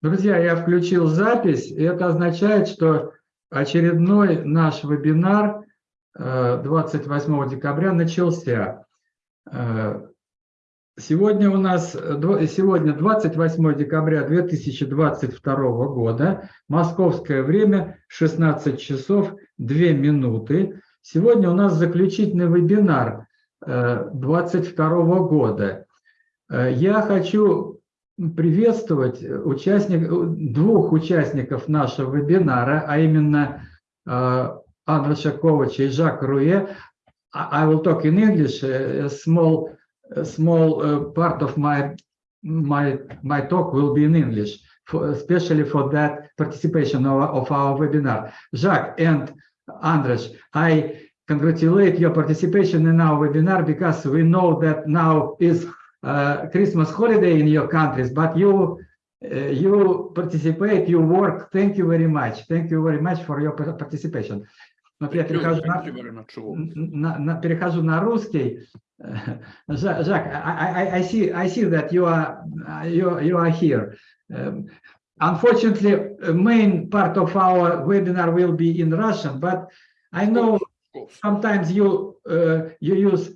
Друзья, я включил запись, и это означает, что очередной наш вебинар э, 28 декабря начался. Э, Сегодня у нас э, сегодня 28 декабря 2022 года, московское время 16 часов 2 минуты. Сегодня у нас заключительный вебинар 2022 года. Э, Я хочу приветствовать участник, двух участников нашего вебинара, а именно э, Анна Шаковича и Жак Руе. I will talk in English, a small, a small uh, part of my, my, my talk will be in English, for, especially for that participation of, of our webinar. Jacques and Andres, I congratulate your participation in our webinar because we know that now is uh, Christmas holiday in your countries, but you uh, you participate, you work. Thank you very much. Thank you very much for your par- participation. Но я перехожу на- Thank you very much. Walt. на- на- перехожу на русский. Жа- Жак, I, I, I see, I see that you are, you, you are here. Um, Unfortunately, a main part of our webinar will be in Russian, but I know Of course. sometimes you uh, you use uh,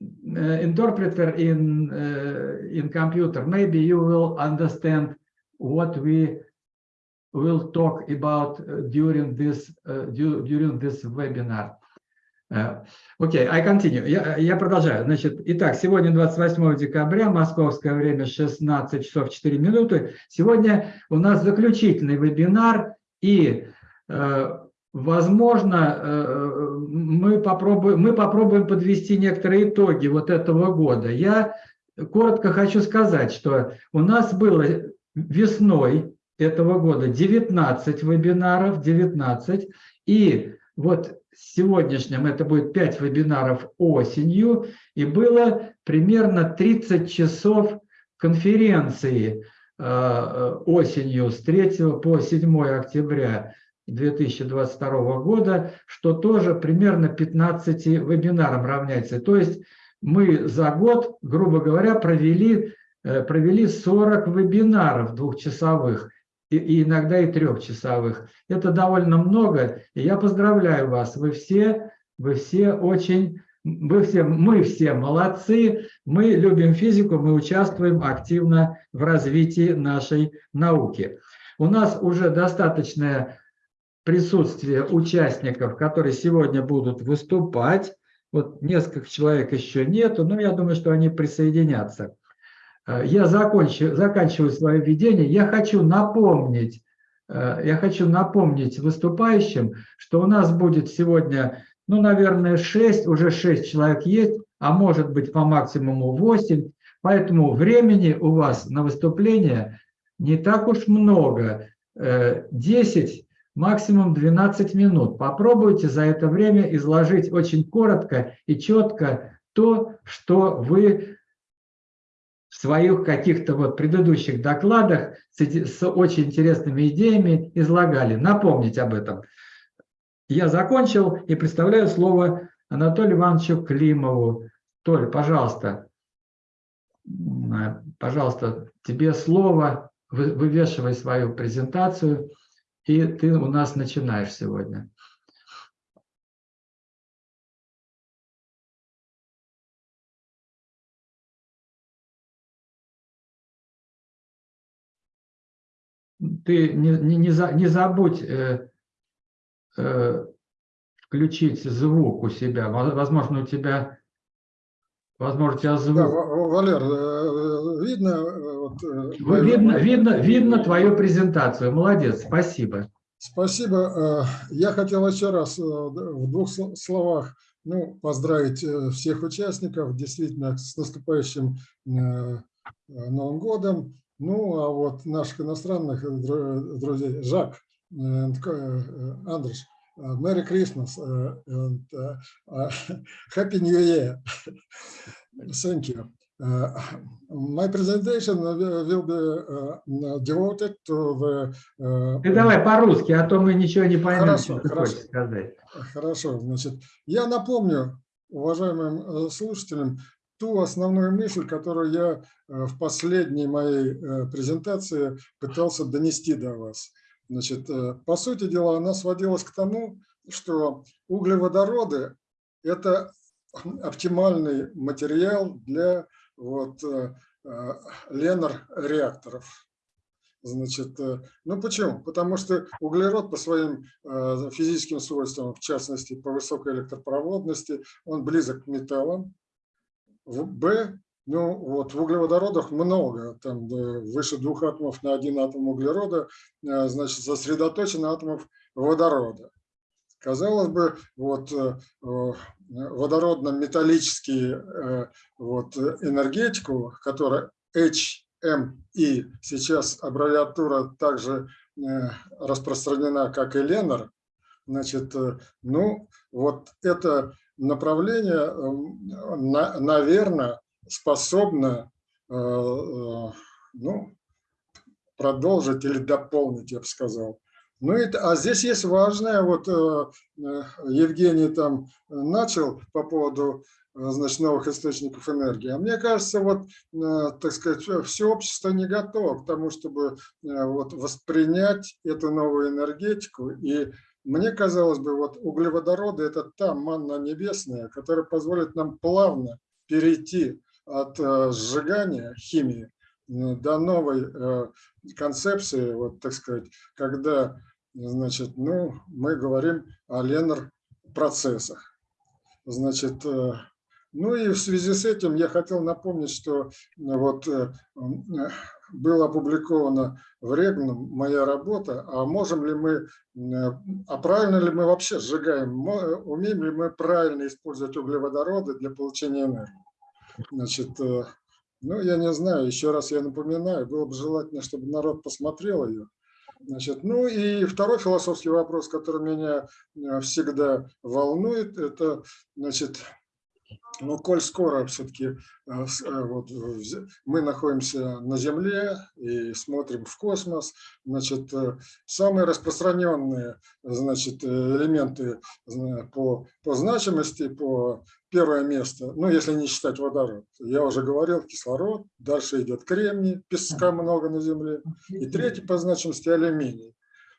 interpreter in uh, in computer maybe you will understand what we will talk about uh, during this uh, du- during this webinar Uh, Окей, I continue. Я, я продолжаю. Значит, итак, сегодня 28 декабря, московское время 16 часов 4 минуты. Сегодня у нас заключительный вебинар, и, э, возможно, э, мы попробуем, мы попробуем подвести некоторые итоги вот этого года. Я коротко хочу сказать, что у нас было весной этого года 19 вебинаров, 19, и вот сегодняшнем это будет 5 вебинаров осенью, и было примерно 30 часов конференции э, осенью с 3 по 7 октября 2022 года, что тоже примерно 15 вебинарам равняется. То есть мы за год, грубо говоря, провели, э, провели 40 вебинаров двухчасовых и, иногда и трехчасовых. Это довольно много, и я поздравляю вас. Вы все, вы все очень, вы все, мы все молодцы, мы любим физику, мы участвуем активно в развитии нашей науки. У нас уже достаточное присутствие участников, которые сегодня будут выступать. Вот несколько человек еще нету, но я думаю, что они присоединятся. Э, Я закончу, заканчиваю свое введение. Я хочу напомнить, э, я хочу напомнить выступающим, что у нас будет сегодня, ну, наверное, 6, уже 6 человек есть, а может быть по максимуму 8. Поэтому времени у вас на выступление не так уж много. Э, 10, максимум 12 минут. Попробуйте за это время изложить очень коротко и четко то, что вы в своих каких-то вот предыдущих докладах с, очень интересными идеями излагали. Напомнить об этом. Я закончил и представляю слово Анатолию Ивановичу Климову. Толь, пожалуйста, пожалуйста, тебе слово, Вы- вывешивай свою презентацию, и ты у нас начинаешь сегодня. ты не, не, не, за- не забудь э, э, включить звук у себя. Во- Возможно, у тебя, возможно, у тебя Да, звук. Ва- Валер, э, видно? Вот, э, Вы- Видно, видно, видно твою презентацию. Молодец, спасибо. Спасибо. Э, Я хотел еще раз э, в двух сло- словах ну, поздравить всех участников действительно с наступающим Новым годом. Ну, а вот наших иностранных дру- друзей, Жак, э, Merry Christmas and э, Happy New Year. Thank you. Uh, my presentation will be uh, devoted to the uh, Ты давай по-русски, а то мы ничего не поймем, Хорошо, что хорошо. хочешь сказать. Хорошо, значит, я напомню уважаемым э, слушателям, ту основную мысль, которую я э, в последней моей э, презентации пытался донести до вас. Значит, э, по сути дела, она сводилась к тому, что углеводороды – это оптимальный материал для вот, ленор-реакторов. Значит, ну почему? Потому что углерод по своим физическим свойствам, в частности по высокой электропроводности, он близок к металлам, в Б, ну вот в углеводородах много, там выше двух атомов на один атом углерода, э, значит, сосредоточено атомов водорода. Казалось бы, вот э, водородно-металлический вот, энергетику, которая HMI, сейчас аббревиатура также э, распространена, как и Ленар, значит, ну, вот это направление, эм, наверное, способно э, э, ну, продолжить или дополнить, я бы сказал. Ну, и, а здесь есть важное, вот э, Евгений там начал по поводу значит, новых источников энергии. А мне кажется, вот, так сказать, все общество не готово к тому, чтобы вот, воспринять эту новую энергетику и мне казалось бы, вот углеводороды – это та манна небесная, которая позволит нам плавно перейти от э, сжигания химии до новой э, концепции, вот так сказать, когда, значит, ну, мы говорим о ленор-процессах. Значит, э, ну и в связи с этим я хотел напомнить, что вот была опубликована в Регном моя работа, а можем ли мы, э, а правильно ли мы вообще сжигаем, умеем ли мы правильно использовать углеводороды для получения энергии. Значит, э, ну, я не знаю, еще раз я напоминаю, было бы желательно, чтобы народ посмотрел ее. Значит, ну и второй философский вопрос, который меня э, всегда волнует, это, значит, но коль скоро все-таки э, э, вот, мы находимся на Земле и смотрим в космос, значит, э, самые распространенные значит, элементы по, по значимости, по первое место, ну, если не считать водород, я уже говорил, кислород, дальше идет кремний, песка много на Земле, и третий по значимости алюминий.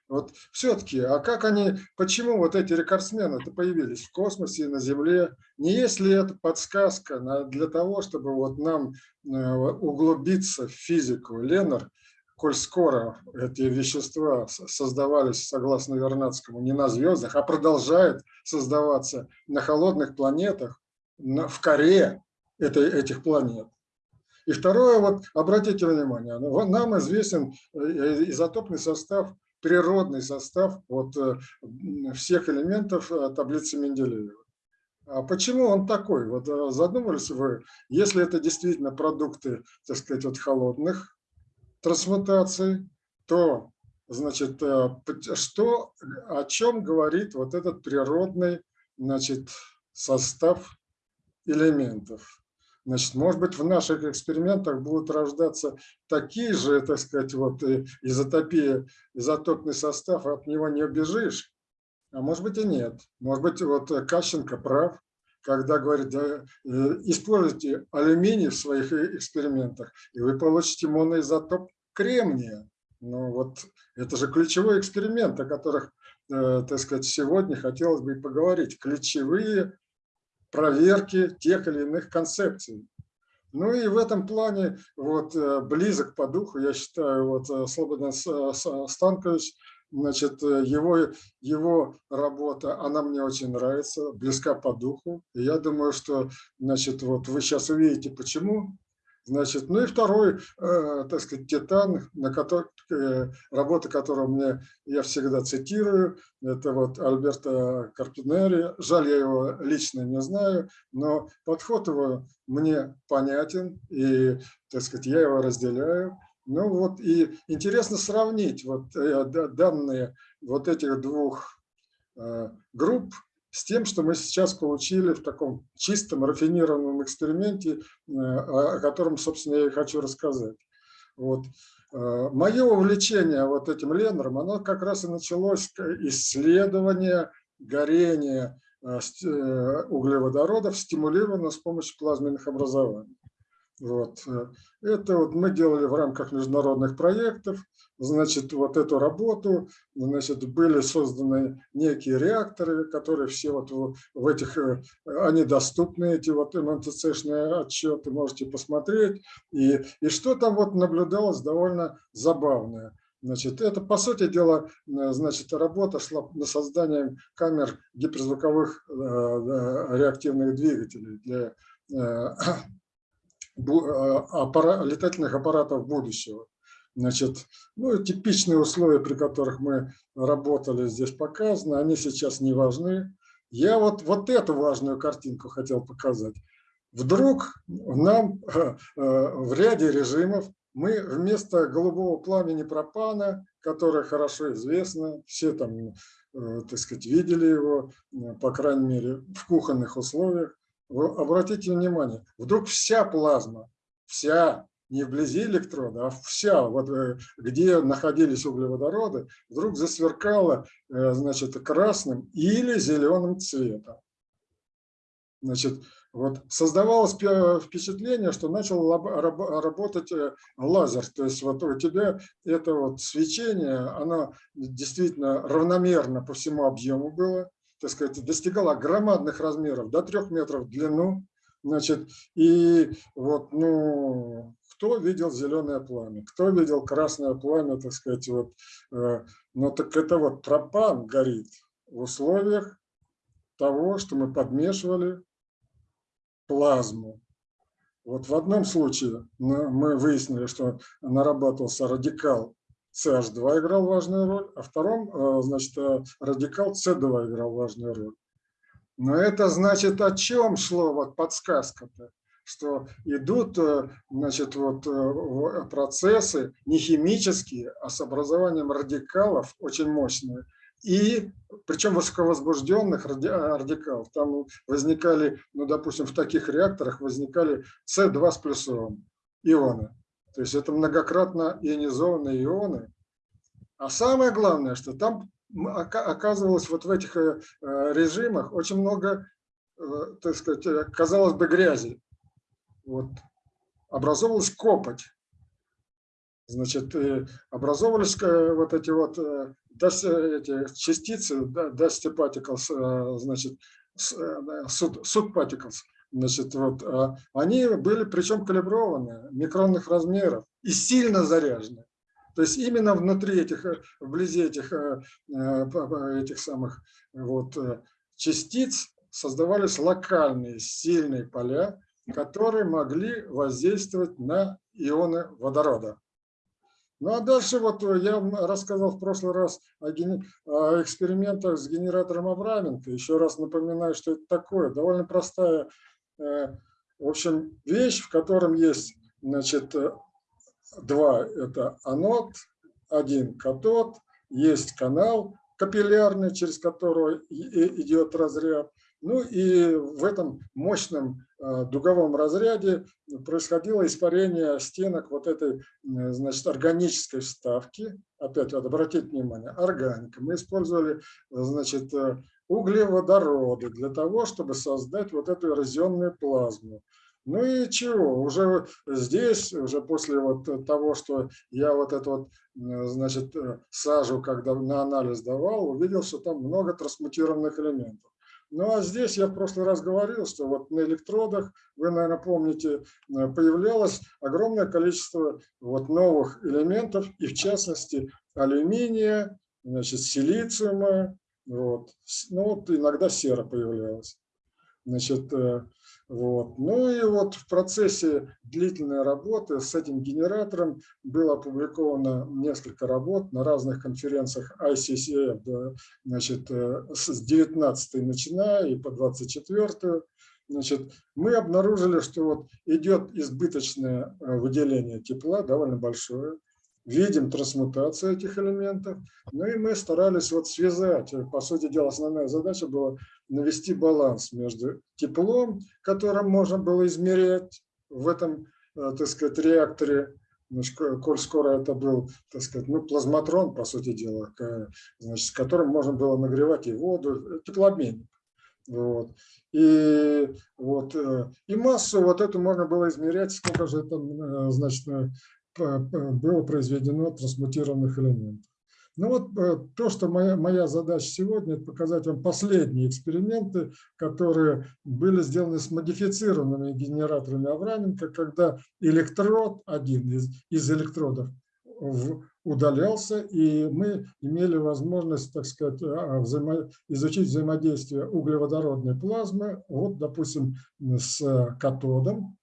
Вот все-таки, а как они, почему вот эти рекордсмены-то появились в космосе и на Земле? Не есть ли это подсказка для того, чтобы вот нам э, углубиться в физику? Ленар, коль скоро эти вещества создавались, согласно Вернадскому, не на звездах, а продолжают создаваться на холодных планетах, в коре этой, этих планет. И второе, вот обратите внимание, нам известен э, изотопный состав природный состав вот, э, всех элементов э, таблицы Менделеева. А почему он такой? Вот э, задумывались вы, если это действительно продукты, так сказать, от холодных трансмутаций, то, значит, что, о чем говорит вот этот природный, значит, состав элементов? Значит, может быть, в наших экспериментах будут рождаться такие же, так сказать, вот э, изотопия, изотопный состав, от него не убежишь. А может быть и нет. Может быть, вот Кащенко прав, когда говорит, э, используйте алюминий в своих э, экспериментах, и вы получите моноизотоп кремния. Ну вот это же ключевой эксперимент, о которых, так сказать, сегодня хотелось бы поговорить. Ключевые проверки тех или иных концепций. Ну и в этом плане вот э, близок по духу, я считаю, вот э, Слободан Станкович, значит, э, его, его работа, она мне очень нравится, близка по духу. Я думаю, что, значит, вот вы сейчас увидите, почему. Значит, ну и второй, э, так сказать, титан, на который, э, работа которого мне, я всегда цитирую, это вот Альберто Карпинери. Жаль, я его лично не знаю, но подход его мне понятен, и, так сказать, я его разделяю. Ну вот, и интересно сравнить вот э, данные вот этих двух э, групп, с тем, что мы сейчас получили в таком чистом, рафинированном эксперименте, э, о котором, собственно, я и хочу рассказать. Вот. Э, Мое увлечение вот этим Ленером, оно как раз и началось исследование горения э, углеводородов стимулировано с помощью плазменных образований. Вот. Это вот мы делали в рамках международных проектов. Значит, вот эту работу, значит, были созданы некие реакторы, которые все вот в, этих, э, они доступны, эти вот МНТЦ-шные отчеты, можете посмотреть. И, и что там вот наблюдалось довольно забавное. Значит, это, по сути дела, э, значит, работа шла на создание камер гиперзвуковых э, реактивных двигателей для аппара- летательных аппаратов будущего. Значит, ну, типичные условия, при которых мы работали, здесь показаны, они сейчас не важны. Я вот, вот эту важную картинку хотел показать. Вдруг нам э, э, в ряде режимов мы вместо голубого пламени пропана, которое хорошо известно, все там, э, так сказать, видели его, э, по крайней мере, в кухонных условиях, вы обратите внимание, вдруг вся плазма, вся, не вблизи электрода, а вся, вот э, где находились углеводороды, вдруг засверкала, э, значит, красным или зеленым цветом. Значит, вот создавалось пе- впечатление, что начал работать э, лазер. То есть вот у тебя это вот свечение, оно действительно равномерно по всему объему было, так сказать, достигало громадных размеров, до трех метров в длину. Значит, и вот, ну, кто видел зеленое пламя, кто видел красное пламя, так сказать, вот, э, ну так это вот пропан горит в условиях того, что мы подмешивали плазму. Вот в одном случае мы мы выяснили, что нарабатывался радикал CH2 играл важную роль, а втором, э, значит, э, радикал C2 играл важную роль. Но это значит, о чем шло вот подсказка-то? Что идут, э, значит, вот процессы не химические, а с образованием радикалов очень мощные. И причем высоковозбужденных ради- радикалов. Там возникали, ну, допустим, в таких реакторах возникали С2 с плюсом ионы. То есть это многократно ионизованные ионы. А самое главное, что там оказывалось вот в этих э, э, режимах очень много, э, так сказать, казалось бы, грязи. Вот. Образовалась копоть. Значит, образовывались вот эти вот эти частицы, dusty particles, значит, soot particles, значит, вот, а они были причем калиброваны, микронных размеров и сильно заряжены. То есть именно внутри этих, э, вблизи этих, э, э, этих самых вот, частиц создавались локальные сильные поля, которые могли воздействовать на ионы водорода. Ну а дальше вот я рассказал в прошлый раз о, ген- о экспериментах с генератором Абраменко. Еще раз напоминаю, что это такое. Довольно простая, в общем, вещь, в котором есть, значит, э, два, это анод, один катод, есть канал капиллярный, через который идет разряд. Ну и в этом мощном э, дуговом разряде происходило испарение стенок вот этой, э, значит, органической вставки. Опять обратите внимание, органика. Мы использовали, э, значит, э, углеводороды для того, чтобы создать вот эту эрозионную плазму. Ну и чего, уже здесь, уже после вот того, что я вот эту вот, э, значит, э, сажу, когда на анализ давал, увидел, что там много трансмутированных элементов. Ну а здесь я в прошлый раз говорил, что вот на электродах, вы, наверное, помните, э, появлялось огромное количество вот новых элементов, и в частности алюминия, значит, силициума, вот, ну вот иногда сера появлялась. Значит, э, вот. Ну и вот в процессе длительной работы с этим генератором было опубликовано несколько работ на разных конференциях ICCF, да, значит, э, с 19 начиная и по 24 Значит, мы обнаружили, что вот идет избыточное э, выделение тепла, довольно большое. Видим трансмутацию этих элементов. Ну и мы старались вот связать. э, По сути дела, основная задача была навести баланс между теплом, которым можно было измерять в этом, э, так сказать, реакторе, ну, коль скоро это был, так сказать, ну, плазматрон, по сути дела, значит, с которым можно было нагревать и воду, э, теплообменник. Вот. И, вот, и массу вот эту можно было измерять, сколько же там, э, значит, было произведено трансмутированных элементов. Ну вот то, что моя, моя задача сегодня, это показать вам последние эксперименты, которые были сделаны с модифицированными генераторами Авраменко, когда электрод, один из, из электродов, в, удалялся, и мы имели возможность, так сказать, а, взаимо... изучить взаимодействие углеводородной плазмы, вот, допустим, с катодом,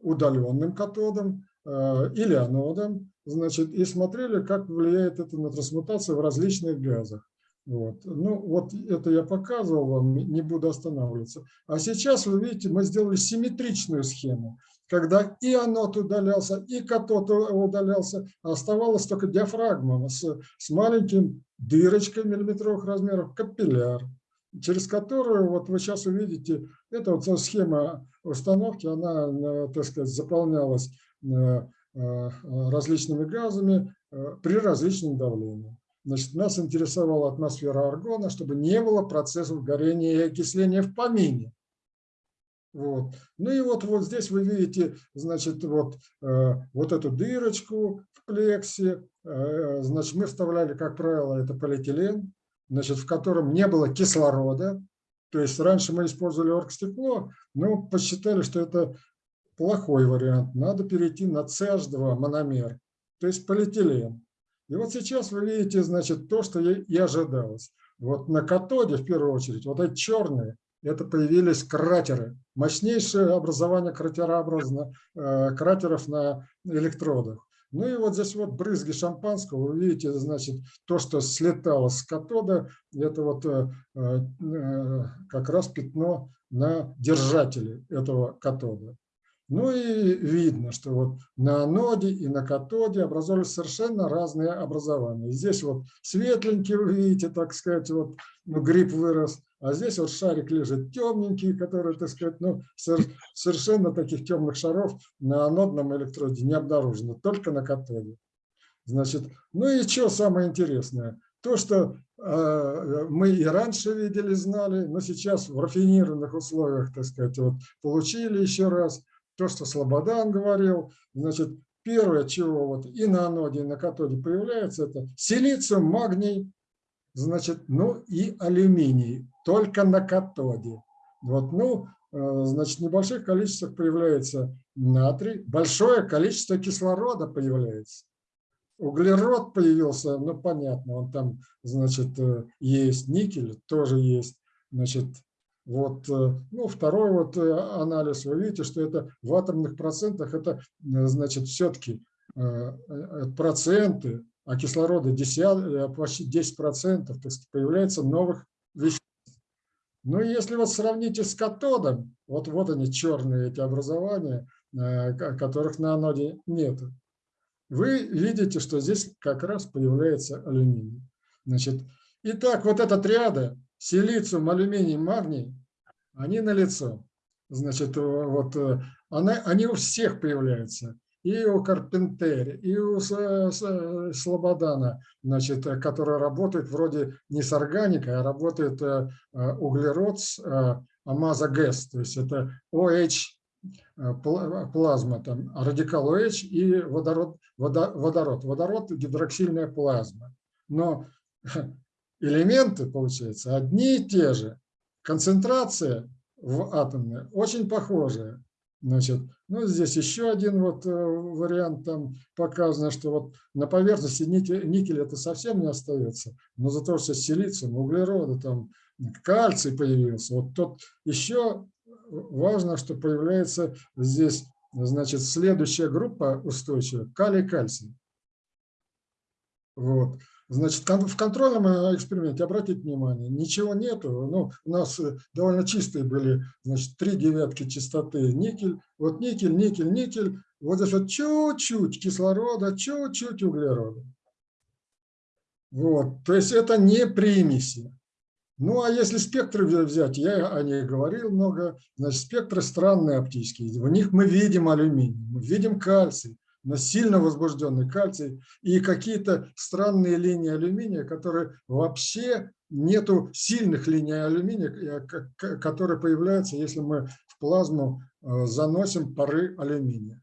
удаленным катодом э, или анодом, значит, и смотрели, как влияет это на трансмутацию в различных газах. Вот. Ну, вот это я показывал вам, не буду останавливаться. А сейчас, вы видите, мы сделали симметричную схему когда и анод удалялся, и катод удалялся, оставалась только диафрагма с, с маленьким дырочкой миллиметровых размеров, капилляр, через которую, вот вы сейчас увидите, это вот схема установки, она, э, так сказать, заполнялась различными газами при различном давлении. Значит, нас интересовала атмосфера аргона, чтобы не было процессов горения и окисления в помине. Вот. Ну и вот, вот здесь вы видите, значит, вот, э, вот эту дырочку в плексе. Э, значит, мы вставляли, как правило, это полиэтилен, значит, в котором не было кислорода. То есть раньше мы использовали оргстекло, но посчитали, что это плохой вариант. Надо перейти на CH2 мономер, то есть полиэтилен. И вот сейчас вы видите, значит, то, что и ожидалось. Вот на катоде, в первую очередь, вот эти черные, это появились кратеры, мощнейшее образование кратерообразно, э, кратеров на электродах. Ну и вот здесь вот брызги шампанского, вы видите, значит, то, что слетало с катода, это вот э, э, как раз пятно на держателе этого катода. Ну и видно, что вот на аноде и на катоде образовались совершенно разные образования. Здесь вот светленький, вы видите, так сказать, вот ну, гриб вырос, а здесь вот шарик лежит темненький, который, так сказать, ну, совершенно таких темных шаров на анодном электроде не обнаружено, только на катоде. Значит, ну и что самое интересное? То, что э, мы и раньше видели, знали, но сейчас в рафинированных условиях, так сказать, вот, получили еще раз то, что Слободан говорил. Значит, первое, чего вот и на аноде, и на катоде появляется, это силициум, магний, значит, ну и алюминий, только на катоде. Вот, ну, э, значит, в небольших количествах появляется натрий, большое количество кислорода появляется. Углерод появился, ну, понятно, он там, значит, э, есть, никель тоже есть, значит, вот, э, ну, второй вот э, анализ, вы видите, что это в атомных процентах, это, э, значит, все-таки проценты, а кислорода 10, почти 10 процентов, то есть появляется новых веществ. Ну, если вот сравните с катодом, вот, вот они черные эти образования, которых на аноде нет. Вы видите, что здесь как раз появляется алюминий. Значит, итак, вот эта триада силициум, алюминий, магний, они налицо. Значит, вот э, она, они у всех появляются. И у Карпентери, и у Слободана, значит, который работает вроде не с органикой, а работает э, э, углерод с амазогэс, то есть это OH плазма, там, радикал OH и водород, водород. Водород – гидроксильная плазма. Но элементы, получается, одни и те же. Концентрация в атомной очень похожая. Значит, ну, здесь еще один вот э, вариант, там показано, что вот на поверхности никель, никель это совсем не остается, но за то, что силициум, углероды, там кальций появился. Вот тот еще важно, что появляется здесь, значит, следующая группа устойчивая, калий-кальций. Вот. Значит, в контрольном э, эксперименте, обратите внимание, ничего нету. Ну, у нас э, довольно чистые были, значит, три девятки чистоты никель. Вот никель, никель, никель. Вот здесь вот чуть-чуть кислорода, чуть-чуть углерода. Вот, то есть это не примеси. Ну, а если спектры взять, я о них говорил много, значит, спектры странные оптические. В них мы видим алюминий, мы видим кальций, но сильно возбужденный кальций и какие-то странные линии алюминия, которые вообще нету сильных линий алюминия, э, которые появляются, если мы в плазму э, заносим пары алюминия.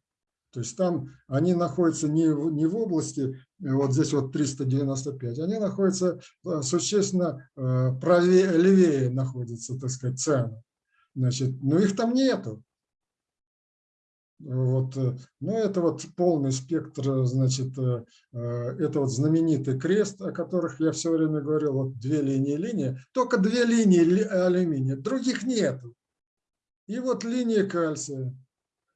То есть там они находятся не в, не в области, э, вот здесь вот 395, они находятся существенно правее, левее находятся, так сказать, цены. Значит, но их там нету. Вот, э, ну, это вот полный спектр, э, значит, э, это вот знаменитый крест, о которых я все время говорил, вот две линии линии, только две линии ли- алюминия, других нету. И вот линия кальция,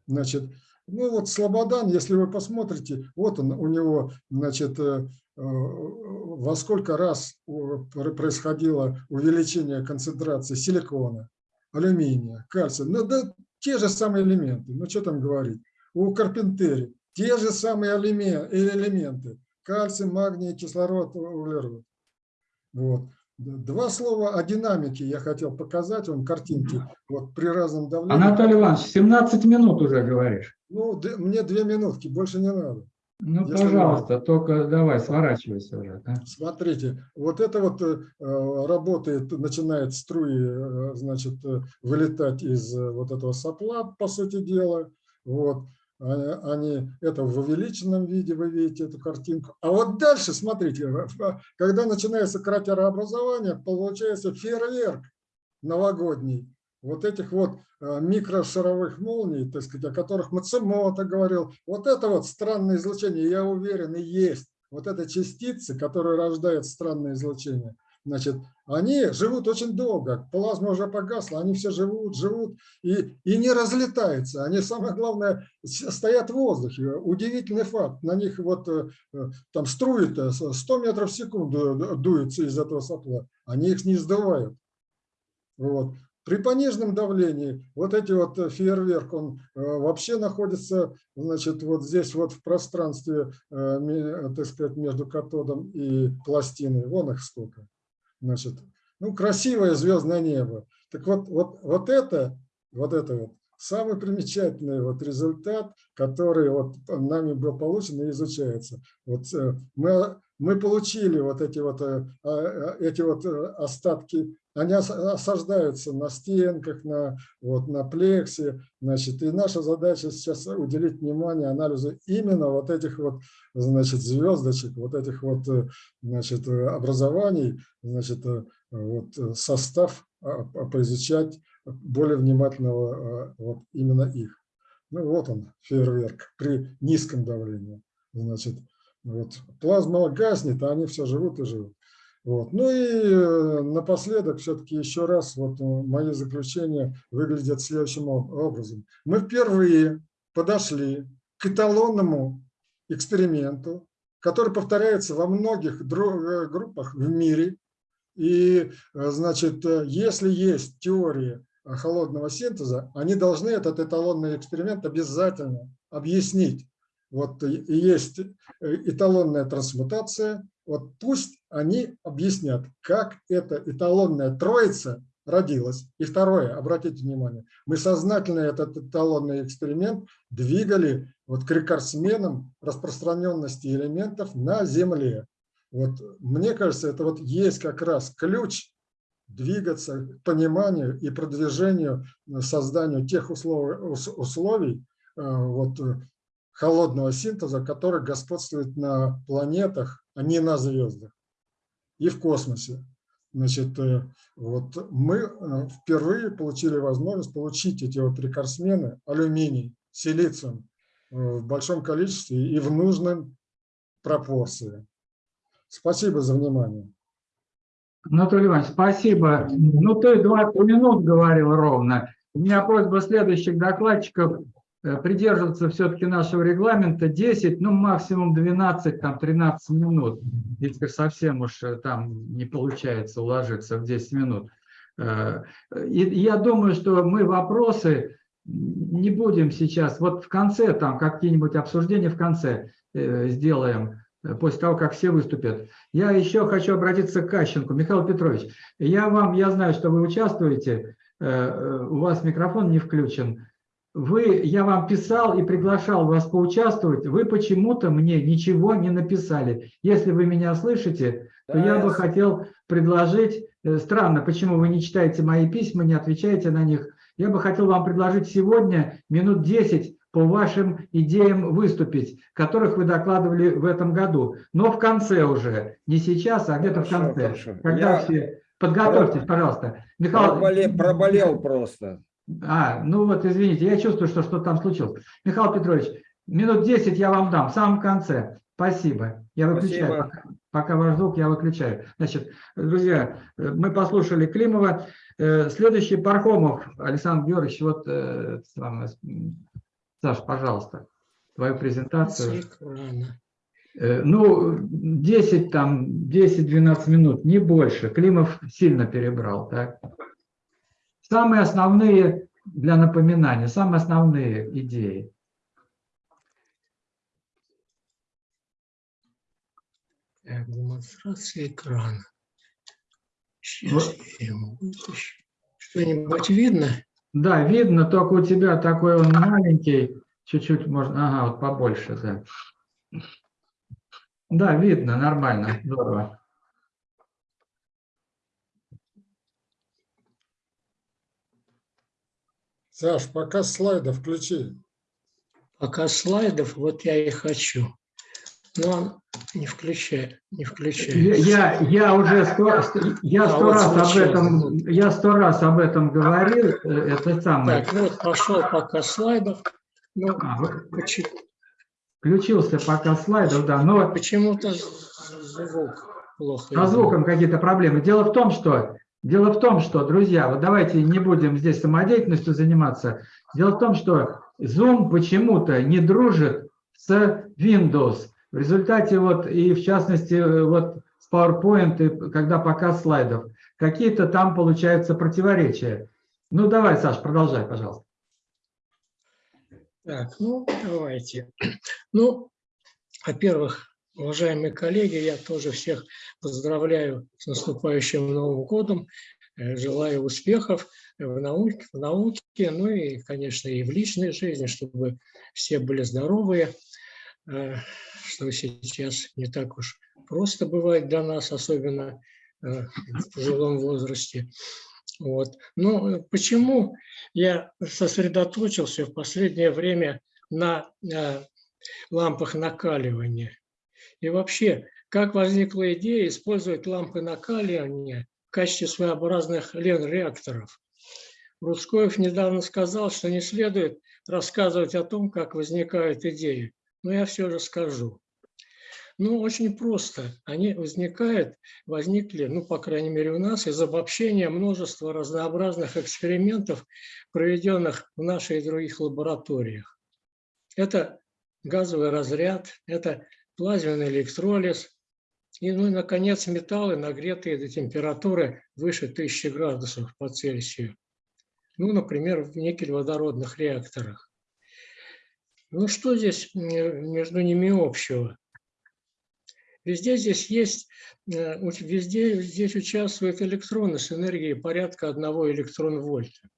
значит, ну вот Слободан, если вы посмотрите, вот он, у него, значит, во сколько раз происходило увеличение концентрации силикона, алюминия, кальция. Ну да, те же самые элементы, ну что там говорить. У Карпентери те же самые элеме- элементы, кальций, магний, кислород, углерод. Вот. Два слова о динамике я хотел показать вам картинки. Вот при разном давлении. Анатолий Иванович, 17 минут уже говоришь. Ну, мне две минутки, больше не надо. Ну, Если пожалуйста, только давай, сворачивайся уже. да. Смотрите, вот это вот э, э, работает, начинает струи, э, значит, э, вылетать из э, вот этого сопла, по сути дела. Вот. А- Они, это в увеличенном виде, вы видите эту картинку. А вот дальше, смотрите, э, э, когда начинается кратерообразование, получается фейерверк новогодний. Вот этих вот э, микрошаровых молний, так сказать, о которых Мацумото говорил. Вот это вот странное излучение, я уверен, и есть. Вот это частицы, которые рождают странное излучение. Значит, они живут очень долго. Плазма уже погасла, они все живут, живут и, и не разлетаются. Они, самое главное, стоят в воздухе. Удивительный факт. На них вот э, э, там струи 100 метров в секунду ду- дуются из этого сопла. Они их не сдувают. Вот. При пониженном давлении вот эти вот э, фейерверк, он э, вообще находится, значит, вот здесь вот в пространстве, э, так сказать, между катодом и пластиной. Вон их сколько. Значит, ну, красивое звездное небо. Так вот, вот, вот это, вот это вот самый примечательный вот результат, который вот нами был получен и изучается. Вот мы, мы получили вот эти вот, а, эти вот остатки, они ос- осаждаются на стенках, на, вот, на плексе, значит, и наша задача сейчас уделить внимание анализу именно вот этих вот, значит, звездочек, вот этих вот, э, значит, э, образований, значит, э, вот состав а, а, поизучать более внимательного вот именно их. Ну вот он, фейерверк при низком давлении. Значит, вот плазма гаснет, а они все живут и живут. Вот. Ну и э, напоследок все-таки еще раз вот э, мои заключения выглядят следующим об- образом. Мы впервые подошли к эталонному эксперименту, который повторяется во многих э, группах в мире. И, значит, если есть теории холодного синтеза, они должны этот эталонный эксперимент обязательно объяснить. Вот есть эталонная трансмутация, вот пусть они объяснят, как эта эталонная троица родилась. И второе, обратите внимание, мы сознательно этот эталонный эксперимент двигали вот к рекордсменам распространенности элементов на Земле. Вот мне кажется, это вот есть как раз ключ двигаться к пониманию и продвижению, э, созданию тех условий, ус- условий э, вот, э, холодного синтеза, который господствует на планетах, а не на звездах и в космосе. Значит, э, вот мы э, впервые получили возможность получить эти вот рекордсмены алюминий, силициум э, в большом количестве и в нужном пропорции. Спасибо за внимание. Анатолий Иванович, спасибо. Ну, ты 20 минут говорил ровно. У меня просьба следующих докладчиков придерживаться все-таки нашего регламента 10, ну, максимум 12, там, 13 минут, если совсем уж э, там не получается уложиться в 10 минут. Э, И я думаю, что мы вопросы не будем сейчас, вот в конце, там, какие-нибудь обсуждения в конце э, сделаем, э, после того, как все выступят. Я еще хочу обратиться к Кащенку. Михаил Петрович, я вам, я знаю, что вы участвуете, э, э, у вас микрофон не включен. Вы, я вам писал и приглашал вас поучаствовать, вы почему-то мне ничего не написали. Если вы меня слышите, то я бы хотел предложить, э, странно, почему вы не читаете мои письма, не отвечаете на них, я бы хотел вам предложить сегодня минут 10 по вашим идеям выступить, которых вы докладывали в этом году. Но в конце уже, не сейчас, а где-то в конце. хорошо. Когда Я все... Подготовьтесь, пожалуйста. Михаил, Проболел, проболел просто. А, ну вот, извините, я чувствую, что что-то там случилось. Михаил Петрович, минут 10 я вам дам, в самом конце. Спасибо. Я выключаю. Спасибо. Пока, пока ваш звук, я выключаю. Значит, друзья, э, мы послушали Климова. Э, Следующий Пархомов, Александр Георгиевич, вот, э, Саш, пожалуйста, твою презентацию. Ну, 10 там, 10-12 минут, не больше. Климов сильно перебрал, так? Самые основные, для напоминания, самые основные идеи. Так, демонстрация экрана. Сейчас я ему вытащу. Что-нибудь видно? Да, видно, только у тебя такой он маленький, чуть-чуть можно, ага, вот побольше, да. Да, видно, нормально, здорово. Саш, пока слайды включи. Пока слайдов, вот я и хочу. Но он не включает, не Я, включает. я, я уже сто, я А сто вот раз об случилось. этом, я сто раз об этом говорил, э, это самое. Так, ну вот пошел пока слайдов. Ну, А, вот почему- Включился пока слайдов, да, но почему-то звук плохо. Со звуком какие-то проблемы. Дело в том, что, дело в том, что, друзья, вот давайте не будем здесь самодеятельностью заниматься. Дело в том, что Zoom почему-то не дружит с Windows. В результате вот, и в частности, вот с PowerPoint, и когда показ слайдов, какие-то там получаются противоречия. Ну, давай, Саш, продолжай, пожалуйста. Так, ну, давайте. Ну, во-первых, уважаемые коллеги, я тоже всех поздравляю с наступающим Новым годом. Э, Желаю успехов в науке, в науке, ну и, конечно, и в личной жизни, чтобы все были здоровые, э, что сейчас не так уж просто бывает для нас, особенно э, в пожилом возрасте. Вот. Но э, почему я сосредоточился в последнее время на лампах накаливания? И вообще, как возникла идея использовать лампы накаливания в качестве своеобразных лен-реакторов? Рудскоев недавно сказал, что не следует рассказывать о том, как возникают идеи, но я все же скажу. Ну, очень просто. Они возникают, возникли, ну, по крайней мере, у нас из обобщения множества разнообразных экспериментов, проведенных в нашей и других лабораториях. Это газовый разряд, это плазменный электролиз, и, ну, и, наконец, металлы, нагретые до температуры выше 1000 градусов по Цельсию. Ну, например, в никель-водородных реакторах. Ну, что здесь между ними общего? Везде здесь есть, э, везде здесь участвуют электроны с энергией порядка 1 электрон-вольта.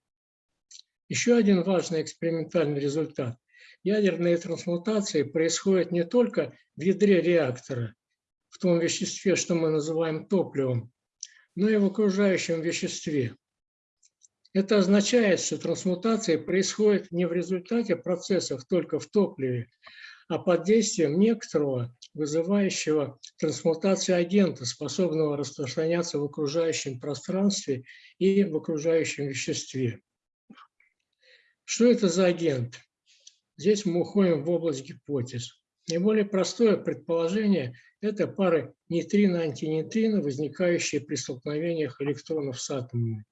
Еще один важный экспериментальный результат. Ядерные трансмутации происходят не только в ядре реактора, в том веществе, что мы называем топливом, но и в окружающем веществе. Это означает, что трансмутация происходит не в результате процессов только в топливе, а под действием некоторого вызывающего трансмутацию агента, способного распространяться в окружающем пространстве и в окружающем веществе. Что это за агент? Здесь мы уходим в область гипотез. Наиболее простое предположение – это пары нейтрино-антинейтрино, возникающие при столкновениях электронов с атомами.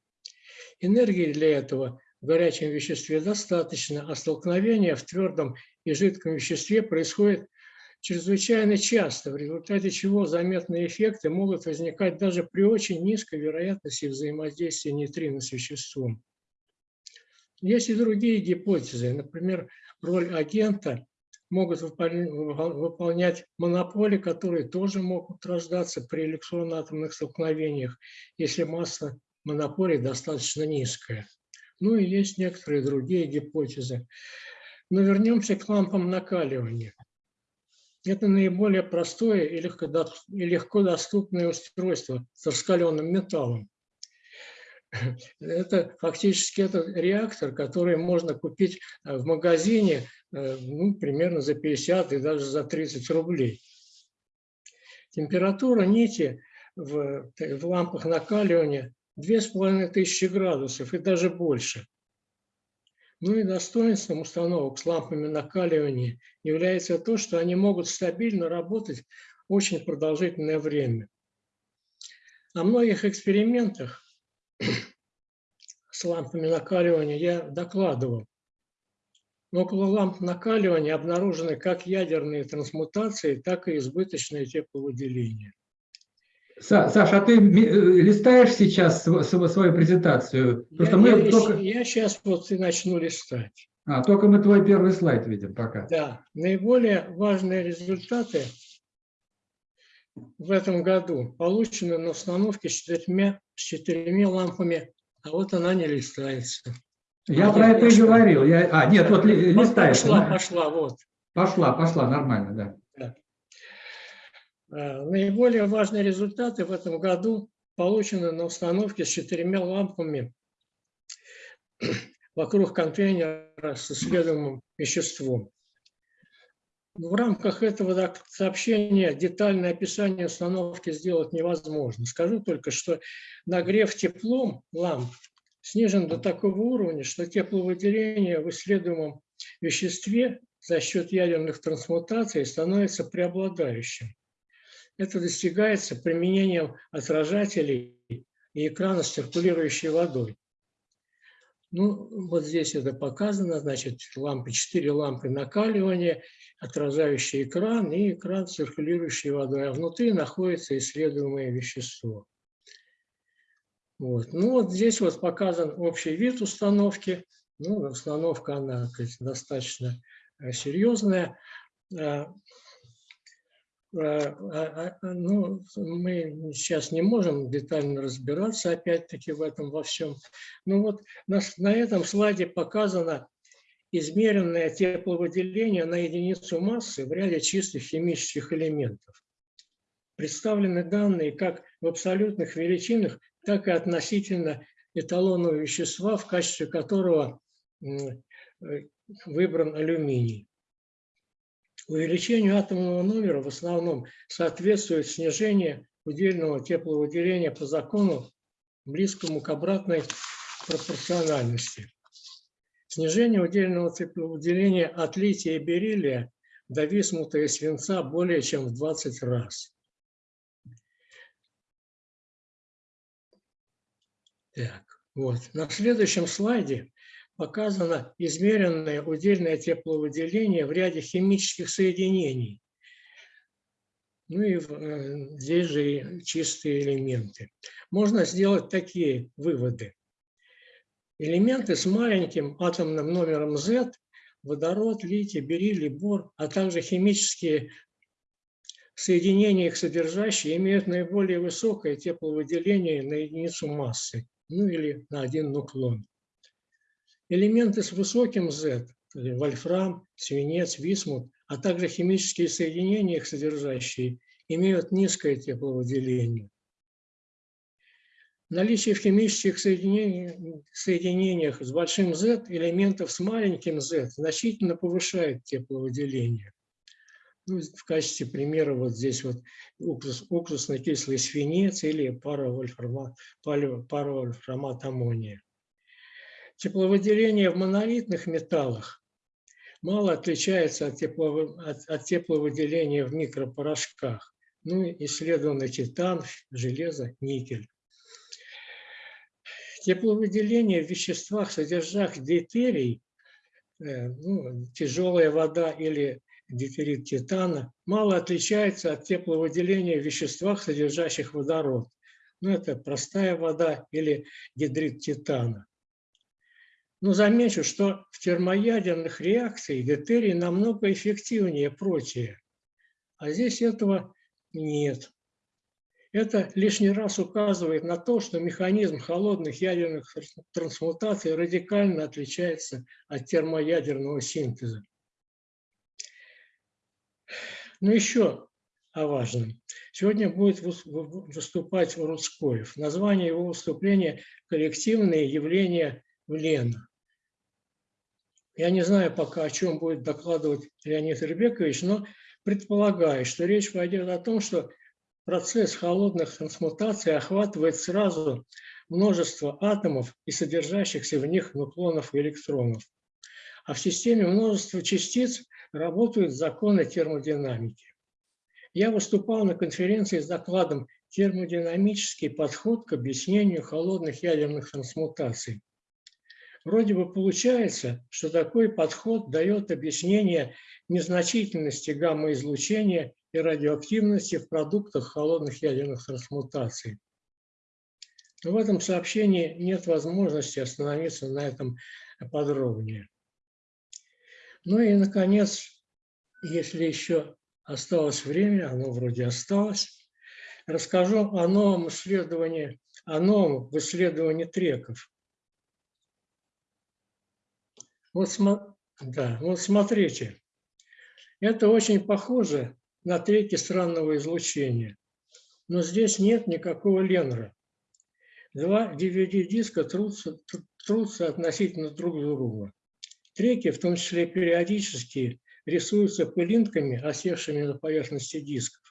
Энергии для этого в горячем веществе достаточно, а столкновения в твердом и жидком веществе происходят чрезвычайно часто, в результате чего заметные эффекты могут возникать даже при очень низкой вероятности взаимодействия нейтрино с веществом. Есть и другие гипотезы. Например, роль агента могут выпол- выполнять монополи, которые тоже могут рождаться при электронно-атомных столкновениях, если масса монополий достаточно низкая. Ну и есть некоторые другие гипотезы. Но вернемся к лампам накаливания. Это наиболее простое и легко доступное устройство с раскаленным металлом. Это фактически этот реактор, который можно купить э, в магазине э, ну, примерно за 50 и даже за 30 рублей. Температура нити в, в лампах накаливания 2500 градусов и даже больше. Ну и достоинством установок с лампами накаливания является то, что они могут стабильно работать очень продолжительное время. О многих экспериментах с лампами накаливания я докладывал. Но около ламп накаливания обнаружены как ядерные трансмутации, так и избыточное тепловыделение. Са- Саша, а ты э, листаешь сейчас св- св- свою презентацию? Потому что Я, мы я, только, сейчас вот и начну листать. а, только мы твой первый слайд видим пока. Да, наиболее важные результаты в этом году получены на установке с четырьмя, с четырьмя лампами, а вот она не листается. Я А, про это и говорил. Я, а, нет, вот ли- листаешь. Пошла, да? пошла, вот. Пошла, пошла, нормально, да. Э, Наиболее важные результаты в этом году получены на установке с четырьмя лампами вокруг контейнера с исследуемым веществом. В рамках этого сообщения детальное описание установки сделать невозможно. Скажу только, что нагрев теплом ламп снижен до такого уровня, что тепловыделение в исследуемом веществе за счет ядерных трансмутаций становится преобладающим. Это достигается применением отражателей и экрана с циркулирующей водой. Ну, вот здесь это показано, значит, лампы, четыре лампы накаливания, отражающий экран и экран циркулирующей водой, а внутри находится исследуемое вещество. Вот. Ну, вот здесь вот показан общий вид установки. Ну, установка, она сказать, достаточно э, серьезная. А, а, а, а, Ну, мы сейчас не можем детально разбираться, опять-таки, в этом во всем. Ну вот на, на этом слайде показано измеренное тепловыделение на единицу массы в ряде чистых химических элементов. Представлены данные как в абсолютных величинах, так и относительно эталонного вещества, в качестве которого э, выбран алюминий. Увеличению атомного номера в основном соответствует снижение удельного тепловыделения по закону, близкому к обратной пропорциональности. Снижение удельного тепловыделения от лития и бериллия до висмута и свинца более чем в 20 раз. Так, вот. На следующем слайде показано измеренное удельное тепловыделение в ряде химических соединений. Ну и э, здесь же чистые элементы. Можно сделать такие выводы. Элементы с маленьким атомным номером Z, водород, литий, бериллий, бор, а также химические соединения их содержащие имеют наиболее высокое тепловыделение на единицу массы, ну или на один нуклон. Элементы с высоким Z, э, вольфрам, свинец, висмут, а также химические соединения их содержащие имеют низкое тепловыделение. Наличие в химических соединениях, соединениях с большим Z элементов с маленьким Z значительно повышает тепловыделение. Ну, в качестве примера вот здесь вот уксус, уксусно-кислый свинец или паравольфрамат, палево- паравольфрамат аммония. Тепловыделение в монолитных металлах мало отличается от, тепловы- от- от тепловыделения в микропорошках. Ну, исследованы титан, железо, никель. Тепловыделение в веществах, содержащих дейтерий, э, ну, тяжелая вода или дейтерит титана, мало отличается от тепловыделения в веществах, содержащих водород. Ну, это простая вода или гидрид титана. Но замечу, что в термоядерных реакциях дейтерий намного эффективнее протия, а здесь этого нет. Это лишний раз указывает на то, что механизм холодных ядерных трансмутаций радикально отличается от термоядерного синтеза. Но еще о важном. Сегодня будет выступать Рудскоев. Название его выступления «Коллективные явления в ЛЕН». Я не знаю пока, о чем будет докладывать Леонид Ребекович, но предполагаю, что речь пойдет о том, что процесс холодных трансмутаций охватывает сразу множество атомов и содержащихся в них нуклонов и электронов. А в системе множества частиц работают законы термодинамики. Я выступал на конференции с докладом «Термодинамический подход к объяснению холодных ядерных трансмутаций». Вроде бы получается, что такой подход дает объяснение незначительности гамма-излучения и радиоактивности в продуктах холодных ядерных трансмутаций. В этом сообщении нет возможности остановиться на этом подробнее. Ну и, наконец, если еще осталось время, оно вроде осталось, расскажу о новом исследовании, о новом в исследовании треков. Вот, да, вот смотрите, это очень похоже на треки странного излучения, но здесь нет никакого ленра. Два DVD-диска трутся, трутся относительно друг друга. Треки, в том числе периодические, рисуются пылинками, осевшими на поверхности дисков.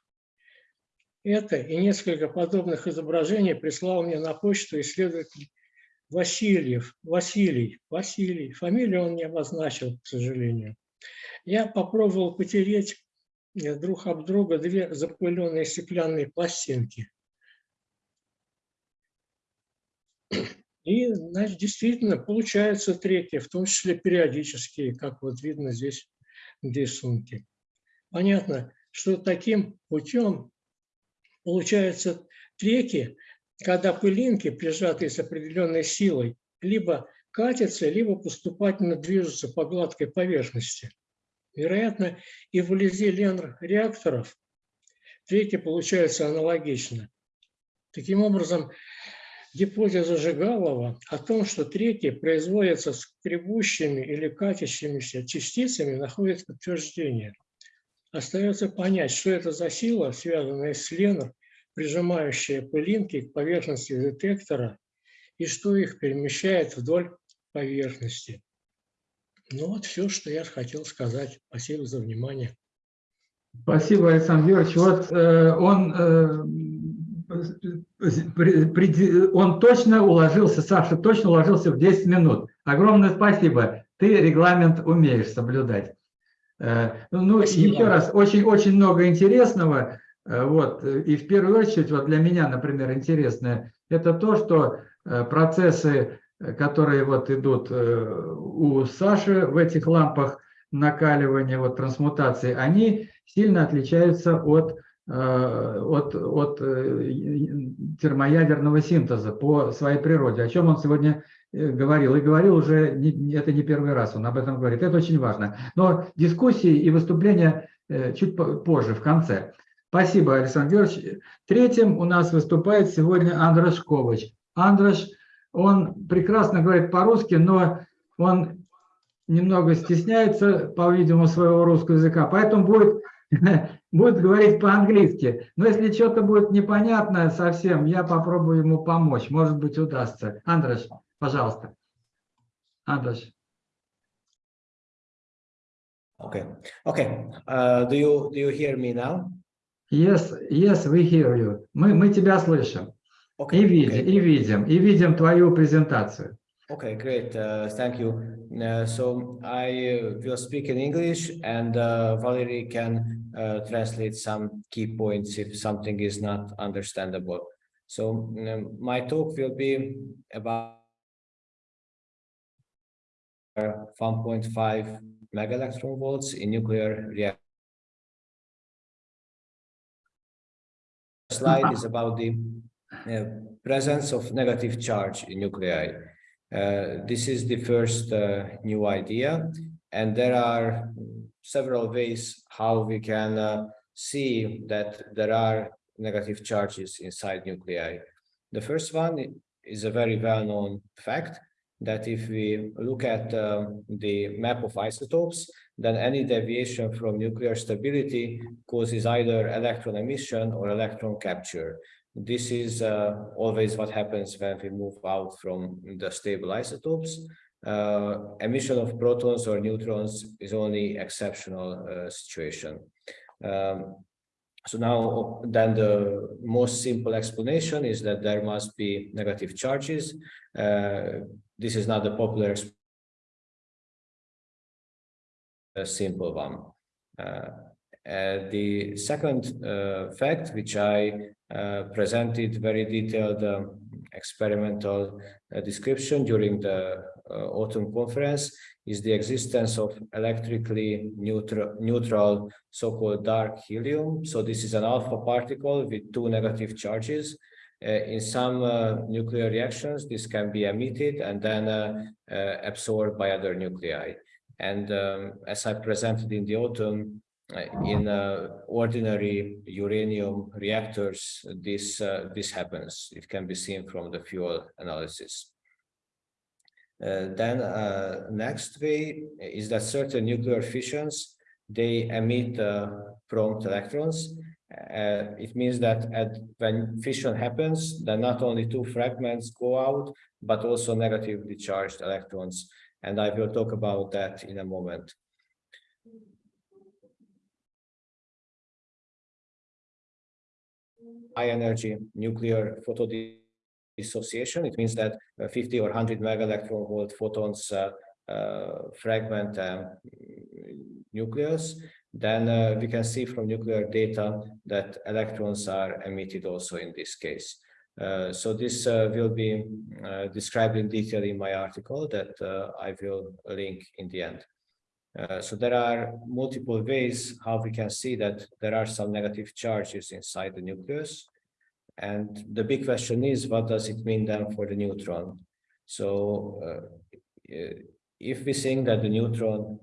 Это и несколько подобных изображений прислал мне на почту исследователь Васильев, Василий, Василий, фамилию он не обозначил, к сожалению. Я попробовал потереть друг об друга две запыленные стеклянные пластинки. И, значит, действительно, получаются треки, в том числе периодические, как вот видно здесь в рисунке. Понятно, что таким путем получаются треки, когда пылинки, прижатые с определенной силой, либо катятся, либо поступательно движутся по гладкой поверхности. Вероятно, и вблизи реакторов треки получаются аналогично. Таким образом, гипотеза Жигалова о том, что треки производятся скребущими или катящимися частицами, находит подтверждение. Остается понять, что это за сила, связанная с Ленор, прижимающая пылинки к поверхности детектора и что их перемещает вдоль поверхности. Ну вот все, что я хотел сказать. Спасибо за внимание. Спасибо, Александр Георгиевич. Вот э, он, э, он точно уложился, Саша точно уложился в 10 минут. Огромное спасибо. Ты регламент умеешь соблюдать. Э, ну, спасибо. еще раз, очень-очень много интересного. Э, вот. И в первую очередь, вот для меня, например, интересное, это то, что э, процессы которые вот идут э, у Саши в этих лампах накаливания, вот трансмутации, они сильно отличаются от, э, от, от э, термоядерного синтеза по своей природе, о чем он сегодня говорил. И говорил уже, это не первый раз он об этом говорит. Это очень важно. Но дискуссии и выступления чуть позже, в конце. Спасибо, Александр Георгиевич. Третьим у нас выступает сегодня Андраш Ковач. Андраш – он прекрасно говорит по-русски, но он немного стесняется, по-видимому, своего русского языка, поэтому будет, будет говорить по-английски. Но если что-то будет непонятно совсем, я попробую ему помочь. Может быть, удастся. Андреш, пожалуйста. Андреш. Okay. Okay. Uh, do you do you hear me now? Yes, yes, we hear you. Мы мы тебя слышим. Okay, и, видим, okay. и видим, и видим твою презентацию. Okay, great. Uh, thank you. Uh, so I uh, will speak in English and uh, Valerie can uh, translate some key points if something is not understandable. So um, my talk will be about 1.5 mega electron volts in nuclear reactor. slide is about the uh, presence of negative charge in nuclei. Uh, this is the first uh, new idea, and there are several ways how we can see that there are negative charges inside nuclei. The first one is a very well-known fact that if we look at um, the map of isotopes, then any deviation from nuclear stability causes either electron emission or electron capture. This is uh, always what happens when we move out from the stable isotopes. Uh, emission of protons or neutrons is only exceptional uh, situation. Um, so now then the most simple explanation is that there must be negative charges. Uh, this is not the popular a simple one. Uh, the second uh, fact, which I presented very detailed um, experimental uh, description during the uh, autumn conference, is the existence of electrically neutral, neutral so-called dark helium. So this is an alpha particle with two negative charges. Uh, in some uh, nuclear reactions, this can be emitted and then uh, uh, absorbed by other nuclei. And um, as I presented in the autumn, uh, in uh, ordinary uranium reactors, this uh, this happens. It can be seen from the fuel analysis. Uh, then uh, next way is that certain nuclear fissions they emit uh, prompt electrons. Uh, it means that at, when fission happens, then not only two fragments go out, but also negatively charged electrons. And I will talk about that in a moment. High energy nuclear photodissociation. It means that uh, 50 or 100 mega electron volt photons uh, uh, fragment um, nucleus. Then we can see from nuclear data that electrons are emitted also in this case. Uh, so this uh, will be uh, described in detail in my article that I will link in the end. Uh, so there are multiple ways how we can see that there are some negative charges inside the nucleus. And the big question is, what does it mean then for the neutron? So uh, uh, if we think that the neutron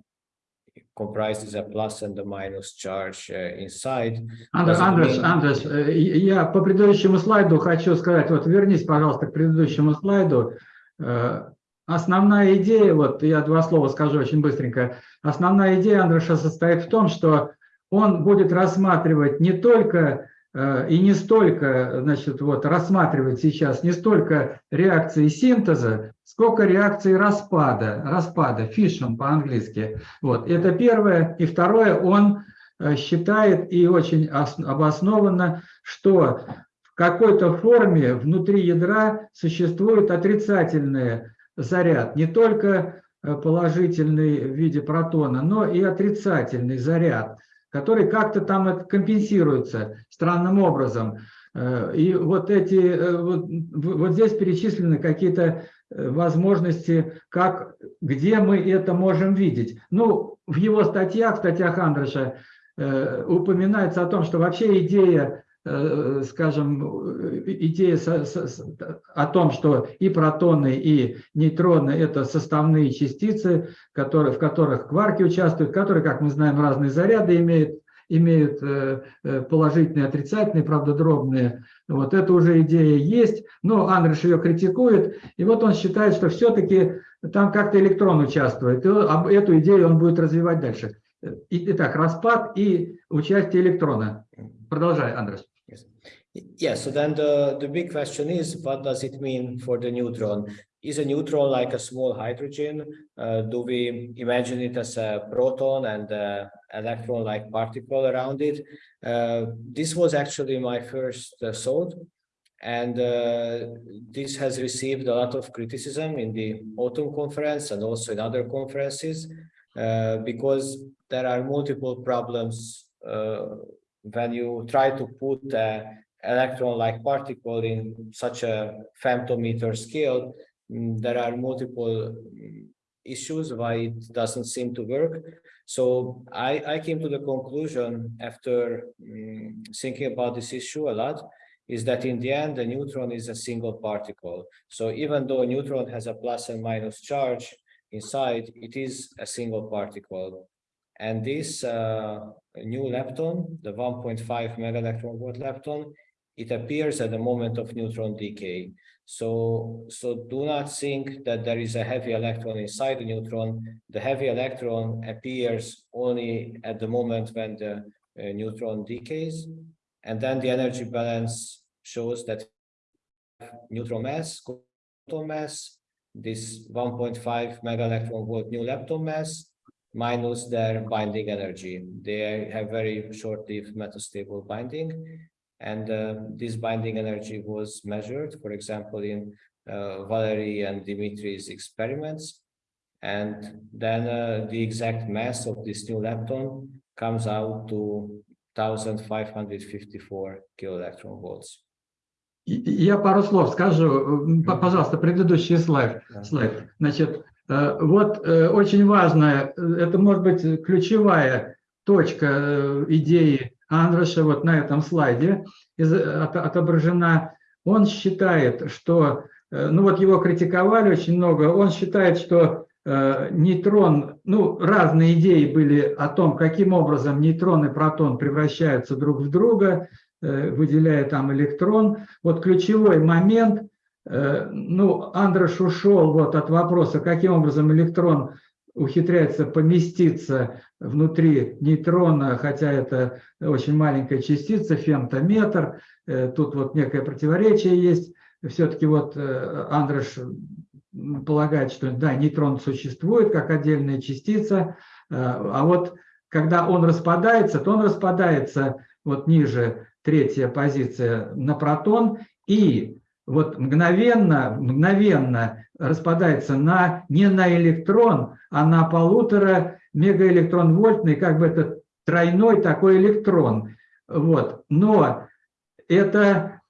comprises a plus and a minus charge uh, inside, Андр- Does it Андрес, mean- Андрес, э, я по предыдущему слайду хочу сказать, вот вернись, пожалуйста, к предыдущему слайду. Э, Основная идея, вот я два слова скажу очень быстренько. Основная идея Андреша состоит в том, что он будет рассматривать не только э, и не столько, значит, вот рассматривать сейчас не столько реакции синтеза, сколько реакции распада, распада, fission по-английски. Вот, это первое. И второе, он э, считает и очень ос- обоснованно, что в какой-то форме внутри ядра существует отрицательный заряд, не только э, положительный в виде протона, но и отрицательный заряд, который как-то там компенсируется странным образом. Э, И вот эти, э, вот, вот здесь перечислены какие-то возможности, как, где мы это можем видеть. Ну, в его статьях, в статьях Андреша, упоминается о том, что вообще идея, скажем, э, идея о том, что и протоны, и нейтроны – это составные частицы, которые, в которых кварки участвуют, которые, как мы знаем, разные заряды имеют, имеют э, э, положительные, отрицательные, правда, дробные. Вот это уже идея есть, но Андреш ее критикует, и вот он считает, что все-таки там как-то электрон участвует, и эту идею он будет развивать дальше. Итак, распад и участие электрона. Продолжай, Андрес. Yeah, so then the, the big question is, what does it mean for the neutron? Is a neutron like a small hydrogen? Uh, do we imagine it as a proton and a electron-like particle around it? Uh, this was actually my first uh, thought. And uh, this has received a lot of criticism in the autumn conference and also in other conferences uh, because there are multiple problems uh, when you try to put a electron-like particle in such a femtometer scale, mm, there are multiple mm, issues why it doesn't seem to work. So I, I came to the conclusion after mm, thinking about this issue a lot, is that in the end, the neutron is a single particle. So even though a neutron has a plus and minus charge inside, it is a single particle. And this uh, new lepton, the 1.5 mega electron volt lepton, it appears at the moment of neutron decay. So, so do not think that there is a heavy electron inside the neutron. The heavy electron appears only at the moment when the uh, neutron decays. And then the energy balance shows that neutron mass, proton mass, this 1.5 mega electron volt new lepton mass, minus their binding energy. They have very short-lived metastable binding. And uh, this binding energy was measured, for example, in uh, Valery and Dimitri's experiments. And then uh, the exact mass of this new lepton comes out to 1554 kiloelectron volts. И- и Я пару слов скажу. М, п- Пожалуйста, предыдущий слайд. Да. слайд. Значит, э, вот э, очень важно, э, это может быть ключевая точка э, идеи Андроша вот на этом слайде отображена. Он считает, что, э, ну вот его критиковали очень много, он считает, что э, нейтрон, ну разные идеи были о том, каким образом нейтрон и протон превращаются друг в друга, э, выделяя там электрон. Вот ключевой момент, э, ну, Андрош ушел вот от вопроса, каким образом электрон ухитряется поместиться внутри нейтрона, хотя это очень маленькая частица, фемтометр, Э, тут вот некое противоречие есть. Все-таки вот э, Андрош полагает, что да, нейтрон существует как отдельная частица, э, а вот когда он распадается, то он распадается вот ниже третья позиция на протон и вот мгновенно, мгновенно распадается на не на электрон, а на полутора мегаэлектрон вольтный, как бы это тройной такой электрон. Вот. Но это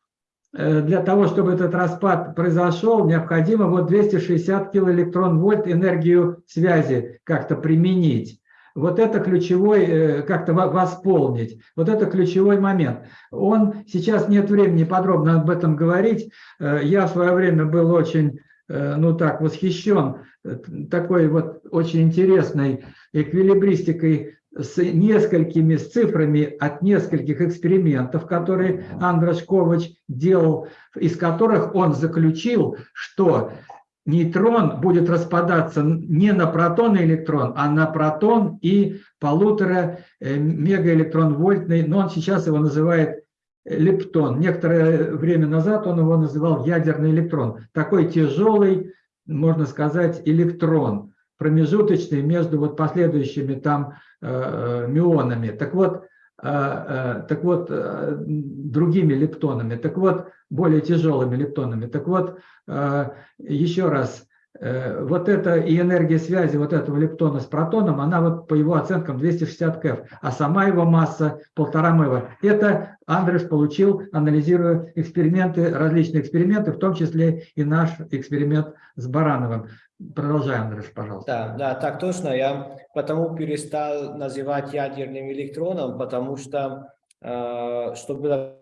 э, для того, чтобы этот распад произошел, необходимо вот 260 килоэлектрон вольт энергию связи как-то применить. Вот это ключевой, э, как-то во- восполнить. Вот это ключевой момент. Он, сейчас нет времени подробно об этом говорить. Э, Я в свое время был очень, э, ну так, восхищен такой вот очень интересной эквилибристикой с несколькими с цифрами от нескольких экспериментов, которые Андрош Ковач делал, из которых он заключил, что нейтрон будет распадаться не на протон и электрон, а на протон и полутора э, мегаэлектрон вольтный, но он сейчас его называет э, лептон. Некоторое время назад он его называл ядерный электрон. Такой тяжелый, можно сказать, электрон, промежуточный между вот последующими там э, э, мионами. Так вот, так вот, э, другими лептонами, так вот, более тяжелыми лептонами. Так вот, э, еще раз, э, вот это и энергия связи вот этого лептона с протоном, она вот по его оценкам 260 КФ, а сама его масса полтора МЭВа. Это Андреш получил, анализируя эксперименты, различные эксперименты, в том числе и наш эксперимент с Барановым. Продолжай, Андреш, пожалуйста. Да, да, так точно. Я потому перестал называть ядерным электроном, потому что, э, что было,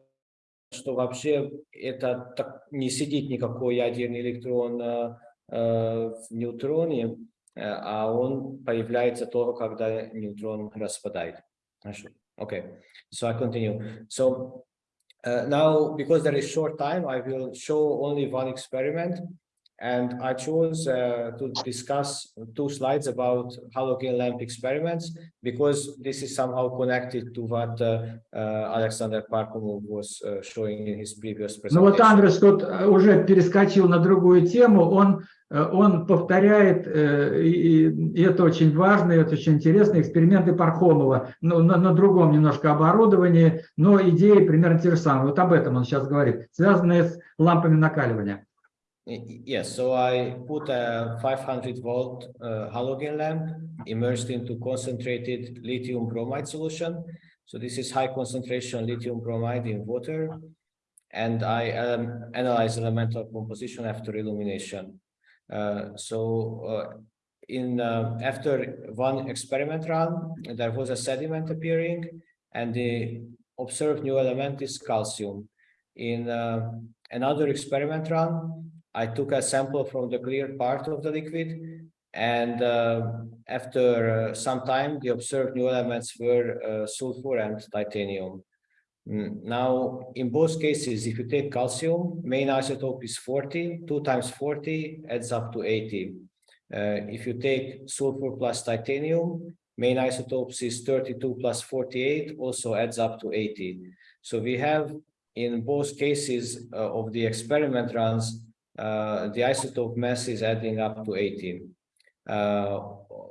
что вообще это так, не сидит никакой ядерный электрон э, э, в неутроне, э, а он появляется только когда нейтрон распадает. Хорошо. Okay, so I continue. So uh, now, because there is short time, I will show only one experiment. And I chose uh, to discuss two slides about halogen lamp experiments because this is somehow connected to what uh, uh, Alexander Parkhomov was uh, showing in his previous Ну вот presentation. Андрес тут э, уже перескочил на другую тему, он, э, он повторяет, э, и, и это очень важно, и это очень интересно, эксперименты Пархомова, ну, на, на другом немножко оборудовании, но идеи примерно те же самые. Вот об этом он сейчас говорит, связанные с лампами накаливания. Yes, so I put a 500 volt uh, halogen lamp immersed into concentrated lithium bromide solution. So this is high concentration lithium bromide in water. And I um, analyze elemental composition after illumination. Uh, so uh, in uh, after one experiment run, there was a sediment appearing and the observed new element is calcium. In uh, another experiment run, I took a sample from the clear part of the liquid and uh, after uh, some time, the observed new elements were uh, sulfur and titanium. Mm, Now, in both cases, if you take calcium, main isotope is 40, 2 times 40 adds up to 80. Uh, if you take sulfur plus titanium, main isotopes is 32 plus 48, also adds up to 80. So we have in both cases uh, of the experiment runs, uh, the isotope mass is adding up to 18. Uh,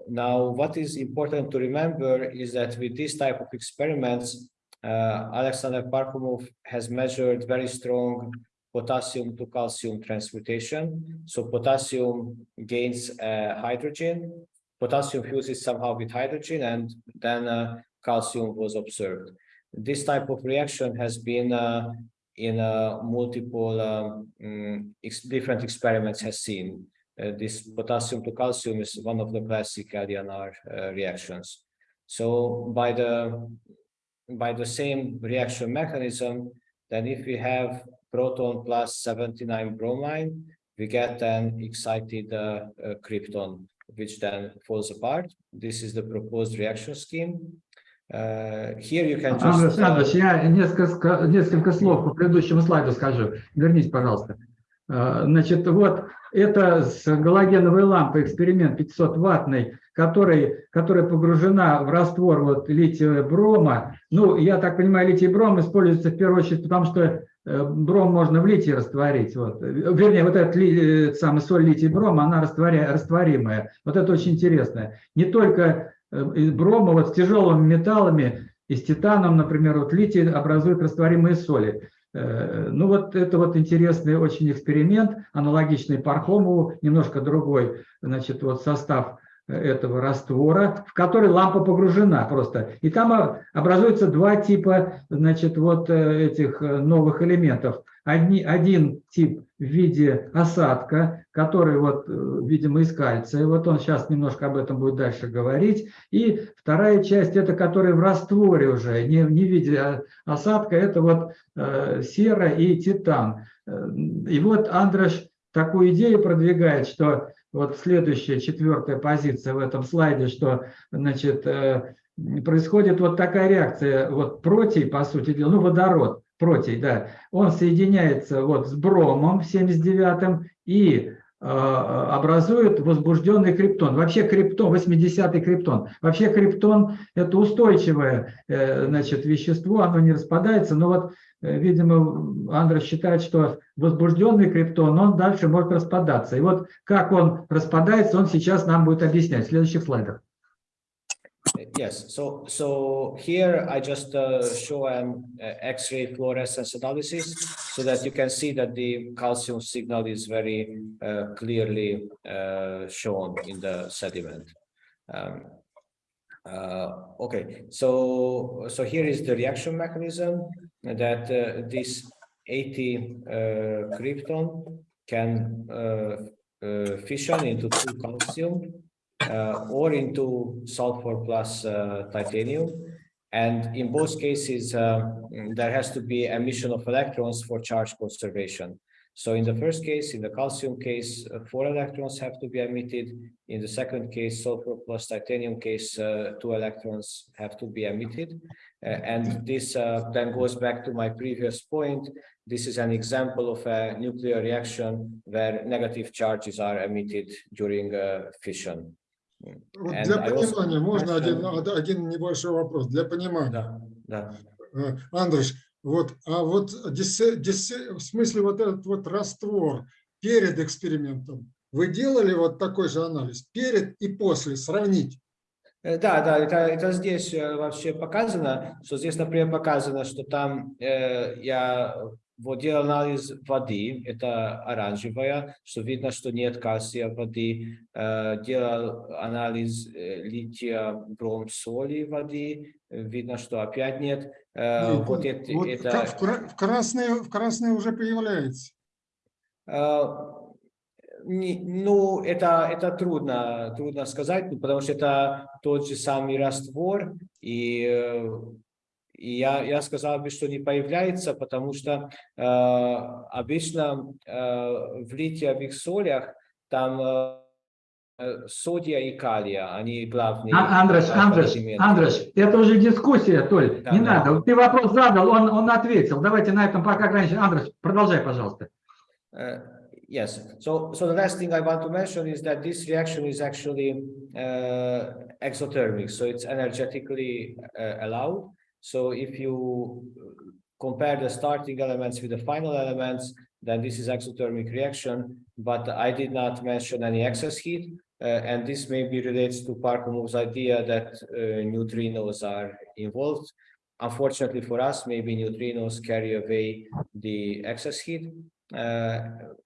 now, what is important to remember is that with this type of experiments, uh, Alexander Parkhomov has measured very strong potassium to calcium transmutation. So potassium gains uh, hydrogen, potassium fuses somehow with hydrogen, and then uh, calcium was observed. This type of reaction has been in uh, multiple um, mm, ex- different experiments has seen. Uh, this potassium to calcium is one of the classic LDNR uh, reactions. So by the by the same reaction mechanism, then if we have proton plus 79 bromine, we get an excited uh, uh, krypton, which then falls apart. This is the proposed reaction scheme. Uh, uh, Александрович, я несколько, несколько слов по предыдущему слайду скажу. Вернись, пожалуйста. Э, Значит, вот это с галогеновой лампой эксперимент 500-ваттный, который, которая погружена в раствор вот, лития брома. Ну, я так понимаю, литий бром используется в первую очередь, потому что э, бром можно в литии растворить. Вот. Вернее, вот эта э, самая соль литий брома, она растворя, растворимая. Вот это очень интересно. Не только из брома, вот с тяжелыми металлами, и с титаном, например, вот литий образует растворимые соли. Э, Ну вот это вот интересный очень эксперимент, аналогичный Пархомову, немножко другой, значит, вот состав э, этого раствора, в который лампа погружена просто. И там а, образуются два типа, значит, вот э, этих э, новых элементов. Одни, один тип в виде осадка, который вот, э, видимо, из кальция. Вот он сейчас немножко об этом будет дальше говорить. И вторая часть, это который в растворе уже, не, не в виде а, осадка, это вот э, сера и титан. Э, И вот Андрош такую идею продвигает, что вот следующая, четвертая позиция в этом слайде, что значит, э, происходит вот такая реакция, вот протей, по сути дела, ну водород, протей, да, он соединяется вот с бромом 79-м и э, образует возбужденный криптон. Вообще криптон, 80-й криптон. Вообще криптон – это устойчивое э, значит, вещество, оно не распадается. Но вот, э, видимо, Андрей считает, что возбужденный криптон, он дальше может распадаться. И вот как он распадается, он сейчас нам будет объяснять в следующих слайдах. Yes, so so here I just uh, show an uh, X-ray fluorescence analysis so that you can see that the calcium signal is very uh, clearly uh, shown in the sediment. Um, uh, okay, so so here is the reaction mechanism that uh, this 80 uh, krypton can fission into two calcium or into sulfur plus uh, titanium. And in both cases, uh, there has to be emission of electrons for charge conservation. So in the first case, in the calcium case, uh, four electrons have to be emitted. In the second case, sulfur plus titanium case, uh, two electrons have to be emitted. Uh, and this uh, then goes back to my previous point. This is an example of a nuclear reaction where negative charges are emitted during uh, fission. Вот And для also понимания можно один, один небольшой вопрос. Для понимания. Да, да. Э, Андрюш, вот, а вот в смысле вот этот вот раствор перед экспериментом, вы делали вот такой же анализ перед и после, сравнить? Э, Да, да, это, это здесь э, вообще показано, что здесь, например, показано, что там э, я вот анализ воды, это оранжевая, что видно, что нет кальция воды, Э, делал анализ э, лития бром соли воды, э, видно, что опять нет. Э, Ну, вот это, вот это- в, кра- в красное, в красное уже появляется. Ну, это, это трудно, трудно сказать, ну, потому что это тот же самый раствор, и, и я, я сказал бы, что не появляется, потому что э, обычно э, в литиевых солях там э, э, содия и калия, они главные. А- Андреш, э, Андреш, элементы. Андреш, это уже дискуссия, Толь, Да, не да. надо. Ты вопрос задал, он, он ответил. Давайте на этом пока ограничим. Андреш, продолжай, пожалуйста. Uh, Yes, so, so the last thing I want to mention is that this reaction is actually uh, exothermic, so it's energetically uh, allowed. So if you compare the starting elements with the final elements, then this is exothermic reaction, but I did not mention any excess heat. Uh, and this maybe relates to Parkhomov's idea that uh, neutrinos are involved. Unfortunately for us, maybe neutrinos carry away the excess heat. Uh,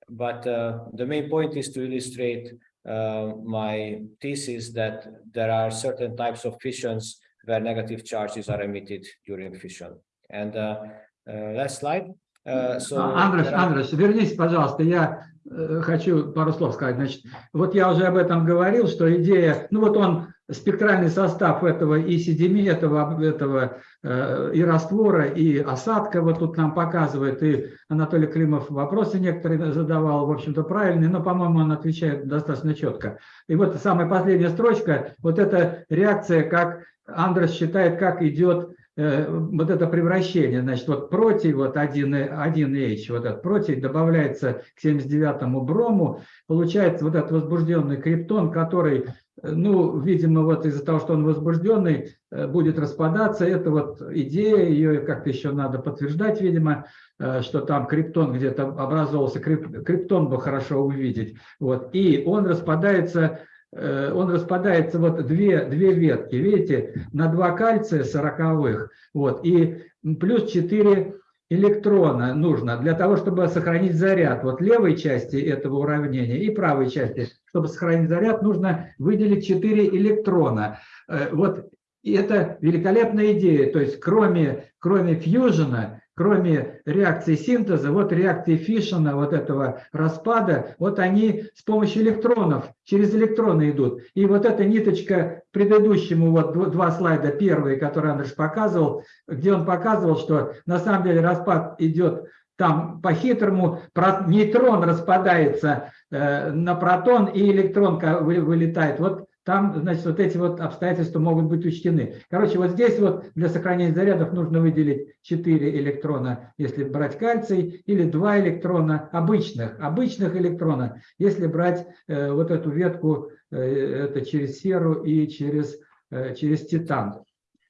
but uh, the main point is to illustrate uh, my thesis that there are certain types of fissions where negative charges are emitted during fission. And uh, uh, last slide. Uh, so А, are- Андреш, вернись, пожалуйста, я э, хочу пару слов сказать. Значит, вот я уже об этом говорил, что идея, ну вот он, спектральный состав этого и седими, этого, этого э, и раствора, и осадка вот тут нам показывает, и Анатолий Климов вопросы некоторые задавал, в общем-то, правильные, но, по-моему, он отвечает достаточно четко. И вот самая последняя строчка, вот эта реакция, как Андрес считает, как идет э, вот это превращение, значит, вот против, вот 1, 1H, вот этот против добавляется к 79-му брому, получается вот этот возбужденный криптон, который, ну, видимо, вот из-за того, что он возбужденный, э, будет распадаться. Это вот идея, ее как-то еще надо подтверждать, видимо, э, что там криптон где-то образовался, крип- криптон бы хорошо увидеть. Вот, и он распадается э, он распадается вот две, две ветки, видите, на два кальция сороковых, вот, и плюс 4 электрона нужно для того, чтобы сохранить заряд. Вот левой части этого уравнения и правой части, чтобы сохранить заряд, нужно выделить 4 электрона. Э, Вот и это великолепная идея. То есть кроме, кроме фьюжена, кроме реакции синтеза, вот реакции фишена, вот этого распада, вот они с помощью электронов, через электроны идут. И вот эта ниточка предыдущему, вот дв- два слайда, первые, которые Андрей показывал, где он показывал, что на самом деле распад идет там по-хитрому, нейтрон распадается э, на протон, и электрон вылетает. Вот там, значит, вот эти вот обстоятельства могут быть учтены. Короче, вот здесь вот для сохранения зарядов нужно выделить 4 электрона, если брать кальций, или 2 электрона обычных, обычных электрона, если брать э, вот эту ветку, э, это через серу и через, э, через титан.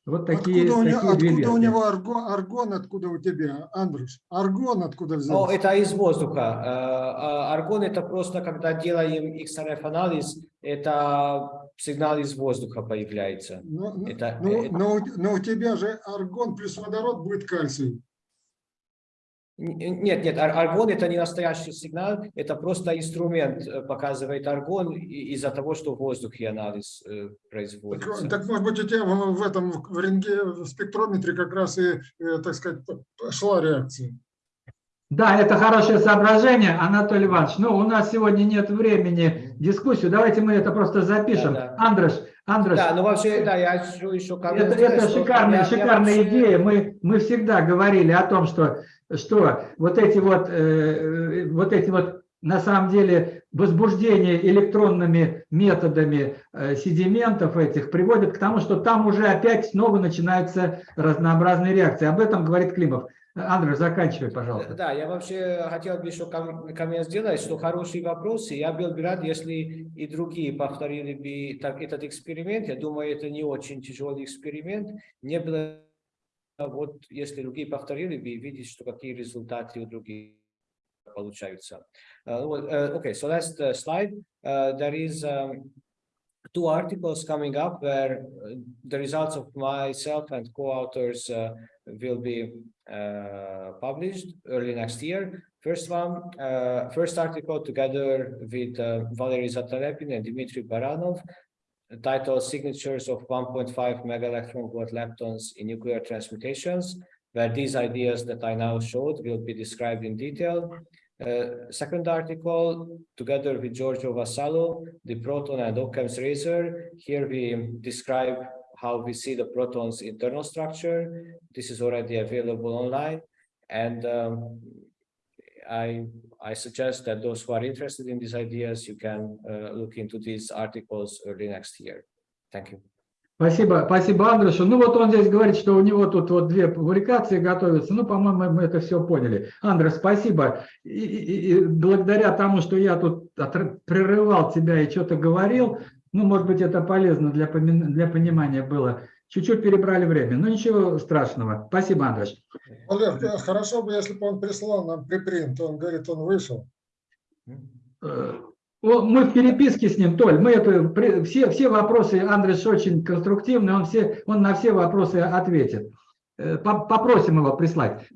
Вот такие, Откуда, у него, такие две откуда у него аргон, аргон, откуда у тебя, Андрюш? Аргон откуда Ну, взялся? это из воздуха. Э, а Аргон это просто, когда делаем XRF-анализ, это сигнал из воздуха появляется. Ну, ну, это- ну, это- но, у- но у тебя же аргон плюс водород будет кальций. Нет, нет, ар- аргон это не настоящий сигнал, это просто инструмент э, показывает аргон из-за того, что в воздухе анализ э, Так, производится. так, может быть, у тебя в, в этом в рентге, в спектрометре как раз и, э, так сказать, шла реакция. Да, это хорошее соображение, Анатолий Иванович. Но у нас сегодня нет времени дискуссию. Давайте мы это просто запишем. Да, да. Андреш, Андреш, Да, ну вообще, да, я еще как это, это шикарная, шикарная идея. Мы, мы всегда говорили о том, что, что вот эти вот, э, вот эти вот на самом деле возбуждение электронными методами э, седиментов этих приводит к тому, что там уже опять снова начинаются разнообразные реакции. Об этом говорит Климов. Андреш, заканчивай, пожалуйста. Да, я вообще хотел бы еще ком- коммент сделать, что хороший вопрос, и я был бы рад, если и другие повторили бы так, этот эксперимент. Я думаю, это не очень тяжелый эксперимент. Не было, вот если другие повторили бы, видеть, что какие результаты у других получаются. Uh, uh, okay, so last uh, slide. Uh, there is um, two articles coming up where uh, the results of myself and co-authors uh, will be uh, published early next year. First one, uh, first article together with uh, Valery Zatalepin and Dmitry Baranov, titled Signatures of 1.5 mega electron volt leptons in nuclear transmutations, where these ideas that I now showed will be described in detail. Uh, second article, together with Giorgio Vassallo, the proton and Occam's razor. Here we describe how we see the proton's internal structure. This is already available online. And um, I, I suggest that those who are interested in these ideas, you can uh, look into these articles early next year. Thank you. Спасибо, спасибо Андрешу. Ну вот он здесь говорит, что у него тут вот две публикации готовятся. Ну, по-моему, мы это все поняли. Андрес, спасибо. И, и- и благодаря тому, что я тут прерывал тебя и что-то говорил, ну, может быть, это полезно для, для понимания было. Чуть-чуть перебрали время, но ничего страшного. Спасибо, Андреш. Олег, э, хорошо бы, если бы он прислал нам припринт. Он говорит, он вышел. Мы в переписке с ним, Толь, мы это, все, все вопросы, Андрес очень конструктивный, он, все, он на все вопросы ответит. Э, по- Попросим его прислать.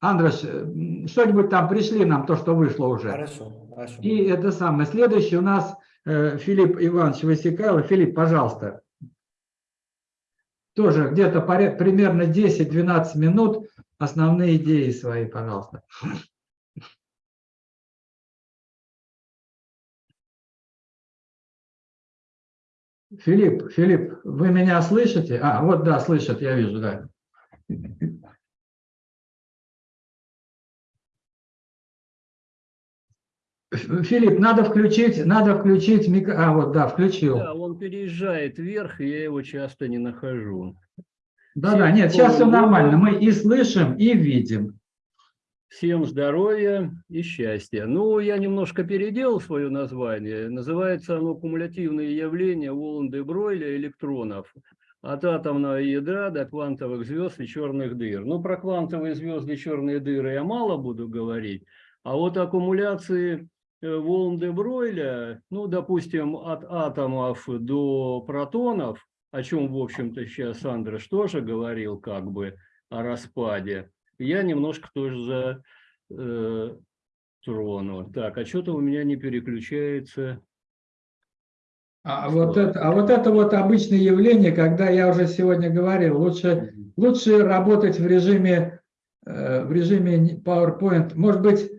Андреш, э, что-нибудь там пришли нам, то, что вышло уже. Хорошо, хорошо. И это самое. Следующий у нас э, Филипп Иванович Васикайло. Филипп, пожалуйста. Тоже где-то примерно 10-12 минут основные идеи свои, пожалуйста. Филипп, Филипп, вы меня слышите? А, вот да, слышат, я вижу, да. Филипп, надо включить, надо включить микро... А, вот, да, включил. Да, он переезжает вверх, и я его часто не нахожу. Да-да, нет, сейчас все нормально. Мы и слышим, и видим. Всем здоровья и счастья. Ну, я немножко переделал свое название. Называется оно «Кумулятивные явления Волан-де-Бройля электронов от атомного ядра до квантовых звезд и черных дыр». Ну, про квантовые звезды и черные дыры я мало буду говорить, а вот аккумуляции э, Волан-де-Бройля, ну, допустим, от атомов до протонов, о чем, в общем-то, сейчас Андреш тоже говорил, как бы, о распаде, я немножко тоже за э, трону. Так, а что-то у меня не переключается. А вот, это, а вот это вот обычное явление, когда я уже сегодня говорил, лучше, лучше работать в режиме, э, в режиме PowerPoint. Может быть,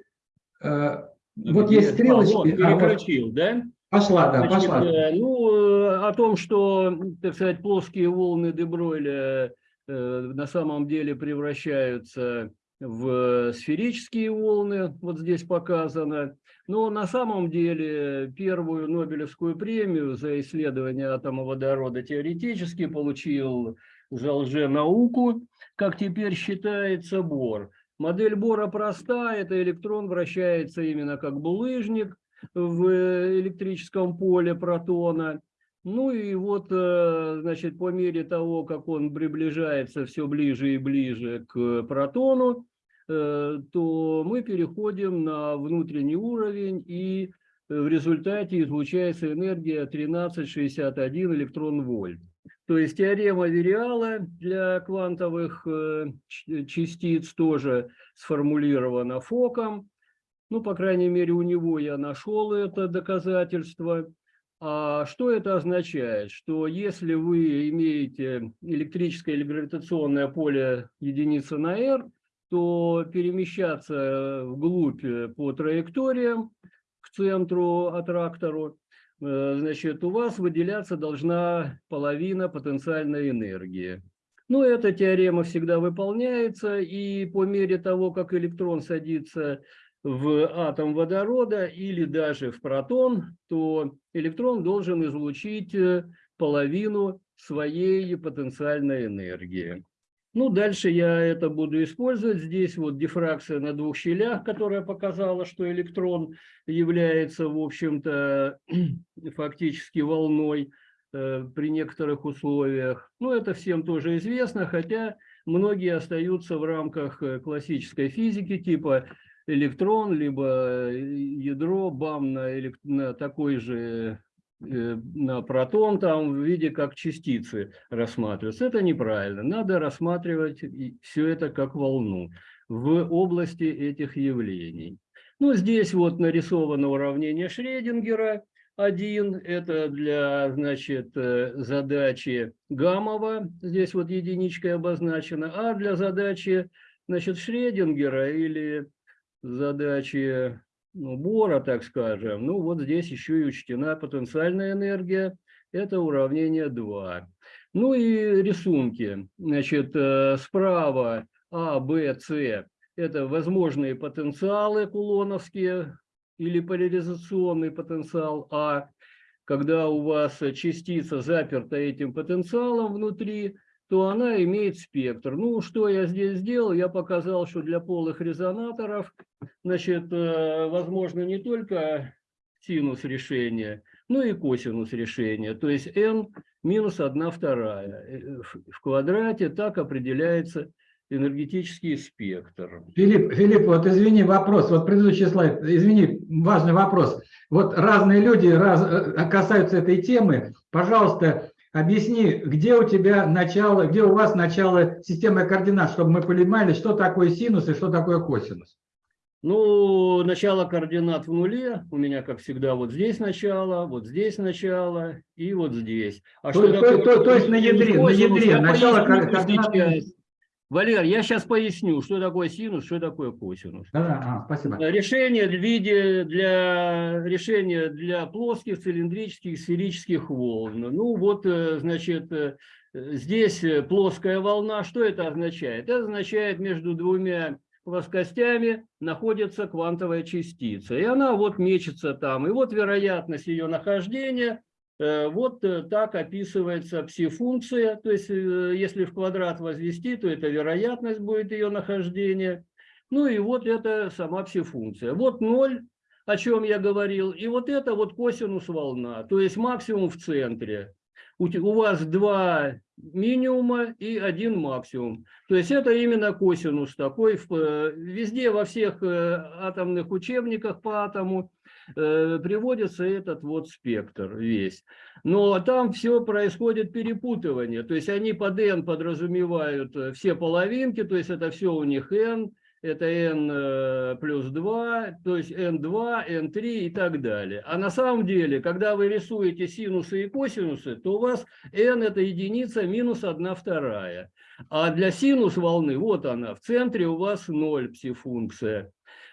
э, вот Где? есть стрелочки. А, вот, а, вот переключил, да? пошла, да, Значит, пошла. э, ну, э, о том, что, так сказать, плоские волны Дебройля на самом деле превращаются в сферические волны, вот здесь показано. Но на самом деле первую Нобелевскую премию за исследование атома водорода теоретически получил за лженауку, как теперь считается, Бор. Модель Бора проста, это электрон вращается именно как булыжник, в электрическом поле протона. Ну и вот, э, значит, по мере того, как он приближается все ближе и ближе к протону, э, то мы переходим на внутренний уровень, и в результате излучается энергия 1361 электрон-вольт. То есть теорема Вериала для квантовых э, частиц тоже сформулирована Фоком. Ну, по крайней мере, у него я нашел это доказательство. А что это означает? Что если вы имеете электрическое или гравитационное поле единицы на r, то перемещаться вглубь э, по траекториям к центру, аттрактору, э, значит, у вас выделяться должна половина потенциальной энергии. Ну, эта теорема всегда выполняется, и по мере того, как электрон садится в атом водорода или даже в протон, то электрон должен излучить э, половину своей потенциальной энергии. Ну, дальше я это буду использовать. Здесь вот дифракция на двух щелях, которая показала, что электрон является, в общем-то, фактически волной э, при некоторых условиях. Ну, это всем тоже известно, хотя многие остаются в рамках э, классической физики, типа электрон, либо э, ядро, бам на, на такой же э, на протон там в виде как частицы рассматриваются. Это неправильно. Надо рассматривать все это как волну в области этих явлений. Ну, здесь вот нарисовано уравнение Шредингера. Один – это для, значит, э, задачи Гамова, здесь вот единичкой обозначено, а для задачи, значит, Шредингера или задачи ну, Бора, так скажем, ну вот здесь еще и учтена потенциальная энергия, это уравнение 2. Ну и рисунки. Значит, э, справа А, Б, С это возможные потенциалы кулоновские или поляризационный потенциал А. Когда у вас частица заперта этим потенциалом внутри, то она имеет спектр. Ну, что я здесь сделал? Я показал, что для полых резонаторов, значит, э, возможно не только синус решения, но и косинус решения. То есть n минус 1 вторая э, в- в квадрате так определяется энергетический спектр. Филипп, Филипп, вот извини, вопрос, вот предыдущий слайд, извини, важный вопрос. Вот разные люди раз, э, касаются этой темы. Пожалуйста, объясни, где у тебя начало, где у вас начало системы координат, чтобы мы понимали, что такое синус и что такое косинус. Ну, начало координат в нуле. У меня, как всегда, вот здесь начало, вот здесь начало и вот здесь. А То- то- то- то есть на ядре, на ядре, начало координат. Валер, я сейчас поясню, что такое синус, что такое косинус. Да, а, спасибо. Решение в виде для решения для плоских, цилиндрических, сферических волн. Ну вот, э, значит, э, здесь э, плоская волна. Что это означает? Это означает между двумя плоскостями находится квантовая частица. И она вот мечется там. И вот вероятность ее нахождения э, вот э, так описывается пси-функция. То есть, э, если в квадрат возвести, то это вероятность будет ее нахождения. Ну и вот это сама пси-функция. Вот ноль, о чем я говорил, и вот это вот косинус волна, то есть максимум в центре. У, вас два минимума и один максимум. То есть это именно косинус такой. э, Везде во всех э, атомных учебниках по атому э, приводится этот вот спектр весь. Но там все происходит перепутывание. То есть они под n подразумевают э, все половинки, то есть это все у них n, это n э, плюс 2, то есть n2, n3 и так далее. А на самом деле, когда вы рисуете синусы и косинусы, то у вас n это единица минус 1 вторая. А для синус волны, вот она, в центре у вас 0 пси-функция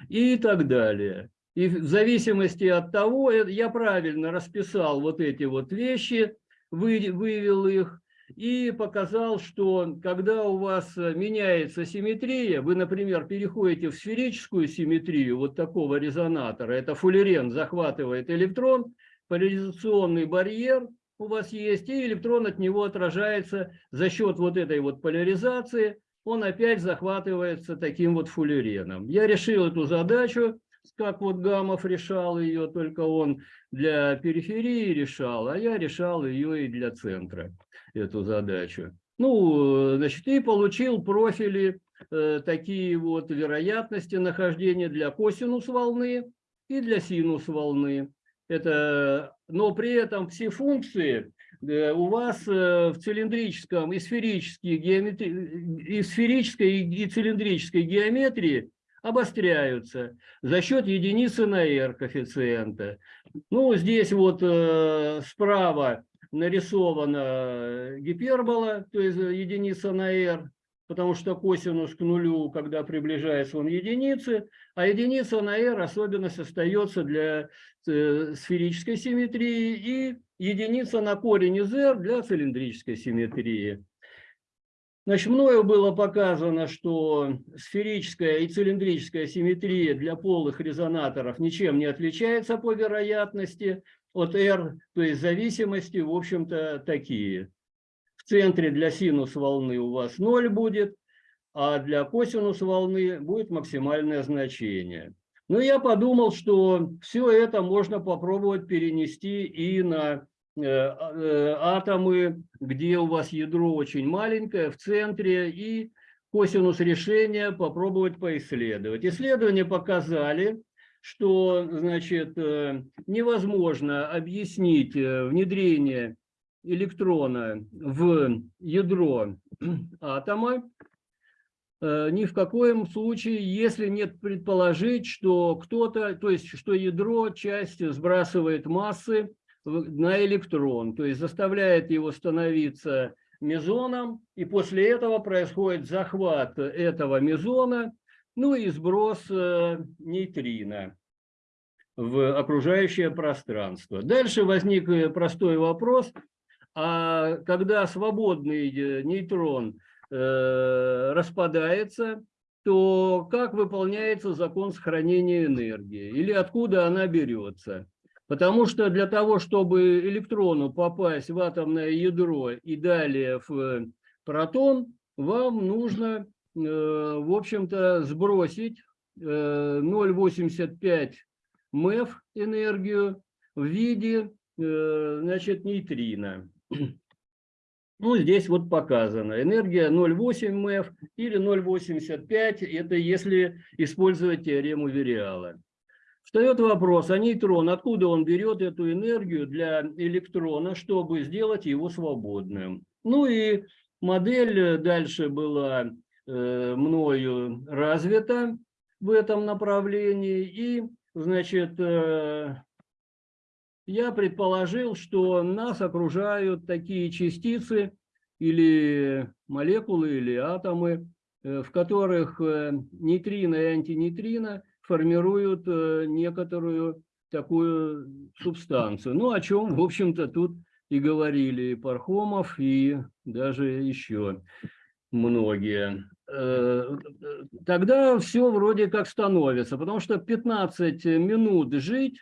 и так далее. И в зависимости от того, э, я правильно расписал вот эти вот вещи, вы- вывел их, и показал, что когда у вас э, меняется симметрия, вы, например, переходите в сферическую симметрию вот такого резонатора, это фуллерен захватывает электрон, поляризационный барьер у вас есть, и электрон от него отражается за счет вот этой вот поляризации, он опять захватывается таким вот фуллереном. Я решил эту задачу, как вот Гамов решал ее, только он для периферии решал, а я решал ее и для центра эту задачу. Ну, значит, и получил профили э, такие вот вероятности нахождения для косинус волны и для синус волны. Это, но при этом все функции э, у вас э, в цилиндрическом и сферической геометрии, и сферической и цилиндрической геометрии обостряются за счет единицы на r коэффициента. Ну, здесь вот э, справа нарисована гипербола, то есть единица на r, потому что косинус к нулю, когда приближается он единицы, а единица на r особенность остается для э, сферической симметрии и единица на корень из r для цилиндрической симметрии. Значит, мною было показано, что сферическая и цилиндрическая симметрия для полых резонаторов ничем не отличается по вероятности от R, то есть зависимости, в общем-то, такие. В центре для синус волны у вас 0 будет, а для косинус волны будет максимальное значение. Но я подумал, что все это можно попробовать перенести и на атомы, где у вас ядро очень маленькое, в центре, и косинус решения попробовать поисследовать. Исследования показали, что значит, э, невозможно объяснить э, внедрение электрона в ядро атома э, ни в коем случае, если нет предположить, что кто-то, то есть что ядро часть сбрасывает массы на электрон, то есть заставляет его становиться мезоном, и после этого происходит захват этого мезона, ну и сброс э, нейтрино в окружающее пространство. Дальше возник э, простой вопрос, а когда свободный э, нейтрон распадается, то как выполняется закон сохранения энергии или откуда она берется? Потому что для того, чтобы электрону попасть в атомное ядро и далее в протон, вам нужно, э, в общем-то, сбросить э, 0,85 МЭФ энергию в виде, э, значит, нейтрина. Ну, здесь вот показано. Энергия 0,8 МЭФ или 0,85. Это если использовать теорему Вериала. Встает вопрос, а нейтрон, откуда он берет эту энергию для электрона, чтобы сделать его свободным? Ну и модель дальше была э, мною развита в этом направлении. И, значит, э, я предположил, что нас окружают такие частицы или молекулы, или атомы, э, в которых э, нейтрино и антинейтрино формируют э, некоторую такую субстанцию. Ну, о чем, в общем-то, тут и говорили и Пархомов, и даже еще многие. Тогда все вроде как становится, потому что 15 минут жить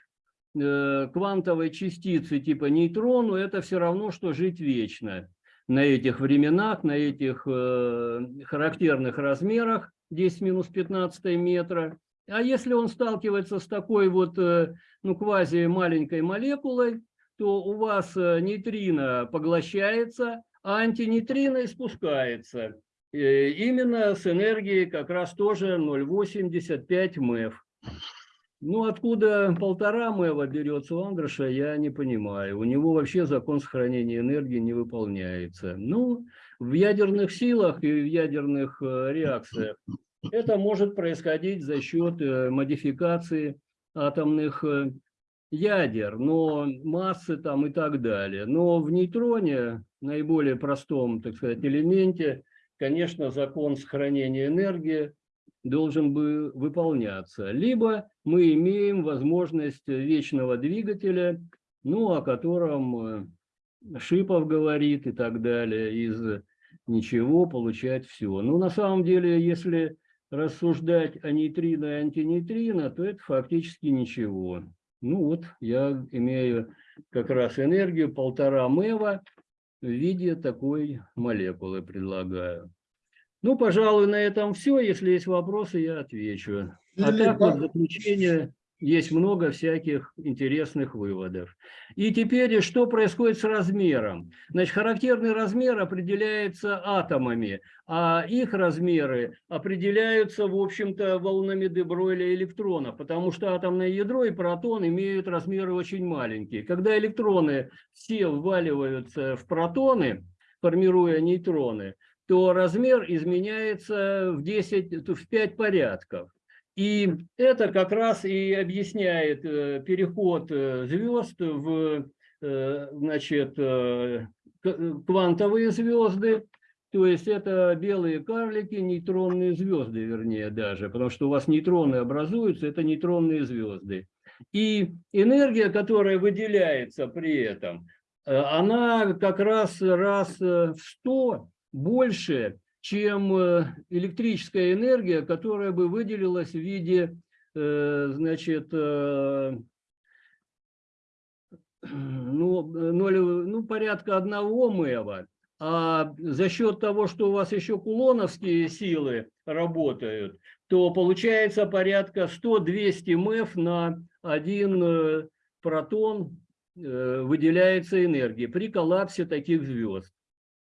Э, квантовой частицы типа нейтрону, это все равно, что жить вечно на этих временах, на этих э, характерных размерах 10 минус 15 метра. А если он сталкивается с такой вот, э, ну, квази маленькой молекулой, то у вас нейтрино поглощается, а антинейтрино испускается. Именно с энергией как раз тоже 0,85 МЭФ. Ну, откуда полтора мэва берется у Андроша, я не понимаю. У него вообще закон сохранения энергии не выполняется. Ну, в ядерных силах и в ядерных э, реакциях это может происходить за счет э, модификации атомных э, ядер, но массы там и так далее. Но в нейтроне, наиболее простом, так сказать, элементе, конечно, закон сохранения энергии должен бы выполняться. Либо мы имеем возможность вечного двигателя, ну, о котором э, Шипов говорит и так далее, из ничего получать все. Но на самом деле, если рассуждать о нейтрино и антинейтрино, то это фактически ничего. Ну вот, я имею как раз энергию полтора МЭВа в виде такой молекулы предлагаю. Ну, пожалуй, на этом все. Если есть вопросы, я отвечу. А так вот, в заключение есть много всяких интересных выводов. И теперь, что происходит с размером? Значит, характерный размер определяется атомами, а их размеры определяются, в общем-то, волнами де Бройля электронов, потому что атомное ядро и протон имеют размеры очень маленькие. Когда электроны все вваливаются в протоны, формируя нейтроны, то размер изменяется в 10, в 5 порядков. И это как раз и объясняет э, переход э, звезд в э, значит, квантовые звезды, то есть это белые карлики, нейтронные звезды, вернее даже, потому что у вас нейтроны образуются, это нейтронные звезды. И энергия, которая выделяется при этом, она как раз раз в 100 больше, чем э, электрическая энергия, которая бы выделилась в виде, э, значит, э, ну, ноль, ну, порядка одного мэва. А за счет того, что у вас еще кулоновские силы работают, то получается порядка 100-200 мэв на один протон выделяется энергии при коллапсе таких звезд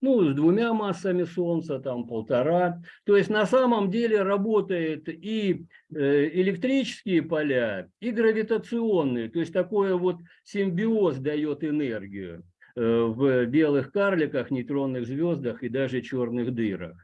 ну, с двумя массами Солнца, там полтора. То есть на самом деле работает и э, электрические поля, и гравитационные. То есть такой вот симбиоз дает энергию э, в белых карликах, нейтронных звездах и даже черных дырах.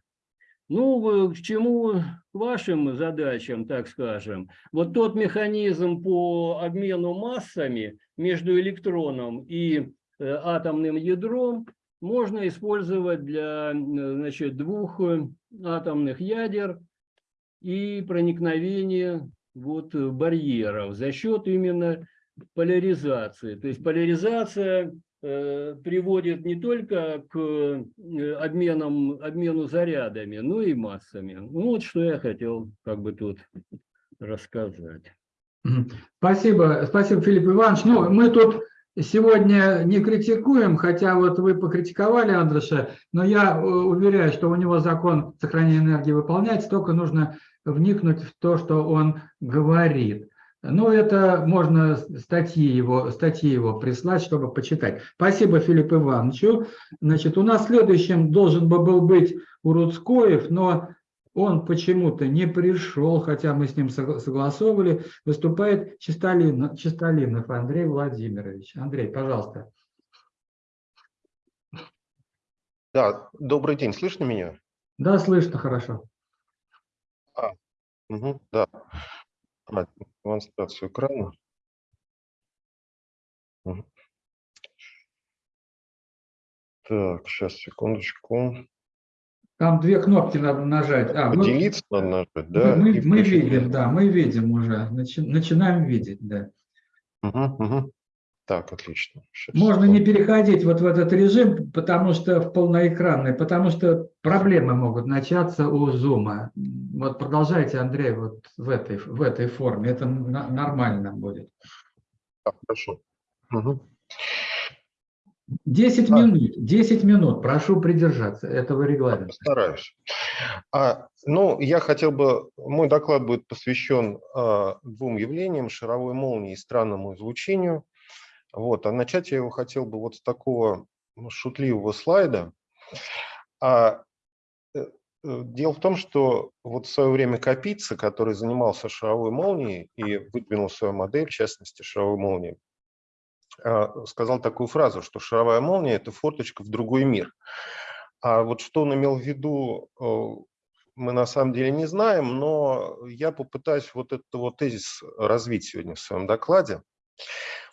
Ну, к чему, к вашим задачам, так скажем, вот тот механизм по обмену массами между электроном и э, атомным ядром, можно использовать для значит, двух э, атомных ядер и проникновения вот, барьеров за счет именно поляризации. То есть поляризация э, приводит не только к э, обменам, обмену зарядами, но и массами. Ну, вот что я хотел как бы тут рассказать. Спасибо, спасибо, Филипп Иванович. Ну, мы тут сегодня не критикуем, хотя вот вы покритиковали Андреша, но я э, уверяю, что у него закон сохранения энергии выполняется, только нужно вникнуть в то, что он говорит. Ну, это можно статьи его, статьи его прислать, чтобы почитать. Спасибо Филиппу Ивановичу. Значит, у нас следующим должен бы был быть Уруцкоев, но он почему-то не пришел, хотя мы с ним согла- согласовывали. Выступает Чистолин, Чистолинов Андрей Владимирович. Андрей, пожалуйста. Да, добрый день, слышно меня? Да, слышно хорошо. Мгм, да. А, Демонстрацию экрана. Так, сейчас, секундочку. Там две кнопки надо нажать. А, мы- Поделиться надо нажать, мы, да? мы- мы видим, да, мы видим уже. Начи- начинаем видеть, да. Мгм, мгм. Так, отлично. Щас, Можно не переходить вот в этот режим, потому что в полноэкранный, потому что проблемы могут начаться у зума. Вот продолжайте, Андрей, вот в этой, в этой форме. Это нормально будет. Так, хорошо. Мгм. 10 А. минут, 10 минут, прошу придержаться этого регламента. Постараюсь. А, ну, я хотел бы, мой доклад будет посвящен а, двум явлениям, шаровой молнии и странному излучению. Вот, а начать я его хотел бы вот с такого ну, шутливого слайда. А, э, э, дело в том, что вот в свое время Капица, который занимался шаровой молнией и выдвинул свою модель, в частности, шаровой молнии, сказал такую фразу, что шаровая молния – это форточка в другой мир. А вот что он имел в виду, мы на самом деле не знаем, но я попытаюсь вот этот вот тезис развить сегодня в своем докладе.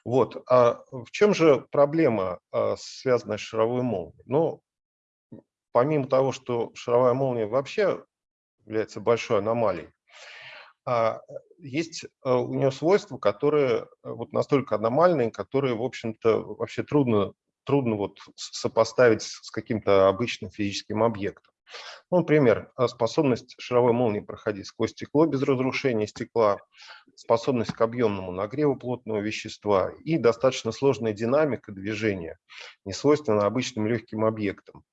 Вот. А в чем же проблема, а, связанная с шаровой молнией? Ну, помимо того, что шаровая молния вообще является большой аномалией, а, есть а, у нее свойства, которые а, вот настолько аномальные, которые, в общем-то, вообще трудно, трудно вот сопоставить с каким-то обычным физическим объектом. Ну, например, а, способность шаровой молнии проходить сквозь стекло без разрушения стекла, способность к объемному нагреву плотного вещества и достаточно сложная динамика движения, не свойственна обычным легким объектам.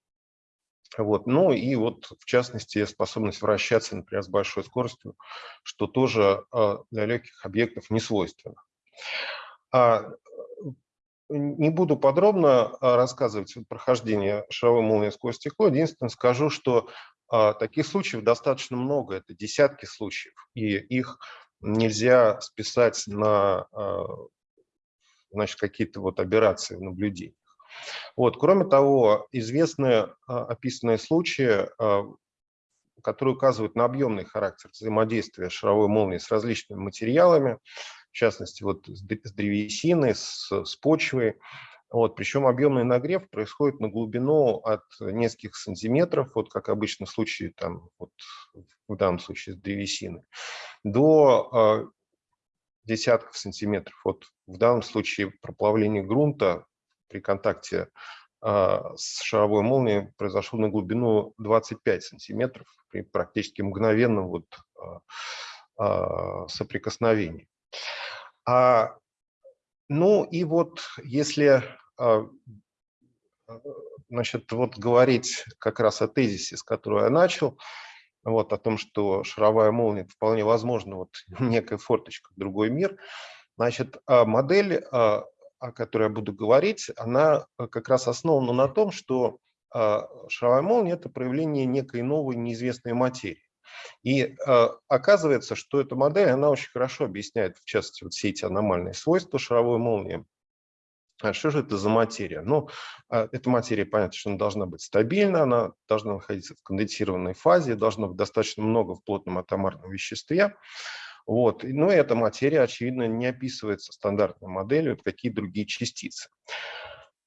Вот. Ну и вот в частности способность вращаться, например, с большой скоростью, что тоже а, для легких объектов не свойственно. А, Не буду подробно а, рассказывать прохождение шаровой молнии сквозь стекло. Единственное скажу, что а, таких случаев достаточно много, это десятки случаев, и их нельзя списать на какие-то вот операции в наблюдениях. Вот. Кроме того, известны а, описанные случаи, а, которые указывают на объемный характер взаимодействия шаровой молнии с различными материалами, в частности, вот с древесиной, с, с почвой. Вот, причем объемный нагрев происходит на глубину от нескольких сантиметров, вот как обычно в случае, там, вот, в данном случае с древесиной, до а, десятков сантиметров. Вот в данном случае проплавление грунта при контакте а, с шаровой молнией произошло на глубину 25 сантиметров при практически мгновенном вот, а, а, соприкосновении. А, ну и вот если значит, вот говорить как раз о тезисе, с которого я начал, вот, о том, что шаровая молния вполне возможно вот некая форточка в другой мир, значит, модель, о которой я буду говорить, она а, как раз основана на том, что а, шаровая молния – это проявление некой новой неизвестной материи. И э, оказывается, что эта модель, она очень хорошо объясняет, в частности, вот все эти аномальные свойства шаровой молнии. А что же это за материя? Ну, а, эта материя, понятно, что она должна быть стабильна, она должна находиться в конденсированной фазе, должно быть достаточно много в плотном атомарном веществе. Вот. и- Ну, эта материя, очевидно, не описывается стандартной моделью, вот какие другие частицы.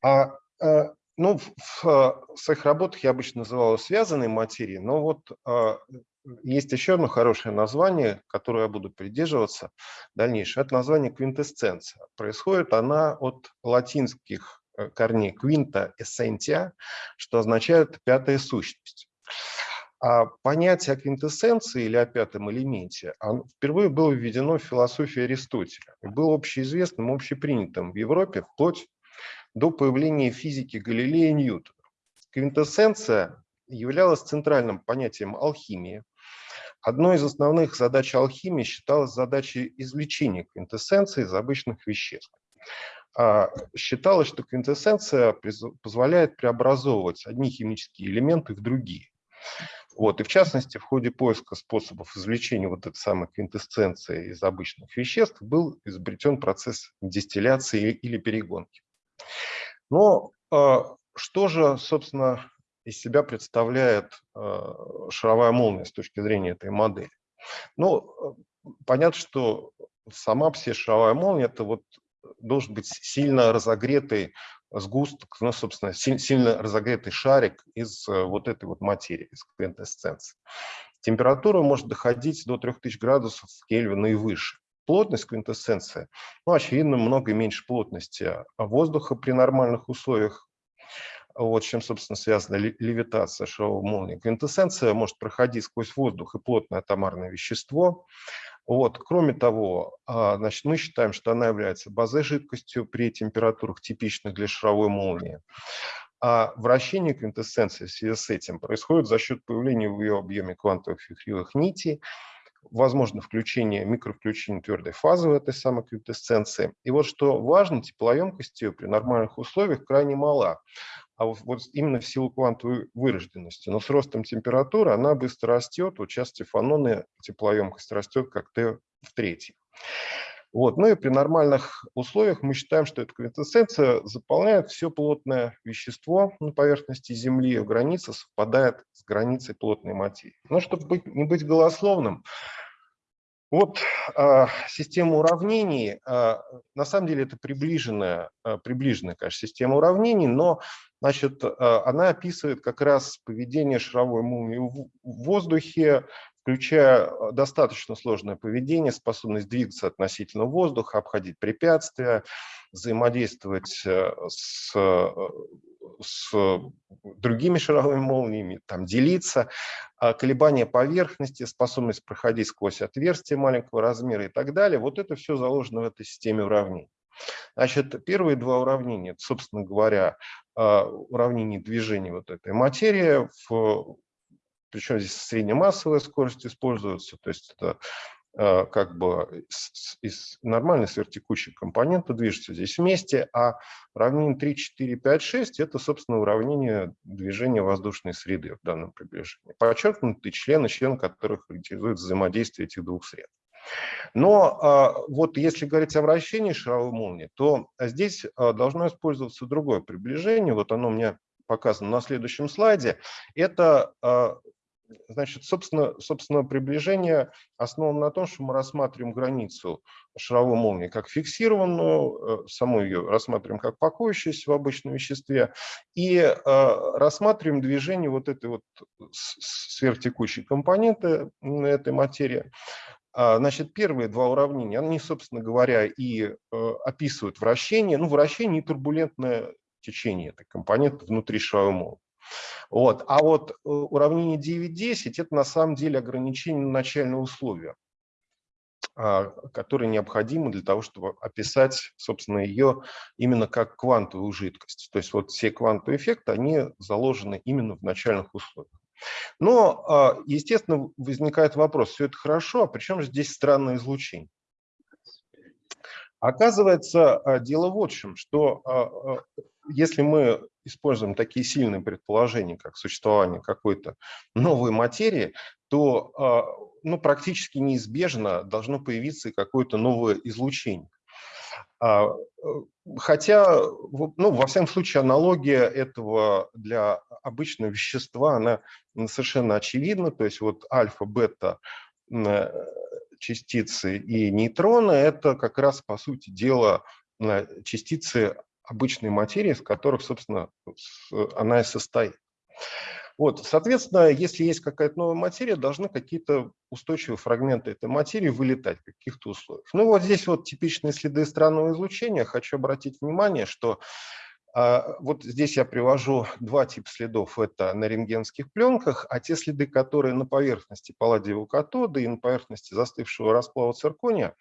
А, э, ну, в, в, э, своих работах я обычно называл ее связанной материей, но вот а, есть еще одно хорошее название, которое я буду придерживаться в. Это название квинтэссенция. Происходит она от латинских э, корней квинта эссентия, что означает пятая сущность. А понятие о квинтэссенции или о пятом элементе впервые было введено в философии Аристотеля и было общеизвестным, общепринятым в Европе вплоть до появления физики Галилея и Ньютона. Квинтэссенция являлась центральным понятием алхимии. Одной из основных задач алхимии считалась задачей извлечения квинтэссенции из обычных веществ. А, Считалось, что квинтэссенция позволяет преобразовывать одни химические элементы в другие. Вот, и в частности, в ходе поиска способов извлечения вот этой самой квинтэссенции из обычных веществ был изобретен процесс дистилляции или перегонки. Но а, что же, собственно, из себя представляет а, шаровая молния с точки зрения этой модели? Ну, э, понятно, что сама себе шаровая молния – это вот должен быть сильно разогретый сгусток, ну, собственно, си- сильно разогретый шарик из э, вот этой вот материи, из квинтэссенции. Температура может доходить до 3000 градусов Кельвина и выше. Плотность квинтэссенции, ну, очевидно, много меньше плотности воздуха при нормальных условиях, вот с чем, собственно, связана ле- левитация шаровой молнии. Квинтэссенция может проходить сквозь воздух и плотное атомарное вещество. Вот. Кроме того, а, значит, мы считаем, что она является базой жидкостью при температурах, типичных для шаровой молнии. А вращение квинтэссенции в связи с этим происходит за счет появления в ее объеме квантовых вихревых нитей, возможно включение, микровключение твердой фазы в этой самой квинтэссенции. И вот что важно, теплоемкость ее при нормальных условиях крайне мала, а вот, вот именно в силу квантовой вырожденности. Но с ростом температуры она быстро растет, вот сейчас Стефаноны теплоемкость растет как Т в третий. Вот. Ну и при нормальных условиях мы считаем, что эта квинтэссенция заполняет все плотное вещество на поверхности Земли, в границе совпадает с границей плотной материи. Но чтобы быть, не быть голословным, вот а, система уравнений, а, на самом деле это приближенная, а, приближенная, конечно, система уравнений, но значит, а, она описывает как раз поведение шаровой в в воздухе, включая а, достаточно сложное поведение, способность двигаться относительно воздуха, обходить препятствия, взаимодействовать э, с, э, с другими шаровыми молниями, там, делиться, а, колебания поверхности, способность проходить сквозь отверстия маленького размера и так далее. Вот это все заложено в этой системе уравнений. Значит, первые два уравнения, собственно говоря, а, уравнение движения вот этой материи, в, причем здесь среднемассовая скорость используется, то есть это а, как бы из нормальной сверхтекучей компонента движется здесь вместе, а уравнение 3, 4, 5, 6 – это, собственно, уравнение движения воздушной среды в данном приближении. Подчеркнуты члены, член которых характеризует взаимодействие этих двух сред. Но а, вот если говорить о вращении шаровой молнии, то здесь а, должно использоваться другое приближение. Вот оно у меня показано на следующем слайде. Это Значит, собственно, собственно, приближение основано на том, что мы рассматриваем границу шаровой молнии как фиксированную, э, саму ее рассматриваем как покоящуюся в обычном веществе, и э, рассматриваем движение вот этой вот с- с- сверхтекучей компоненты этой материи. А, Значит, первые два уравнения, они, собственно говоря, и э, описывают вращение, ну, вращение и турбулентное течение этой компоненты внутри шаровой молнии. Вот. А вот э, уравнение 9.10 – это на самом деле ограничение на начальные условия, а, которые необходимы для того, чтобы описать, собственно, ее именно как квантовую жидкость. То есть вот все квантовые эффекты, они заложены именно в начальных условиях. Но, а, естественно, возникает вопрос, все это хорошо, а при чем же здесь странное излучение? Оказывается, а, дело в чем, что если мы используем такие сильные предположения, как существование какой-то новой материи, то а, ну, практически неизбежно должно появиться какое-то новое излучение. А, э, Хотя, ну, во всяком случае, аналогия этого для обычного вещества, она совершенно очевидна. То есть вот альфа, бета э, частицы и нейтроны – это как раз, по сути дела, э, частицы обычной материи, из которых, собственно, с- она и состоит. Вот, соответственно, если есть какая-то новая материя, должны какие-то устойчивые фрагменты этой материи вылетать в каких-то условиях. Ну вот здесь вот типичные следы странного излучения. Хочу обратить внимание, что Вот здесь я привожу два типа следов. Это на рентгенских пленках, а те следы, которые на поверхности палладиевого катода и на поверхности застывшего расплава циркония,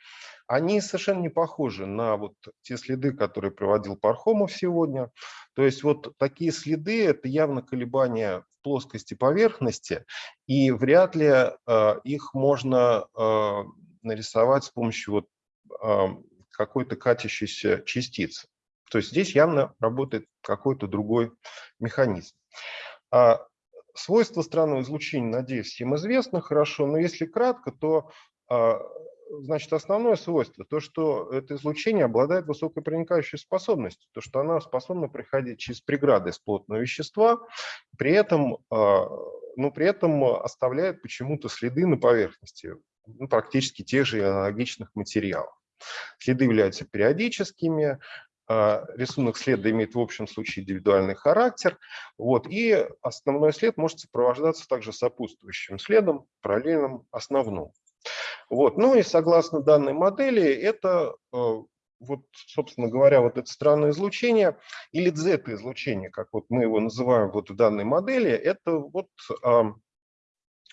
они совершенно не похожи на вот те следы, которые приводил Пархомов сегодня. То есть вот такие следы – это явно колебания в плоскости поверхности, и вряд ли э, их можно э, нарисовать с помощью вот, какой-то катящейся частицы. То есть здесь явно работает какой-то другой механизм. А свойства странного излучения, надеюсь, всем известно хорошо, но если кратко, то а, значит, основное свойство, то, что это излучение обладает высокой проникающей способностью, то, что она способна проходить через преграды из плотного вещества, при этом, а, но при этом оставляет почему-то следы на поверхности ну, практически тех же аналогичных материалов. Следы являются периодическими, рисунок следа имеет в общем случае индивидуальный характер, вот, и основной след может сопровождаться также сопутствующим следом, параллельным основному. Вот. Ну и согласно данной модели, это, э, вот, собственно говоря, вот это странное излучение или Z-излучение, как вот мы его называем вот в данной модели, это вот э,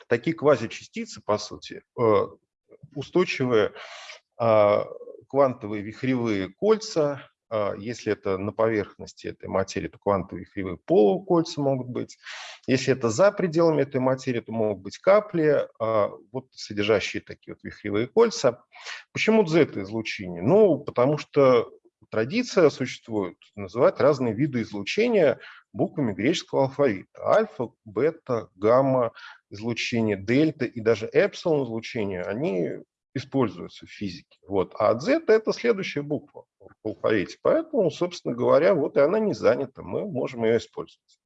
такие квазичастицы, по сути, э, устойчивые э, квантовые вихревые кольца, а, если это на поверхности этой материи, то квантовые кривые полукольца могут быть. Если это за пределами этой материи, то могут быть капли, а, вот содержащие такие вот вихревые кольца. Почему Z-излучение? Ну, потому что традиция существует называть разные виды излучения буквами греческого алфавита. Альфа, бета, гамма, излучение, дельта и даже эпсилон излучение, они используются в физике. Вот. А Z – это следующая буква в алфавите. Поэтому, собственно говоря, вот и она не занята, мы можем ее использовать.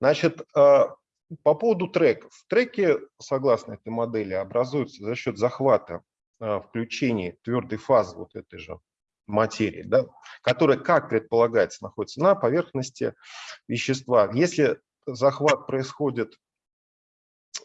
Значит, а, по поводу треков. Треки, согласно этой модели, образуются за счет захвата а, включения твердой фазы вот этой же материи, да, которая, как предполагается, находится на поверхности вещества. Если захват происходит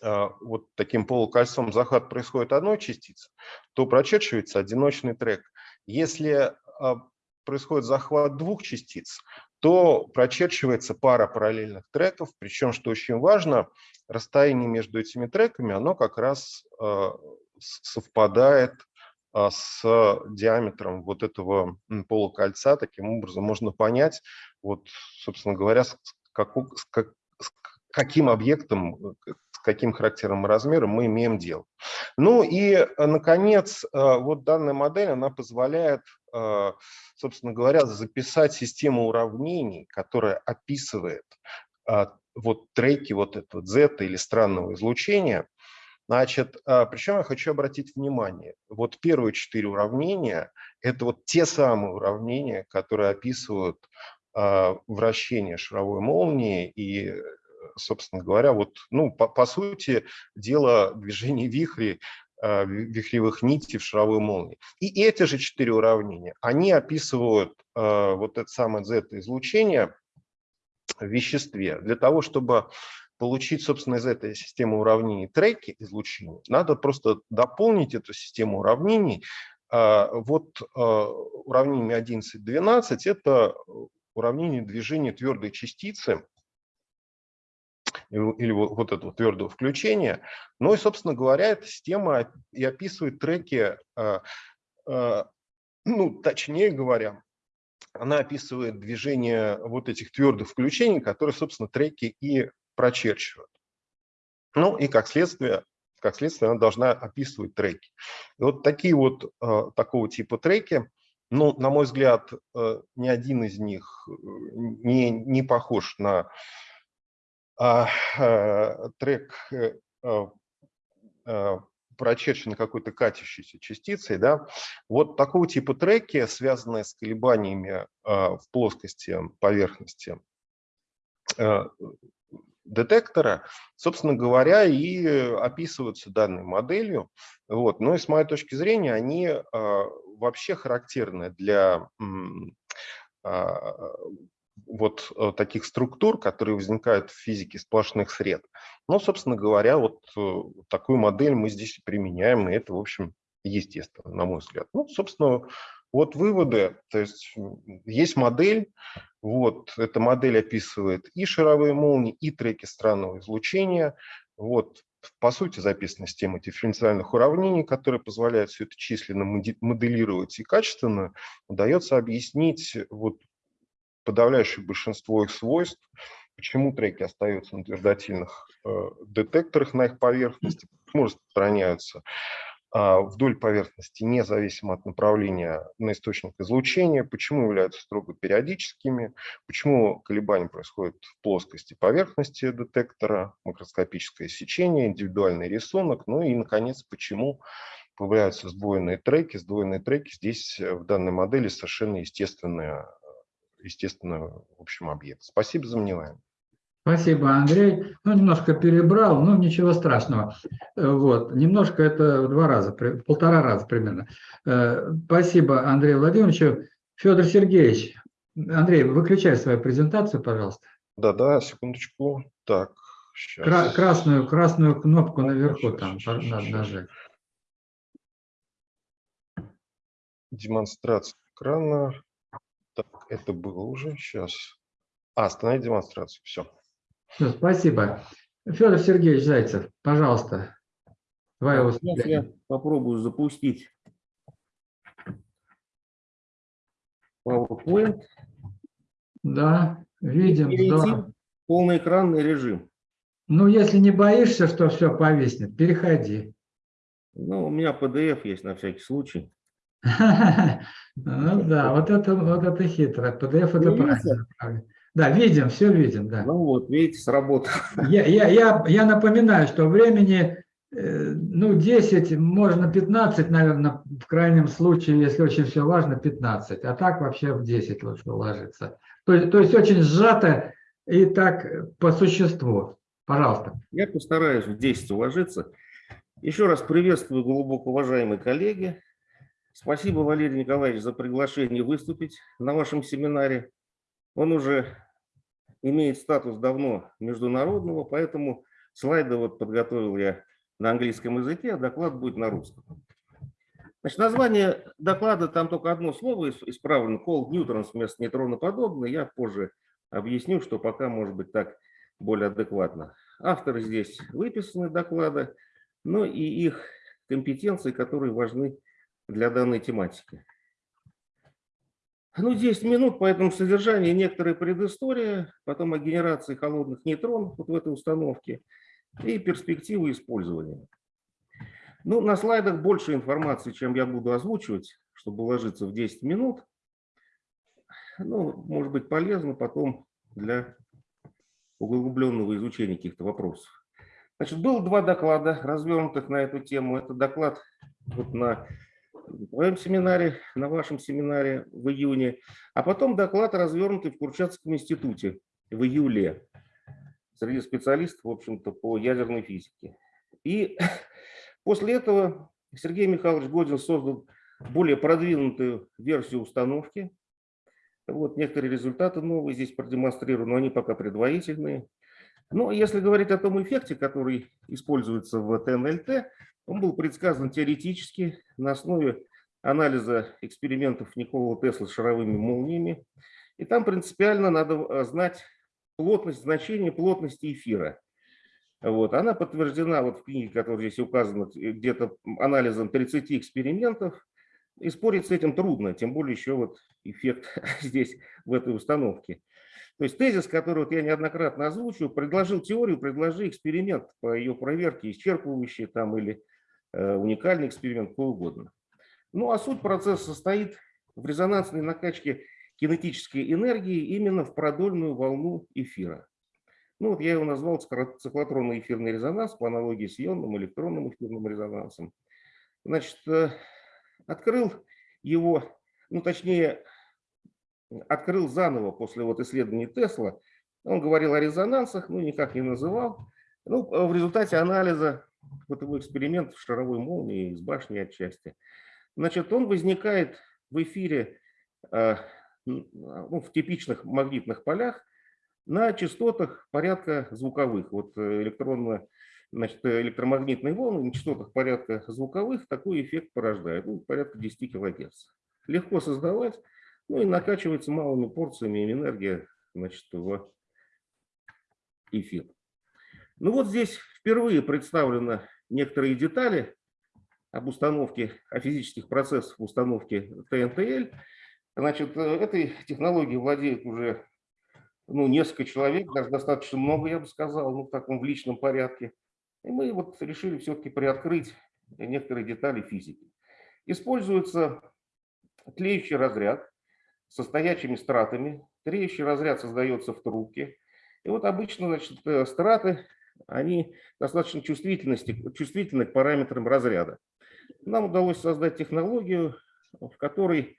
вот таким полукольцом захват происходит одной частицы, то прочерчивается одиночный трек. Если а, происходит захват двух частиц, то прочерчивается пара параллельных треков, причем, что очень важно, расстояние между этими треками, оно как раз а, совпадает с диаметром вот этого полукольца. Таким образом можно понять, вот, собственно говоря, с, как, с каким объектом, каким характером и размером мы имеем дело. Ну и, э, наконец, э, вот данная модель, она позволяет, э, собственно говоря, записать систему уравнений, которая описывает вот треки вот этого Z или странного излучения. Значит, причем я хочу обратить внимание, вот первые четыре уравнения – это вот те самые уравнения, которые описывают вращение шаровой молнии и собственно говоря, вот, ну, по, по сути, дело движения вихрей, э, вихревых нитей в шаровой молнии. И эти же четыре уравнения, они описывают э, вот это самое Z-излучение в веществе. Для того, чтобы получить, собственно, из этой системы уравнений треки излучения, надо просто дополнить эту систему уравнений. Э, вот уравнение 11-12 – это уравнение движения твердой частицы или вот, вот этого твердого включения. Ну и, собственно говоря, эта система и описывает треки, а, а, ну, точнее говоря, она описывает движение вот этих твердых включений, которые, собственно, треки и прочерчивают. Ну и как следствие, как следствие она должна описывать треки. И вот такие вот а, такого типа треки, ну, на мой взгляд, ни один из них не, не похож на трек э, а, прочерчены какой-то катящейся частицей, да, вот такого типа треки, связанные с колебаниями в плоскости поверхности детектора, собственно говоря, и описываются данной моделью. Вот. Но и с моей точки зрения они вообще характерны для вот э, таких структур, которые возникают в физике сплошных сред. Но, собственно говоря, вот э, такую модель мы здесь применяем, и это, в общем, естественно, на мой взгляд. Ну, собственно, вот выводы, то есть есть модель, Вот, эта модель описывает и шаровые молнии, и треки странного излучения. Вот, по сути, записана система дифференциальных уравнений, которая позволяет все это численно моделировать и качественно удается объяснить вот подавляющее большинство их свойств, почему треки остаются на твердотельных э, детекторах на их поверхности, почему распространяются а, вдоль поверхности, независимо от направления на источник излучения, почему являются строго периодическими, почему колебания происходят в плоскости поверхности детектора, макроскопическое сечение, индивидуальный рисунок, ну и, наконец, почему появляются сдвоенные треки. Сдвоенные треки здесь э, в данной модели совершенно естественные, естественный, в общем, объект. Спасибо за внимание. Спасибо, Андрей. Ну, немножко перебрал, но ничего страшного. Э, Вот, немножко это в два раза, полтора раза примерно. Э, Спасибо Андрею Владимировичу. Федор Сергеевич, Андрей, выключай свою презентацию, пожалуйста. Да-да, секундочку. Так, Кра- сейчас. красную, красную кнопку наверху Щас, там щас, надо щас. нажать. Демонстрация экрана. Так, это было уже. Сейчас. А, остановить демонстрацию. Все. Всё, спасибо. Федор Сергеевич Зайцев, пожалуйста, твое Так, Сейчас я попробую запустить PowerPoint Да, видим, в полноэкранный режим. Ну, если не боишься, что все повиснет, переходи. Ну, у меня PDF есть на всякий случай. Ну да, вот это, вот это хитро. PDF это правильно. Да, видим, все видим, да. Ну вот, видите, сработало. Я, я, я, я напоминаю, что времени, э, ну, 10, можно 15, наверное, в крайнем случае, если очень все важно, 15. А так вообще в 10 лучше уложиться. То, есть- то есть очень сжато и так по существу. Пожалуйста. Я постараюсь в 10 уложиться. Еще раз приветствую глубоко уважаемые коллеги. Спасибо, Валерий Николаевич, за приглашение выступить на вашем семинаре. Он уже имеет статус давно международного, поэтому слайды вот подготовил я на английском языке, а доклад будет на русском. Значит, название доклада, там только одно слово ис- исправлено, cold neutrons вместо нейтроноподобный. Я позже объясню, что пока может быть так более адекватно. Авторы здесь выписаны доклада, но и их компетенции, которые важны для данной тематики. Ну, 10 минут, поэтому содержание некоторая предыстория, потом о генерации холодных нейтронов вот в этой установке и перспективы использования. Ну, на слайдах больше информации, чем я буду озвучивать, чтобы уложиться в 10 минут. Ну, может быть полезно потом для углубленного изучения каких-то вопросов. Значит, было два доклада, развернутых на эту тему. Это доклад вот на твоем семинаре, на вашем семинаре в июне, а потом доклад, развернутый в Курчатском институте в июле среди специалистов, в общем-то, по ядерной физике. И после этого Сергей Михайлович Годин создал более продвинутую версию установки. Вот некоторые результаты новые здесь продемонстрированы, но они пока предварительные. Но если говорить о том эффекте, который используется в ТНЛТ, он был предсказан теоретически на основе анализа экспериментов Никола Тесла с шаровыми молниями. И там принципиально надо знать плотность, значение плотности эфира. Вот. Она подтверждена вот в книге, которая здесь указана, где-то анализом 30 экспериментов. И спорить с этим трудно, тем более еще вот эффект здесь, в этой установке. То есть тезис, который вот я неоднократно озвучиваю, предложил теорию, предложи эксперимент по ее проверке, исчерпывающий там или уникальный эксперимент, какой угодно. Ну а суть процесса состоит в резонансной накачке кинетической энергии именно в продольную волну эфира. Ну вот я его назвал циклотронный эфирный резонанс по аналогии с ионным электронным эфирным резонансом. Значит, э, открыл его, ну точнее, открыл заново после вот исследований Тесла. Он говорил о резонансах, ну никак не называл. Ну, в результате анализа вот его экспериментов шаровой молнии из башни отчасти. Значит, он возникает в эфире э, ну, в типичных магнитных полях на частотах порядка звуковых. Вот э, электронно, значит, э, электромагнитные волны на частотах порядка звуковых такой эффект порождает, ну, порядка 10 кГц. Легко создавать, Ну и накачивается малыми порциями энергия значит, в эфир. Ну вот здесь впервые представлены некоторые детали об установке, о физических процессах в установке ТНТЛ. Значит, э, этой технологией владеет уже ну, несколько человек, даже достаточно много, я бы сказал, ну, в таком в личном порядке. И мы вот решили все-таки приоткрыть некоторые детали физики. Используется тлеющий разряд со стоячими стратами. Тлеющий разряд создается в трубке. И вот обычно значит, э, страты, они достаточно чувствительности, чувствительны к параметрам разряда. Нам удалось создать технологию, в которой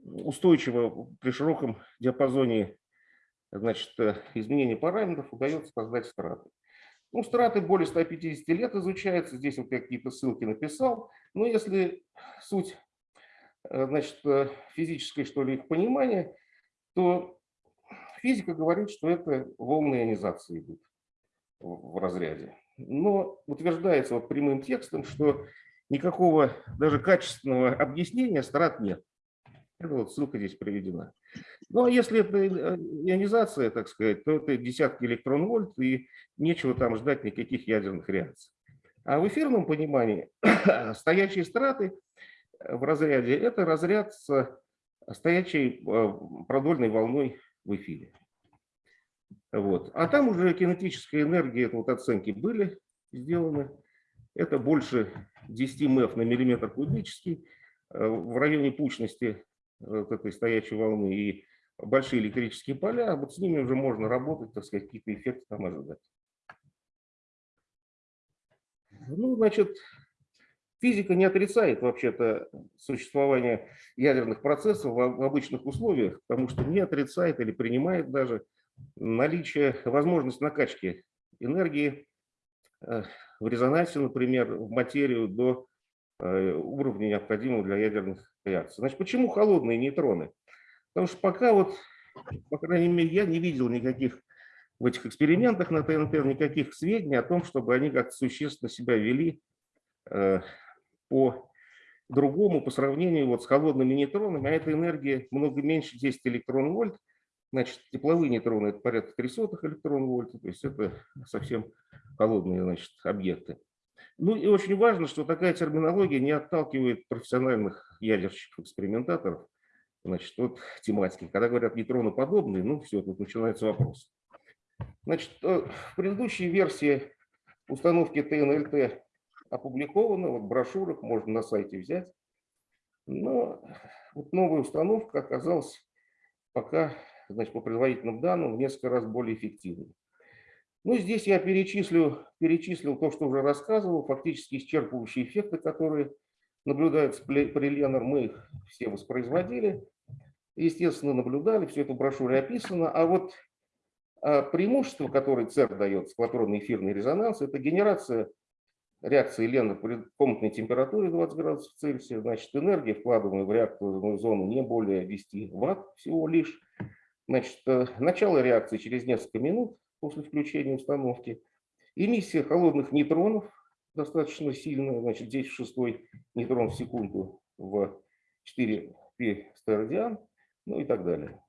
устойчиво при широком диапазоне значит, изменения параметров удается создать страты. Ну, страты более 150 лет изучаются, здесь вот какие-то ссылки написал. Но если суть значит, физической, что ли, их понимания, то физика говорит, что это волны ионизации идут в разряде. Но утверждается вот прямым текстом, что никакого даже качественного объяснения страт нет. Это вот ссылка здесь приведена. Ну, а если это э, ионизация, так сказать, то это десятки электрон-вольт, и нечего там ждать никаких ядерных реакций. А в эфирном понимании стоячие страты в разряде – это разряд с э, продольной волной в эфире. Вот. А там уже кинетическая энергия, вот оценки были сделаны. Это больше 10 МФ на миллиметр кубический э, в районе пучности вот этой стоячей волны и большие электрические поля, вот с ними уже можно работать, так сказать, какие-то эффекты там ожидать. Ну, значит, физика не отрицает вообще-то существование ядерных процессов в обычных условиях, потому что не отрицает или принимает даже наличие, возможность накачки энергии э, в резонансе, например, в материю до э, уровня, необходимого для ядерных реакций. Значит, почему холодные нейтроны? Потому что пока вот, по крайней мере, я не видел никаких в этих экспериментах на ТНТ, никаких сведений о том, чтобы они как-то существенно себя вели э, по другому по сравнению вот с холодными нейтронами, а эта энергия много меньше 10 электрон-вольт, значит, тепловые нейтроны это порядка 300 электрон-вольт, то есть это совсем холодные значит, объекты. Ну и очень важно, что такая терминология не отталкивает профессиональных ядерщиков-экспериментаторов, значит, от тематики. Когда говорят нейтроноподобные, ну все, тут начинается вопрос. Значит, э, в предыдущей версии установки ТНЛТ опубликована, вот в брошюрах можно на сайте взять. Но вот новая установка оказалась пока, значит, по предварительным данным, в несколько раз более эффективной. Ну, здесь я перечислю, перечислил то, что уже рассказывал, фактически исчерпывающие эффекты, которые наблюдаются при Ленар, мы их все воспроизводили, естественно, наблюдали, все это в брошюре описано. А вот а, преимущество, которое ЦЕР дает, скватронный эфирный резонанс, это генерация реакции Ленар при комнатной температуре 20 градусов Цельсия, значит, энергия, вкладываемая в реакторную зону, не более 10 ватт всего лишь. Значит, э, начало реакции через несколько минут, после включения установки. Эмиссия холодных нейтронов достаточно сильная, значит, здесь шестой нейтрон в секунду в 4 пи стердиан, ну и так далее.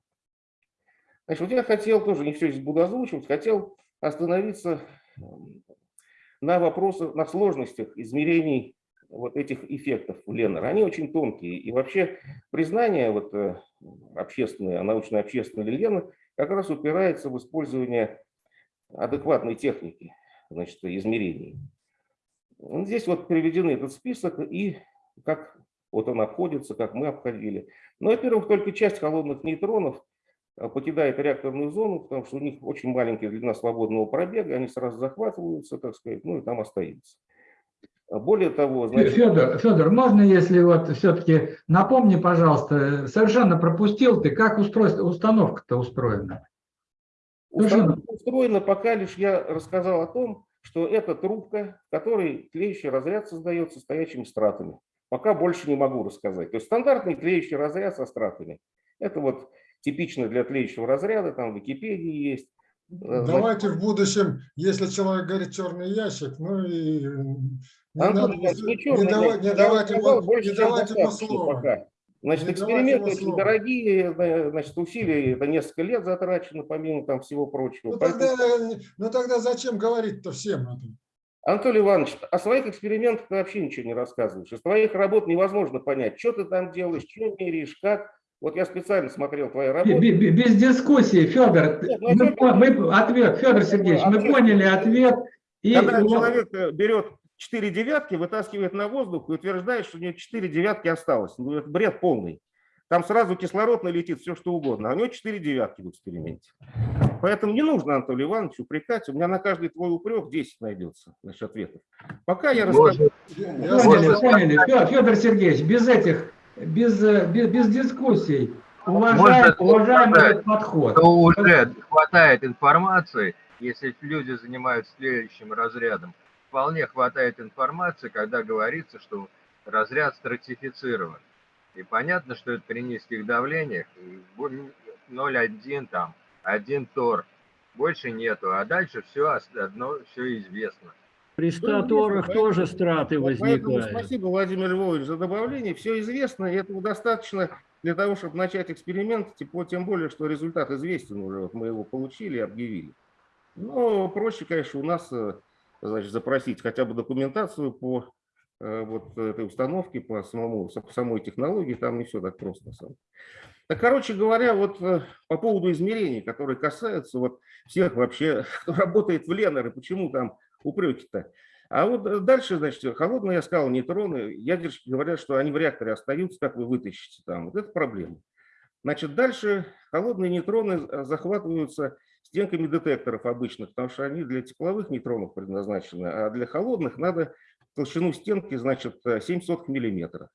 Значит, вот я хотел тоже, не все здесь буду озвучивать, хотел остановиться на вопросах, на сложностях измерений вот этих эффектов в Леннер. Они очень тонкие. И вообще признание вот, э, общественное, научно-общественное Леннер как раз упирается в использование адекватной техники значит, измерений. Здесь вот приведены этот список и как вот он обходится, как мы обходили. Ну, во-первых, только часть холодных нейтронов а, покидает реакторную зону, потому что у них очень маленькая длина свободного пробега, они сразу захватываются, так сказать, ну и там остаются. А Более того, значит... Федор, Федор, можно, если вот все-таки напомни, пожалуйста, совершенно пропустил ты, как устройство, установка-то устроена? Установка устроена, пока лишь я рассказал о том, что это трубка, в которой тлеющий разряд создается стоячими стратами. Пока больше не могу рассказать. То есть стандартный тлеющий разряд со стратами. Это вот типично для тлеющего разряда, там в Википедии есть. Э, Давайте в будущем, если человек говорит черный ящик, ну и не, Антон, надо, не, не, черный давай- не давайте сказал, ему, больше, не давайте ему слова. пока. Значит, Не эксперименты очень слово. дорогие, э, значит, усилия, это несколько лет затрачено, помимо там всего прочего. Ну Поэтому- тогда, ну тогда зачем говорить-то всем это? Анатолий Иванович, о своих экспериментах ты вообще ничего не рассказываешь. Из твоих работ невозможно понять, что ты там делаешь, что меряешь, как. Вот я специально смотрел твои работы. бе- Без дискуссии, Федор. Нет, ну, Мы, мы- ответ, Федор Сергеевич, мы Ответ. поняли ответ. И Когда вот- человек э, берет 4 девятки, вытаскивает на воздух и утверждает, что у него 4 девятки осталось. Ну, это бред полный. Там сразу кислород налетит, все что угодно. А у него 4 девятки в эксперименте. Поэтому не нужно Анатолий Иванович упрекать. У меня на каждый твой упрек 10 найдется, значит, ответов. Пока я расскажу. Поняли, поняли. Фе- Федор Сергеевич, без этих, без, э, без, без дискуссий. Уважаем, Можно уважаем этот подход. что уже хватает информации, если люди занимаются следующим разрядом. Вполне хватает информации, когда говорится, что разряд стратифицирован. И понятно, что это при низких давлениях, и бу- 0,1 там, 1 тор, больше нету, а дальше все одно, все известно. При 100 известно, торах поэтому- тоже страты Вот Поэтому возникают. спасибо, Владимир Львович, за добавление. Все известно, и этого достаточно для того, чтобы начать эксперимент, тем- тем более, что результат известен уже. Вот мы его получили и объявили. Но проще, конечно, у нас э, значит, запросить хотя бы документацию по э, вот этой установке, по, самому, самой технологии. Там не все так просто. Так, короче говоря, вот э, по поводу измерений, которые касаются вот всех вообще, кто работает в Ленер, и почему там упреки-то. А вот э, дальше, значит, холодные, я сказал, нейтроны, ядерщики говорят, что они в реакторе остаются, как вы вытащите там. Вот это проблема. Значит, дальше холодные нейтроны э, захватываются стенками детекторов обычных, потому что они для тепловых нейтронов предназначены, а для холодных надо толщину стенки, значит, 7 сотых миллиметра.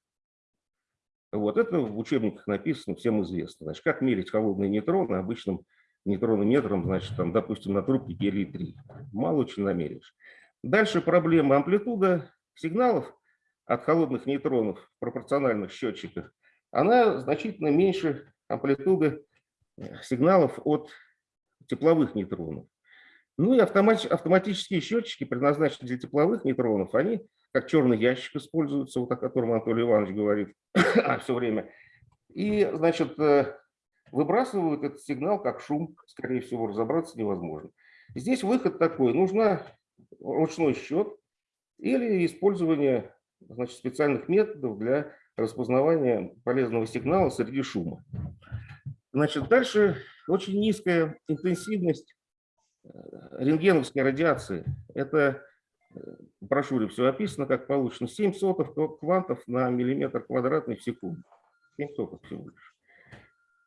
Вот это в учебниках написано, всем известно. Значит, как мерить холодные нейтроны обычным нейтронометром, значит, там, допустим, на трубке гелий-3. Мало очень намеришь. Дальше проблема амплитуда сигналов от холодных нейтронов в пропорциональных счетчиках, она значительно меньше амплитуды э, сигналов от тепловых нейтронов. Ну и автомати- автоматические счетчики, предназначенные для тепловых нейтронов, они как черный ящик используются, вот о котором Анатолий Иванович говорит все время. И, значит, э, выбрасывают этот сигнал как шум, скорее всего, разобраться невозможно. Здесь выход такой, нужна ручной счет или использование значит, специальных методов для распознавания полезного сигнала среди шума. Значит, дальше очень низкая интенсивность э, рентгеновской радиации. Это э, в брошюре все описано, как получено. 7 сотых квантов на миллиметр квадратный в секунду. 7 сотых всего лишь.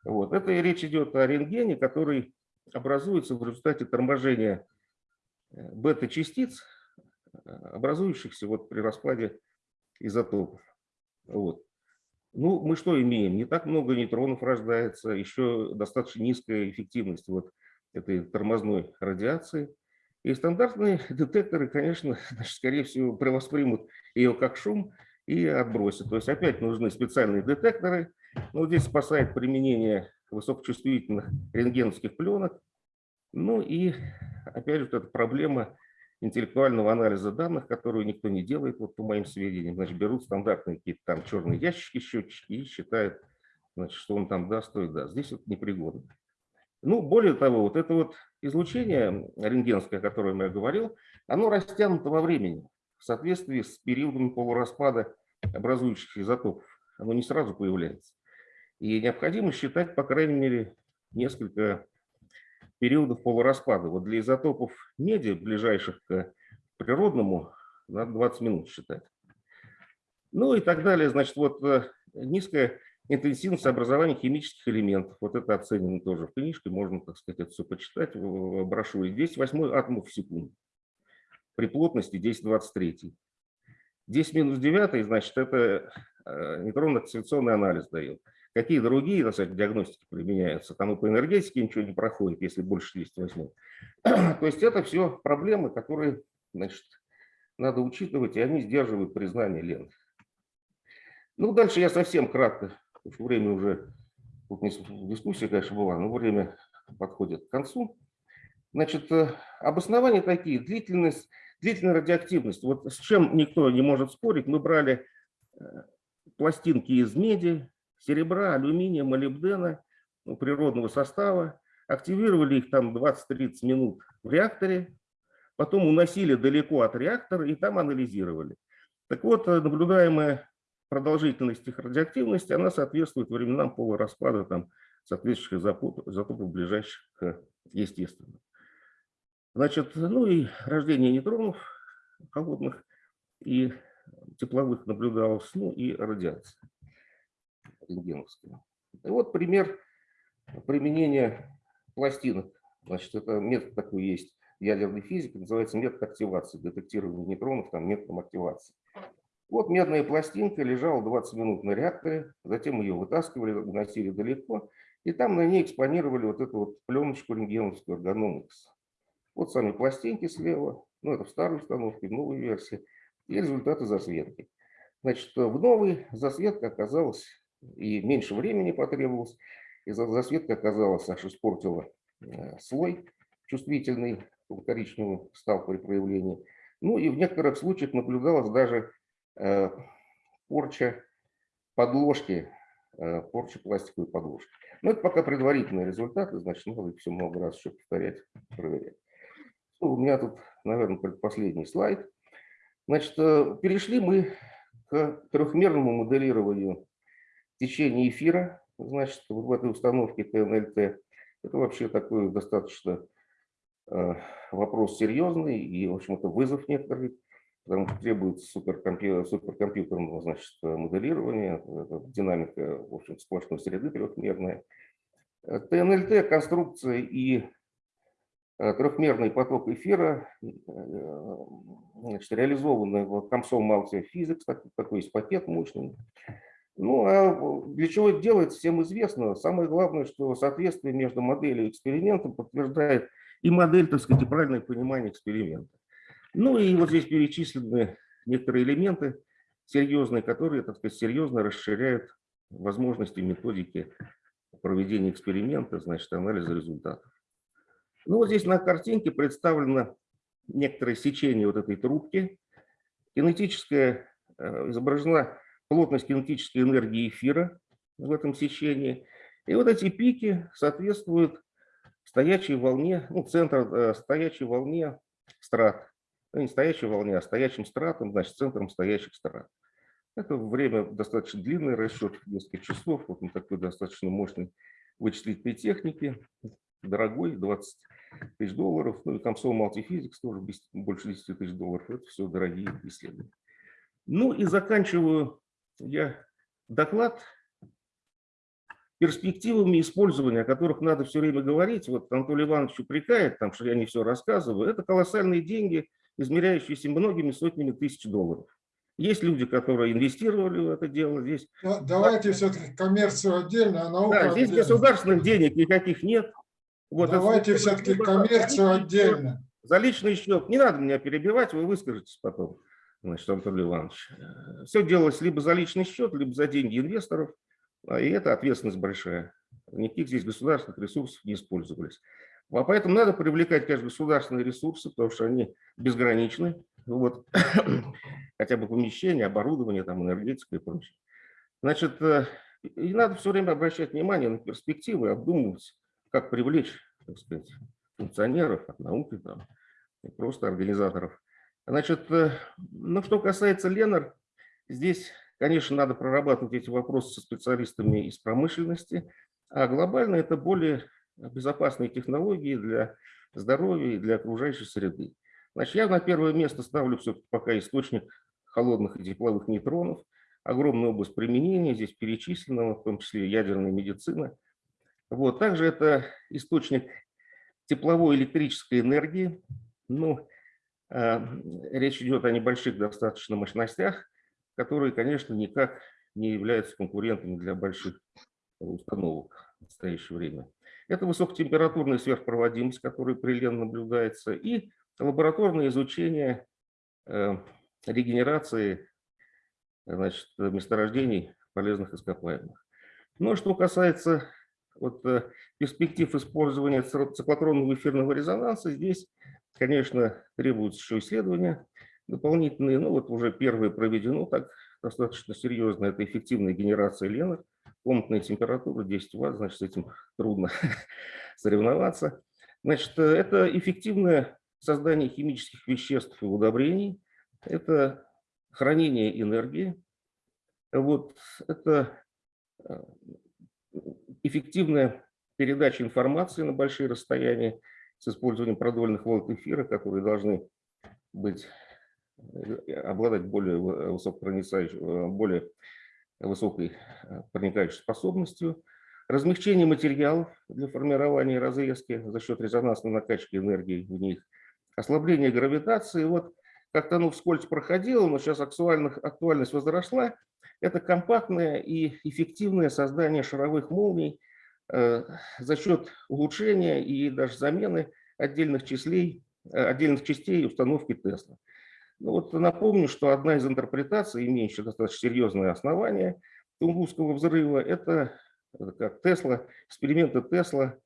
Вот. Это и речь идет о рентгене, который образуется в результате торможения э, бета-частиц, э, образующихся вот при распаде изотопов. Вот. Ну, мы что имеем? Не так много нейтронов рождается, еще достаточно низкая эффективность вот этой тормозной радиации. И стандартные детекторы, конечно, значит, скорее всего, воспримут ее как шум и отбросят. То есть опять нужны специальные детекторы. Но здесь спасает применение высокочувствительных рентгеновских пленок. Ну и опять же, вот эта проблема интеллектуального анализа данных, которую никто не делает, вот по моим сведениям. Значит, берут стандартные какие-то там черные ящики, счетчики и считают, значит, что он там даст, то и даст. Здесь вот непригодно. Ну, более того, вот это вот излучение рентгенское, о котором я говорил, оно растянуто во времени в соответствии с периодом полураспада образующих изотопов. Оно не сразу появляется. И необходимо считать, по крайней мере, несколько периодов полураспада. Вот для изотопов меди, ближайших к природному, надо 20 минут считать. Ну и так далее. Значит, вот э, низкая интенсивность образования химических элементов. Вот это оценено тоже в книжке, можно, так сказать, это все почитать в брошюре. 10 восьмой атомов в секунду при плотности 10-23. 10 минус 9, значит, это э, нейтронно-акселерационный анализ дает. Какие другие, так сказать, диагностики применяются? Там и по энергетике ничего не проходит, если больше 68. То есть это все проблемы, которые, значит, надо учитывать, и они сдерживают признание ленты. Ну, дальше я совсем кратко, потому время уже, тут дискуссия, конечно, была, но время подходит к концу. Значит, обоснования такие, длительность, длительная радиоактивность. Вот с чем никто не может спорить, мы брали пластинки из меди, серебра, алюминия, молибдена, ну, природного состава, активировали их там 20-30 минут в реакторе, потом уносили далеко от реактора и там анализировали. Так вот, э, наблюдаемая продолжительность их радиоактивности, она соответствует временам полураспада там, соответствующих изотопов, ближайших к естественным. Значит, ну и рождение нейтронов холодных и тепловых наблюдалось, ну и радиация рентгеновская. И вот пример применения пластинок. Значит, это метод такой есть ядерной физике, называется метод активации, детектирования нейтронов там, методом активации. Вот медная пластинка лежала 20 минут на реакторе, затем ее вытаскивали, уносили далеко, и там на ней экспонировали вот эту вот пленочку рентгеновскую органом X. Вот сами пластинки слева, ну это в старой установке, в новой версии, и результаты засветки. Значит, в новой засветка оказалась, и меньше времени потребовалось, и засветка оказалась, аж испортила э, слой чувствительный, коричневый стал при проявлении. Ну и в некоторых случаях наблюдалась даже э, порча подложки, э, порча пластиковой подложки. Но это пока предварительные результаты, значит, надо все много раз еще повторять, проверять. Ну, у меня тут, наверное, предпоследний слайд. Значит, перешли мы к трехмерному моделированию течения эфира, значит, вот в этой установке ТНЛТ. Это вообще такой достаточно э, вопрос серьезный и, в общем, это вызов некоторый, потому что требуется суперкомпью суперкомпьютерного, значит, моделирования, это динамика, в общем, сплошной среды трехмерная. ТНЛТ, конструкция и Э, трехмерный поток эфира, э, значит, реализованный в Комсом Multi Physics, такой есть пакет мощный. Ну, а для чего это делается, всем известно. Самое главное, что соответствие между моделью и экспериментом подтверждает и модель, так сказать, и правильное понимание эксперимента. Ну и вот здесь перечислены некоторые элементы серьезные, которые, так сказать, серьезно расширяют возможности методики проведения эксперимента, значит, анализа результатов. Ну, вот здесь на картинке представлено некоторое сечение вот этой трубки. Кинетическая, э, изображена плотность кинетической энергии эфира в этом сечении. И вот эти пики соответствуют стоячей волне, ну, центр э, стоячей волне страт. Ну, не стоячей волне, а стоячим стратом, значит, центром стоящих страт. Это время достаточно длинный расчет, несколько часов. Вот на такой достаточно мощной вычислительной технике дорогой, 20 тысяч долларов. Ну и Комсол Multiphysix тоже больше 10 тысяч долларов. Это все дорогие исследования. Ну и заканчиваю я доклад перспективами использования, о которых надо все время говорить. Вот Анатолий Иванович упрекает, там, что я не все рассказываю. Это колоссальные деньги, измеряющиеся многими сотнями тысяч долларов. Есть люди, которые инвестировали в это дело. Здесь... Давайте все-таки коммерцию отдельно, а науку Да, здесь отдельно. государственных денег никаких нет. Вот, Давайте это- все-таки коммерцию отдельно. За личный счет. Не надо меня перебивать, вы выскажетесь потом, значит, Анатолий Иванович. Все делалось либо за личный счет, либо за деньги инвесторов, а, и это ответственность большая. Никаких здесь государственных ресурсов не использовались. А поэтому надо привлекать, конечно, государственные ресурсы, потому что они безграничны. Вот. Хотя бы помещение, оборудование, там, энергетика и прочее. Значит, э, и надо все время обращать внимание на перспективы, обдумывать, как привлечь, так сказать, функционеров от науки, там, и просто организаторов. Значит, э, ну, что касается Ленар, здесь, конечно, надо прорабатывать эти вопросы со специалистами из промышленности, а глобально это более безопасные технологии для здоровья и для окружающей среды. Значит, я на первое место ставлю все пока источник холодных и тепловых нейтронов. Огромная область применения, здесь перечислена, в том числе ядерная медицина. Вот. Также это источник тепловой электрической энергии. Ну, речь идет о небольших достаточно мощностях, которые, конечно, никак не являются конкурентами для больших установок в настоящее время. Это высокотемпературная сверхпроводимость, которая при наблюдается, и лабораторное изучение э, регенерации значит, месторождений полезных ископаемых. Ну, что касается вот, э, перспектив использования циклотронного эфирного резонанса, здесь, конечно, требуются еще исследования дополнительные. Ну, вот уже первое проведено так достаточно серьезно, это эффективная генерация Ленок комнатная температура 10 ватт, значит, с этим трудно соревноваться. Значит, э, это эффективное создание химических веществ и удобрений, это хранение энергии, вот, это э, эффективная передача информации на большие расстояния с использованием продольных волн эфира, которые должны быть, э, обладать более высокопроницающей, более высокой проникающей способностью, размягчение материалов для формирования разрезки за счет резонансной накачки энергии в них, ослабление гравитации. Вот как-то оно вскользь проходило, но сейчас актуальность возросла. Это компактное и эффективное создание шаровых молний э, за счет улучшения и даже замены отдельных, числей, э, отдельных частей установки Тесла. Ну вот напомню, что одна из интерпретаций, имеющая достаточно серьезное основание Тунгусского взрыва, это это как Тесла, эксперименты Тесла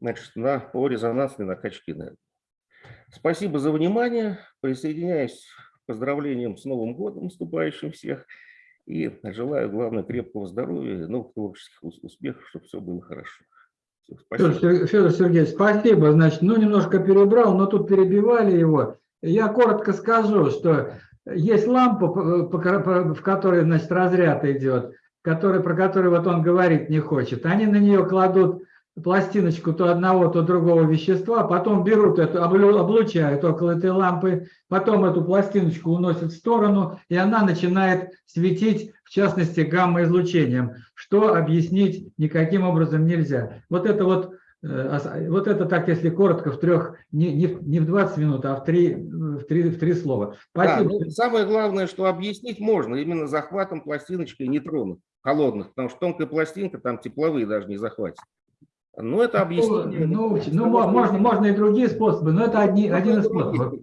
значит, на, по резонансной накачке энергии. Спасибо за внимание. Присоединяюсь к поздравлениям с Новым годом наступающим всех. И желаю, главное, крепкого здоровья новых творческих успехов, чтобы все было хорошо. Все, спасибо. Федор, Федор Сергеевич, спасибо. Значит, ну, немножко перебрал, но тут перебивали его. Я коротко скажу, что есть лампа, в которой, значит, разряд идет который, про который вот он говорить не хочет, они на нее кладут пластиночку то одного, то другого вещества, потом берут эту, облучают около этой лампы, потом эту пластиночку уносят в сторону, и она начинает светить, в частности, гамма-излучением, что объяснить никаким образом нельзя. Вот это вот, э, вот это так, если коротко, в трех, не, не, не в 20 минут, а в три, в три, в три слова. Спасибо. Да, ну, самое главное, что объяснить можно именно захватом пластиночкой нейтронов холодных, потому что тонкая пластинка, там тепловые даже не захватит. Ну, это объяснение. Ну, ну, ну можно, можно и другие способы, но это одни, один из способов.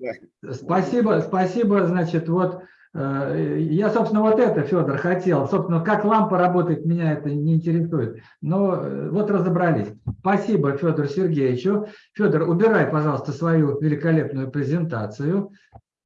Спасибо, спасибо, значит, вот э, я, собственно, вот это, Федор, хотел. Собственно, как лампа работает, меня это не интересует. Но э, вот разобрались. Спасибо Федору Сергеевичу. Федор, убирай, пожалуйста, свою великолепную презентацию.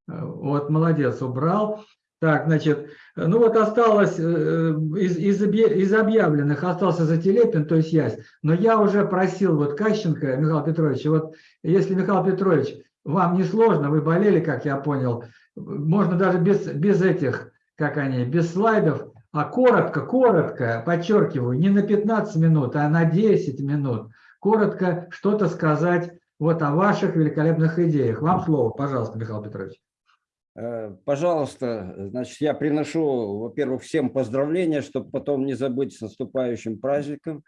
Э, вот, молодец, убрал. Так, значит, ну вот осталось, э, из, из, из объявленных остался Зателепин, то есть Ясь. Но я уже просил вот Кащенко Михаила Петровича, вот если, Михаил Петрович, вам не сложно, вы болели, как я понял, можно даже без, без этих, как они, без слайдов, а коротко, коротко, подчеркиваю, не на 15 минут, а на 10 минут, коротко что-то сказать вот о ваших великолепных идеях. Вам слово, пожалуйста, Михаил Петрович. Э, пожалуйста, значит, я приношу, во-первых, всем поздравления, чтобы потом не забыть с наступающим праздником.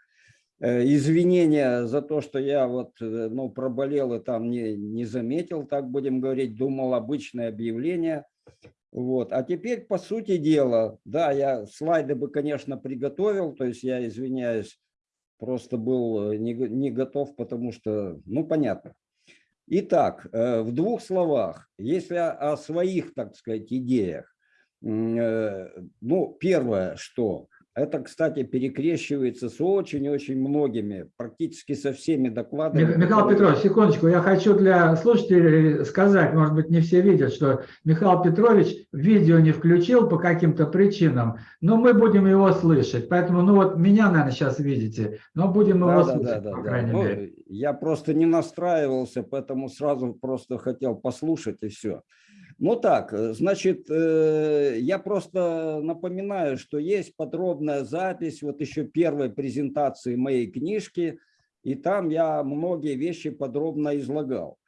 Э, извинения за то, что я вот, э, ну, проболел и там не, не заметил, так будем говорить, думал обычное объявление. Вот. А теперь, по сути дела, да, я слайды бы, конечно, приготовил, то есть я извиняюсь, просто был не, не готов, потому что, ну, понятно. Итак, э, в двух словах, если о своих, так сказать, идеях, э, ну, первое, что это, кстати, перекрещивается с очень-очень многими, практически со всеми докладами. Михаил Петрович, секундочку, я хочу для слушателей сказать, может быть, не все видят, что Михаил Петрович видео не включил по каким-то причинам, но мы будем его слышать. Поэтому, ну вот меня, наверное, сейчас видите, но будем его да, слышать, да, да, по да, крайней ну, мере. Я просто не настраивался, поэтому сразу просто хотел послушать и все. Ну так, э, значит, э, я просто напоминаю, что есть подробная запись вот еще первой презентации моей книжки, и там я многие вещи подробно излагал.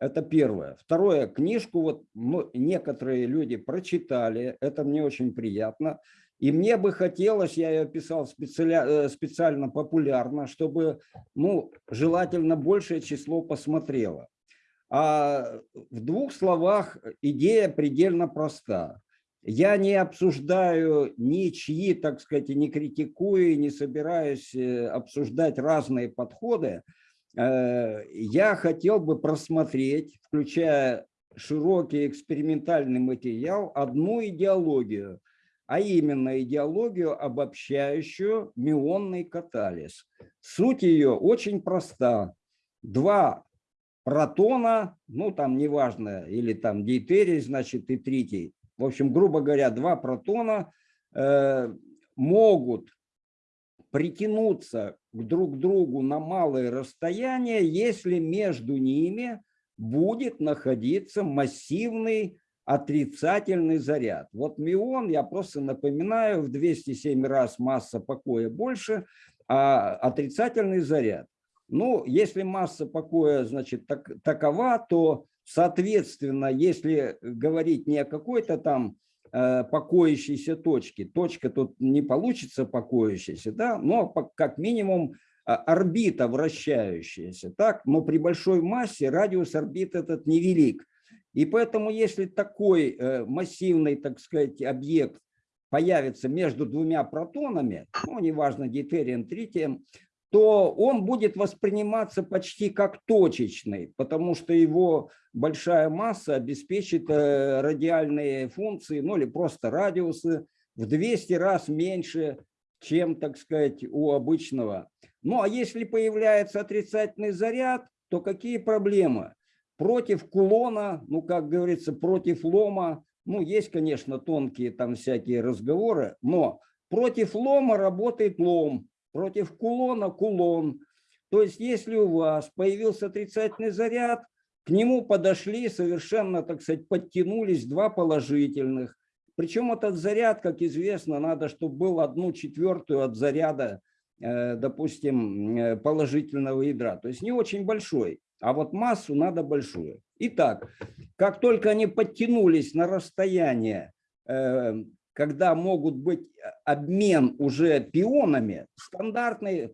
Это первое. Второе, книжку вот некоторые люди прочитали, это мне очень приятно. И мне бы хотелось, я ее писал специально, э, специально популярно, чтобы, ну, желательно большее число посмотрело. А в двух словах идея предельно проста. Я не обсуждаю ничьи, так сказать, не критикую, не собираюсь э, обсуждать разные подходы. Э, я хотел бы просмотреть, включая широкий экспериментальный материал, одну идеологию, а именно идеологию, обобщающую мионный катализ. Суть ее очень проста. Два протона, ну там неважно, или там дейтерий, значит, и третий. В общем, грубо говоря, два протона э, могут притянуться к друг другу на малые расстояния, если между ними будет находиться массивный отрицательный заряд. Вот мион, я просто напоминаю, в 207 раз масса покоя больше, а отрицательный заряд. Ну, если масса покоя, значит, так, такова, то, соответственно, если говорить не о какой-то там э, покоящейся точке, точка тут не получится покоящейся, да, но как минимум а, орбита вращающаяся, так, но при большой массе радиус орбиты этот невелик. И поэтому, если такой э, массивный, так сказать, объект появится между двумя протонами, ну, неважно, дейтерием, тритием, то он будет восприниматься почти как точечный, потому что его большая масса обеспечит э, радиальные функции, ну или просто радиусы в 200 раз меньше, чем, так сказать, у обычного. Ну а если появляется отрицательный заряд, то какие проблемы? Против кулона, ну как говорится, против лома, ну есть, конечно, тонкие там всякие разговоры, но против лома работает лом, против кулона кулон. То есть если у вас появился отрицательный заряд, к нему подошли совершенно, так сказать, подтянулись два положительных. Причем этот заряд, как известно, надо, чтобы был одну четвертую от заряда, э, допустим, э, положительного ядра. То есть не очень большой, а вот массу надо большую. Итак, как только они подтянулись на расстояние э, когда могут быть э, обмен уже пионами, стандартный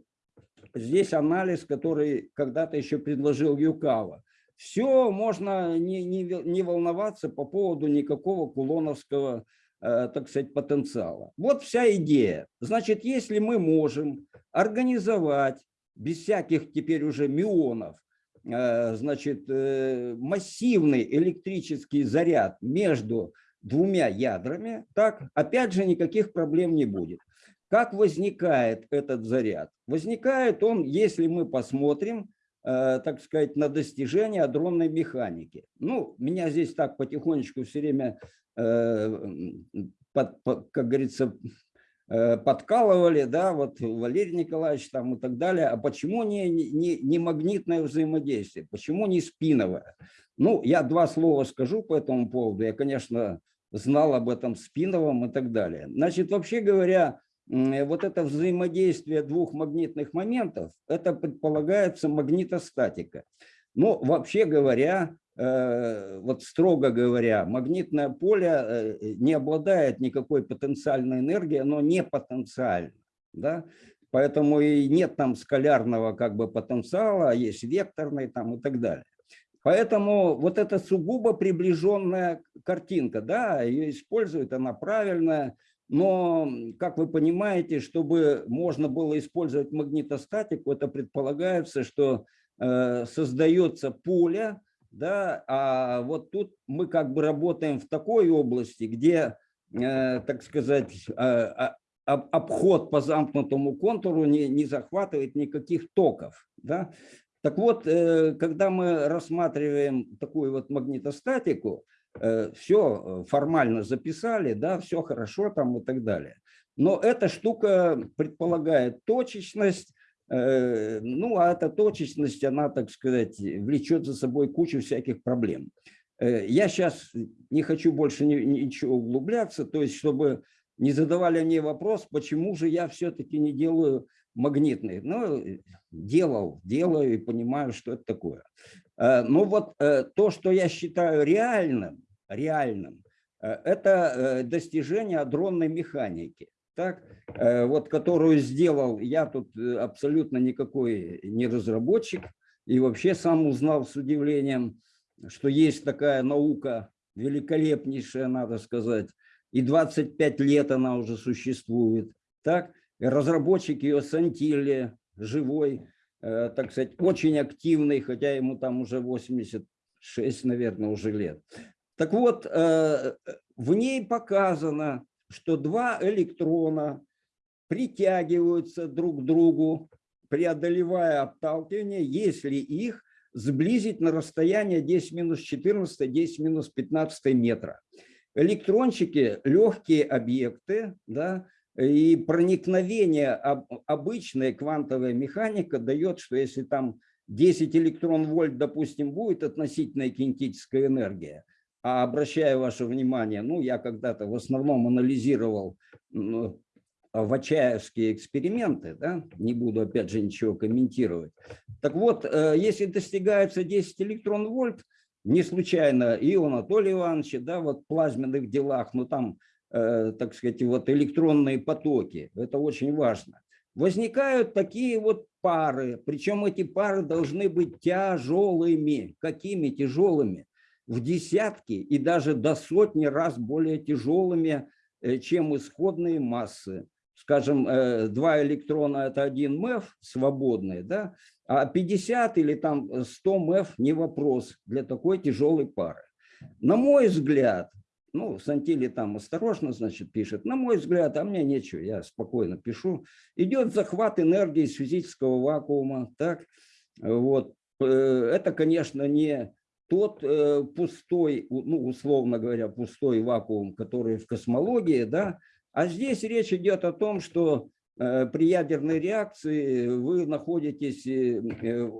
здесь анализ, который когда-то еще предложил Юкава. Все, можно не, не, не волноваться по поводу никакого кулоновского, э, так сказать, потенциала. Вот вся идея. Значит, если мы можем организовать без всяких теперь уже мионов, э, значит, э, массивный электрический заряд между двумя ядрами, так, опять же, никаких проблем не будет. Как возникает этот заряд? Возникает он, если мы посмотрим, э, так сказать, на достижения адронной механики. Ну, меня здесь так потихонечку все время, э, как говорится, подкалывали, да, вот Валерий Николаевич там и так далее, а почему не, не, не магнитное взаимодействие, почему не спиновое? Ну, я два слова скажу по этому поводу. Я, конечно, знал об этом Спиновом и так далее. Значит, вообще говоря, вот это взаимодействие двух магнитных моментов, это предполагается магнитостатика. Но вообще говоря, э, вот строго говоря, магнитное поле э, не обладает никакой потенциальной энергией, оно не потенциально. Да? Поэтому и нет там скалярного как бы потенциала, а есть векторный там и так далее. Поэтому вот эта сугубо приближенная картинка, да, ее используют, она правильная, но, как вы понимаете, чтобы можно было использовать магнитостатику, это предполагается, что э, создается поле, да, а вот тут мы как бы работаем в такой области, где, э, так сказать, э, обход по замкнутому контуру не, не захватывает никаких токов. Да? Так вот, э, когда мы рассматриваем такую вот магнитостатику, все формально записали, да, все хорошо там и так далее. Но эта штука предполагает точечность, ну, а эта точечность, она, так сказать, влечет за собой кучу всяких проблем. Я сейчас не хочу больше ничего углубляться, то есть, чтобы не задавали мне вопрос, почему же я все-таки не делаю магнитный. Ну, делал, делаю и понимаю, что это такое. Э, Но ну вот э, то, что я считаю реальным, реальным, э, это достижение адронной механики. Так, вот, которую сделал, я тут абсолютно никакой не разработчик, и вообще сам узнал с удивлением, что есть такая наука, великолепнейшая, надо сказать, и 25 лет она уже существует. Так, разработчик ее Сантилли, живой, э, так сказать, очень активный, хотя ему там уже 86, наверное, уже лет. Так вот, э, в ней показано, что два электрона притягиваются друг к другу, преодолевая отталкивание, если их сблизить на расстояние 10 минус 14, 10 минус 15 метра. Электрончики – легкие объекты, да, И проникновение об- обычная квантовая механика дает, что если там 10 электрон-вольт, допустим, будет относительная кинетическая энергия, а обращаю ваше внимание, ну, я когда-то в основном анализировал ну, вачаевские эксперименты, да, не буду опять же ничего комментировать. Так вот, э, если достигается 10 электрон-вольт, не случайно и у Анатолия Ивановича, да, вот в плазменных делах, ну там, э, так сказать, вот электронные потоки, это очень важно. Возникают такие вот пары, причем эти пары должны быть тяжелыми. Какими тяжелыми? В десятки и даже до сотни раз более тяжелыми, э, чем исходные массы. Скажем, э, два электрона – это один МЭФ свободный, да? а 50 или там 100 МЭФ – не вопрос для такой тяжелой пары. На мой взгляд, ну, Сантили там осторожно, значит, пишет, на мой взгляд, а мне нечего, я спокойно пишу, идет захват энергии из физического вакуума, так, вот, Э, это, конечно, не тот э, пустой, ну, условно говоря, пустой вакуум, который в космологии, да, а здесь речь идет о том, что э, при ядерной реакции вы находитесь э, э,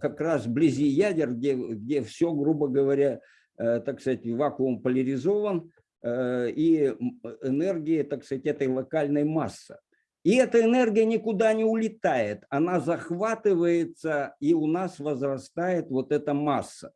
как раз вблизи ядер, где, где все, грубо говоря, э, так сказать, вакуум поляризован, э, и м, энергия, так сказать, этой локальной масса. И эта энергия никуда не улетает, она захватывается, и у нас возрастает вот эта масса.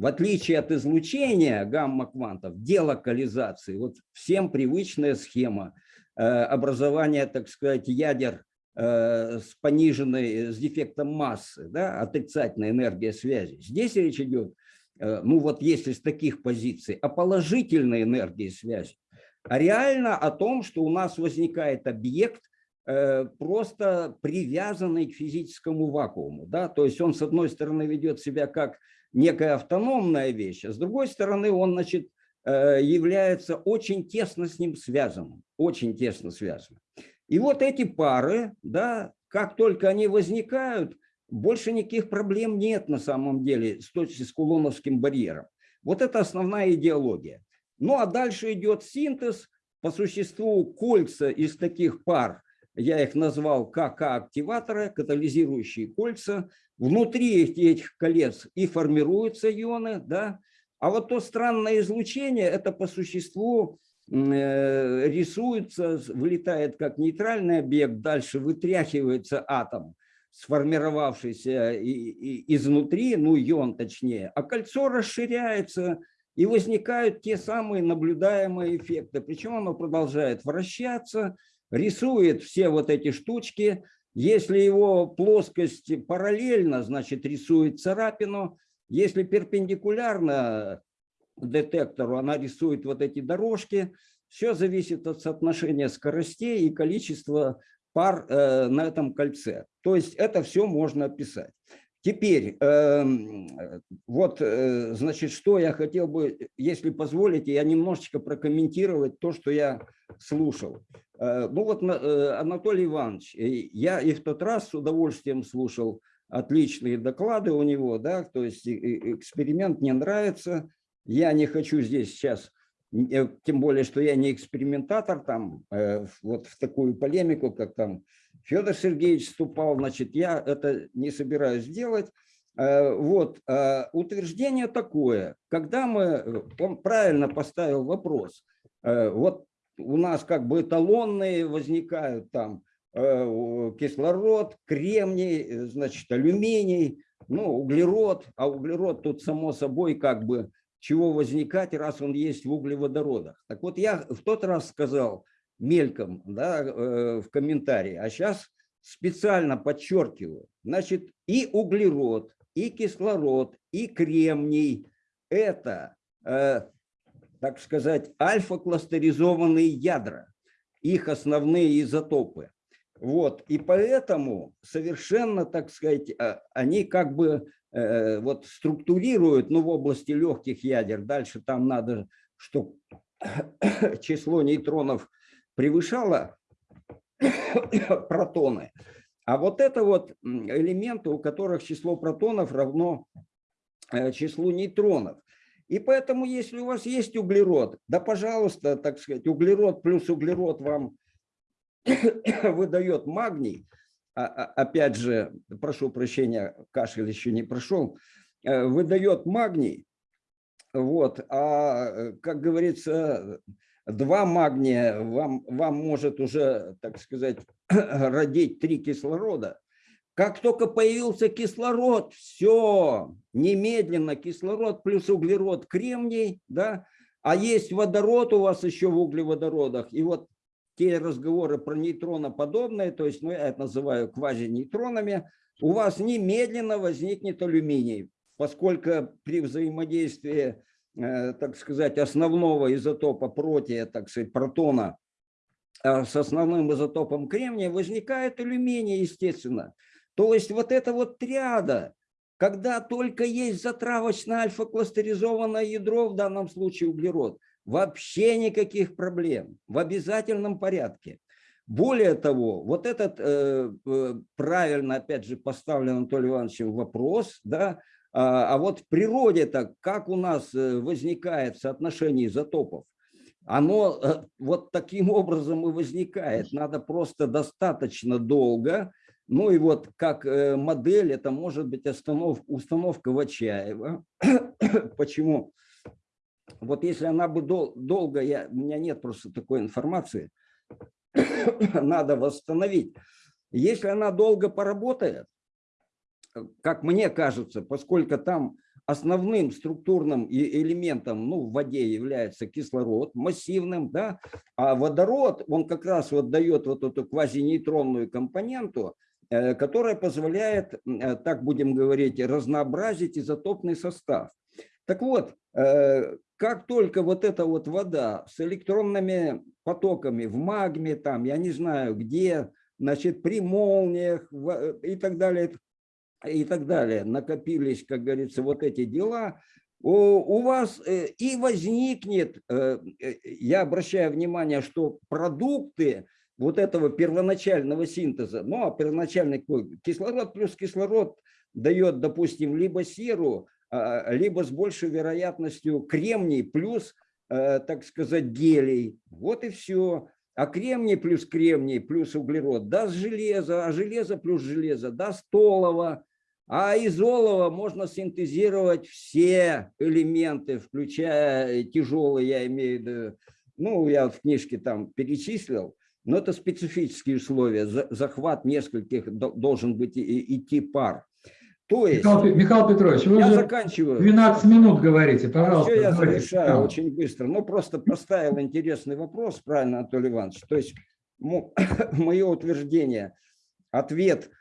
В отличие от излучения гамма-квантов, делокализации, вот всем привычная схема э, образования, так сказать, ядер э, с пониженной, с дефектом массы, да, отрицательная энергия связи. Здесь речь идет, э, ну вот если с таких позиций, о положительной энергии связи, а реально о том, что у нас возникает объект, э, просто привязанный к физическому вакууму. Да? То есть он, с одной стороны, ведет себя как некая автономная вещь, а с другой стороны, он значит, э, является очень тесно с ним связанным. Очень тесно связанным. И вот эти пары, да, как только они возникают, больше никаких проблем нет на самом деле с точки с кулоновским барьером. Вот это основная идеология. Ну а дальше идет синтез. По существу кольца из таких пар, я их назвал КК-активаторы, катализирующие кольца. Внутри этих колец и формируются ионы, да. А вот то странное излучение, это по существу э, рисуется, вылетает как нейтральный объект, дальше вытряхивается атом, сформировавшийся изнутри, ну ион точнее, а кольцо расширяется, и возникают те самые наблюдаемые эффекты. Причем оно продолжает вращаться, рисует все вот эти штучки. Если его плоскость параллельно, значит рисует царапину. Если перпендикулярно детектору, она рисует вот эти дорожки. Все зависит от соотношения скоростей и количества пар э, на этом кольце. То есть это все можно описать. Теперь, эм, вот, э, значит, что я хотел бы, если позволите, я немножечко прокомментировать то, что я слушал. Э, Ну вот, на- э, Анатолий Иванович, э, я и в тот раз с удовольствием слушал отличные доклады у него, да, то есть э, э, эксперимент мне нравится. Я не хочу здесь сейчас, э, тем более, что я не экспериментатор, там, э, вот в такую полемику, как там Федор Сергеевич вступал, значит, я это не собираюсь делать. Э, Вот, э, утверждение такое, когда мы, э, он правильно поставил вопрос, вот у нас как бы эталонные возникают там кислород, кремний, значит, алюминий, ну, углерод, а углерод тут само собой как бы чего возникать, раз он есть в углеводородах. Так вот, я в тот раз сказал мельком да, э, в комментарии, а сейчас специально подчеркиваю, значит, и углерод, и кислород, и кремний – это, э, так сказать, альфа-кластеризованные ядра, их основные изотопы. Вот, и поэтому совершенно, так сказать, а, они как бы э, вот структурируют, ну, в области легких ядер, дальше там надо, чтобы число нейтронов превышало протоны. А вот это вот элементы, у которых число протонов равно э, числу нейтронов. И поэтому, если у вас есть углерод, да, пожалуйста, так сказать, углерод плюс углерод вам выдает магний, а- а- опять же, прошу прощения, кашель еще не прошел, э, выдает магний, вот, а, э, как говорится, два магния вам, вам может уже, так сказать, родить три кислорода. Как только появился кислород, все, немедленно кислород плюс углерод, кремний, да, а есть водород у вас еще в углеводородах. И вот те разговоры про нейтроноподобные, то есть, ну, я это называю квазинейтронами, у вас немедленно возникнет алюминий, поскольку при взаимодействии, так сказать, основного изотопа протия, так сказать, протона э, с основным изотопом кремния возникает алюминий, естественно. То есть вот эта вот триада, когда только есть затравочное альфа-кластеризованное ядро, в данном случае углерод, вообще никаких проблем, в обязательном порядке. Более того, вот этот э, э, правильно, опять же, поставлен Анатолием Ивановичем вопрос, да, а, а вот в природе так, как у нас э, возникает соотношение изотопов, оно э, вот таким образом и возникает. Надо просто достаточно долго ну и вот как э, модель, это может быть остановка, установка Вачаева. Почему? Вот если она бы дол долго, я, у меня нет просто такой информации, надо восстановить. Если она долго поработает, как мне кажется, поскольку там основным структурным элементом ну, в воде является кислород, массивным, да, а водород, он как раз вот дает вот эту квазинейтронную компоненту, Э, которая позволяет, э, так будем говорить, разнообразить изотопный состав. Так вот, э, как только вот эта вот вода с электронными потоками в магме, там, я не знаю где, значит, при молниях и так далее, и так далее, накопились, как говорится, вот эти дела, у, вас и возникнет, я обращаю внимание, что продукты, вот этого первоначального синтеза. Ну, а первоначальный кислород плюс кислород дает, допустим, либо серу, а, либо с большей вероятностью кремний плюс, э, так сказать, гелий. Вот и все. А кремний плюс кремний плюс углерод даст железо, а железо плюс железо даст олово. А из олова можно синтезировать все элементы, включая тяжелые, я имею в виду, ну, я в книжке там перечислил, но это специфические условия. Захват нескольких должен быть идти пар. То есть, Михаил, Михаил Петрович, вы я уже заканчиваю. 12 минут говорите, пожалуйста. Все я завершаю очень быстро. Ну, просто поставил интересный вопрос, правильно, Анатолий Иванович. То есть, мое утверждение, ответ э,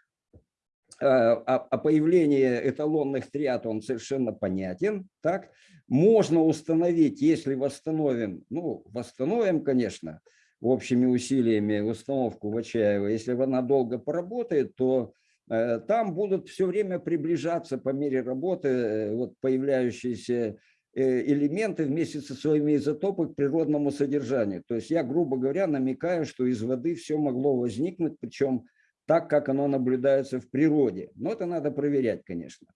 о, о появлении эталонных триад, он совершенно понятен. Так? Можно установить, если восстановим, ну, восстановим, конечно, общими усилиями установку Вачаева, если она долго поработает, то э, там будут все время приближаться по мере работы э, вот появляющиеся э, элементы вместе со своими изотопами к природному содержанию. То есть я, грубо говоря, намекаю, что из воды все могло возникнуть, причем так, как оно наблюдается в природе. Но это надо проверять, конечно.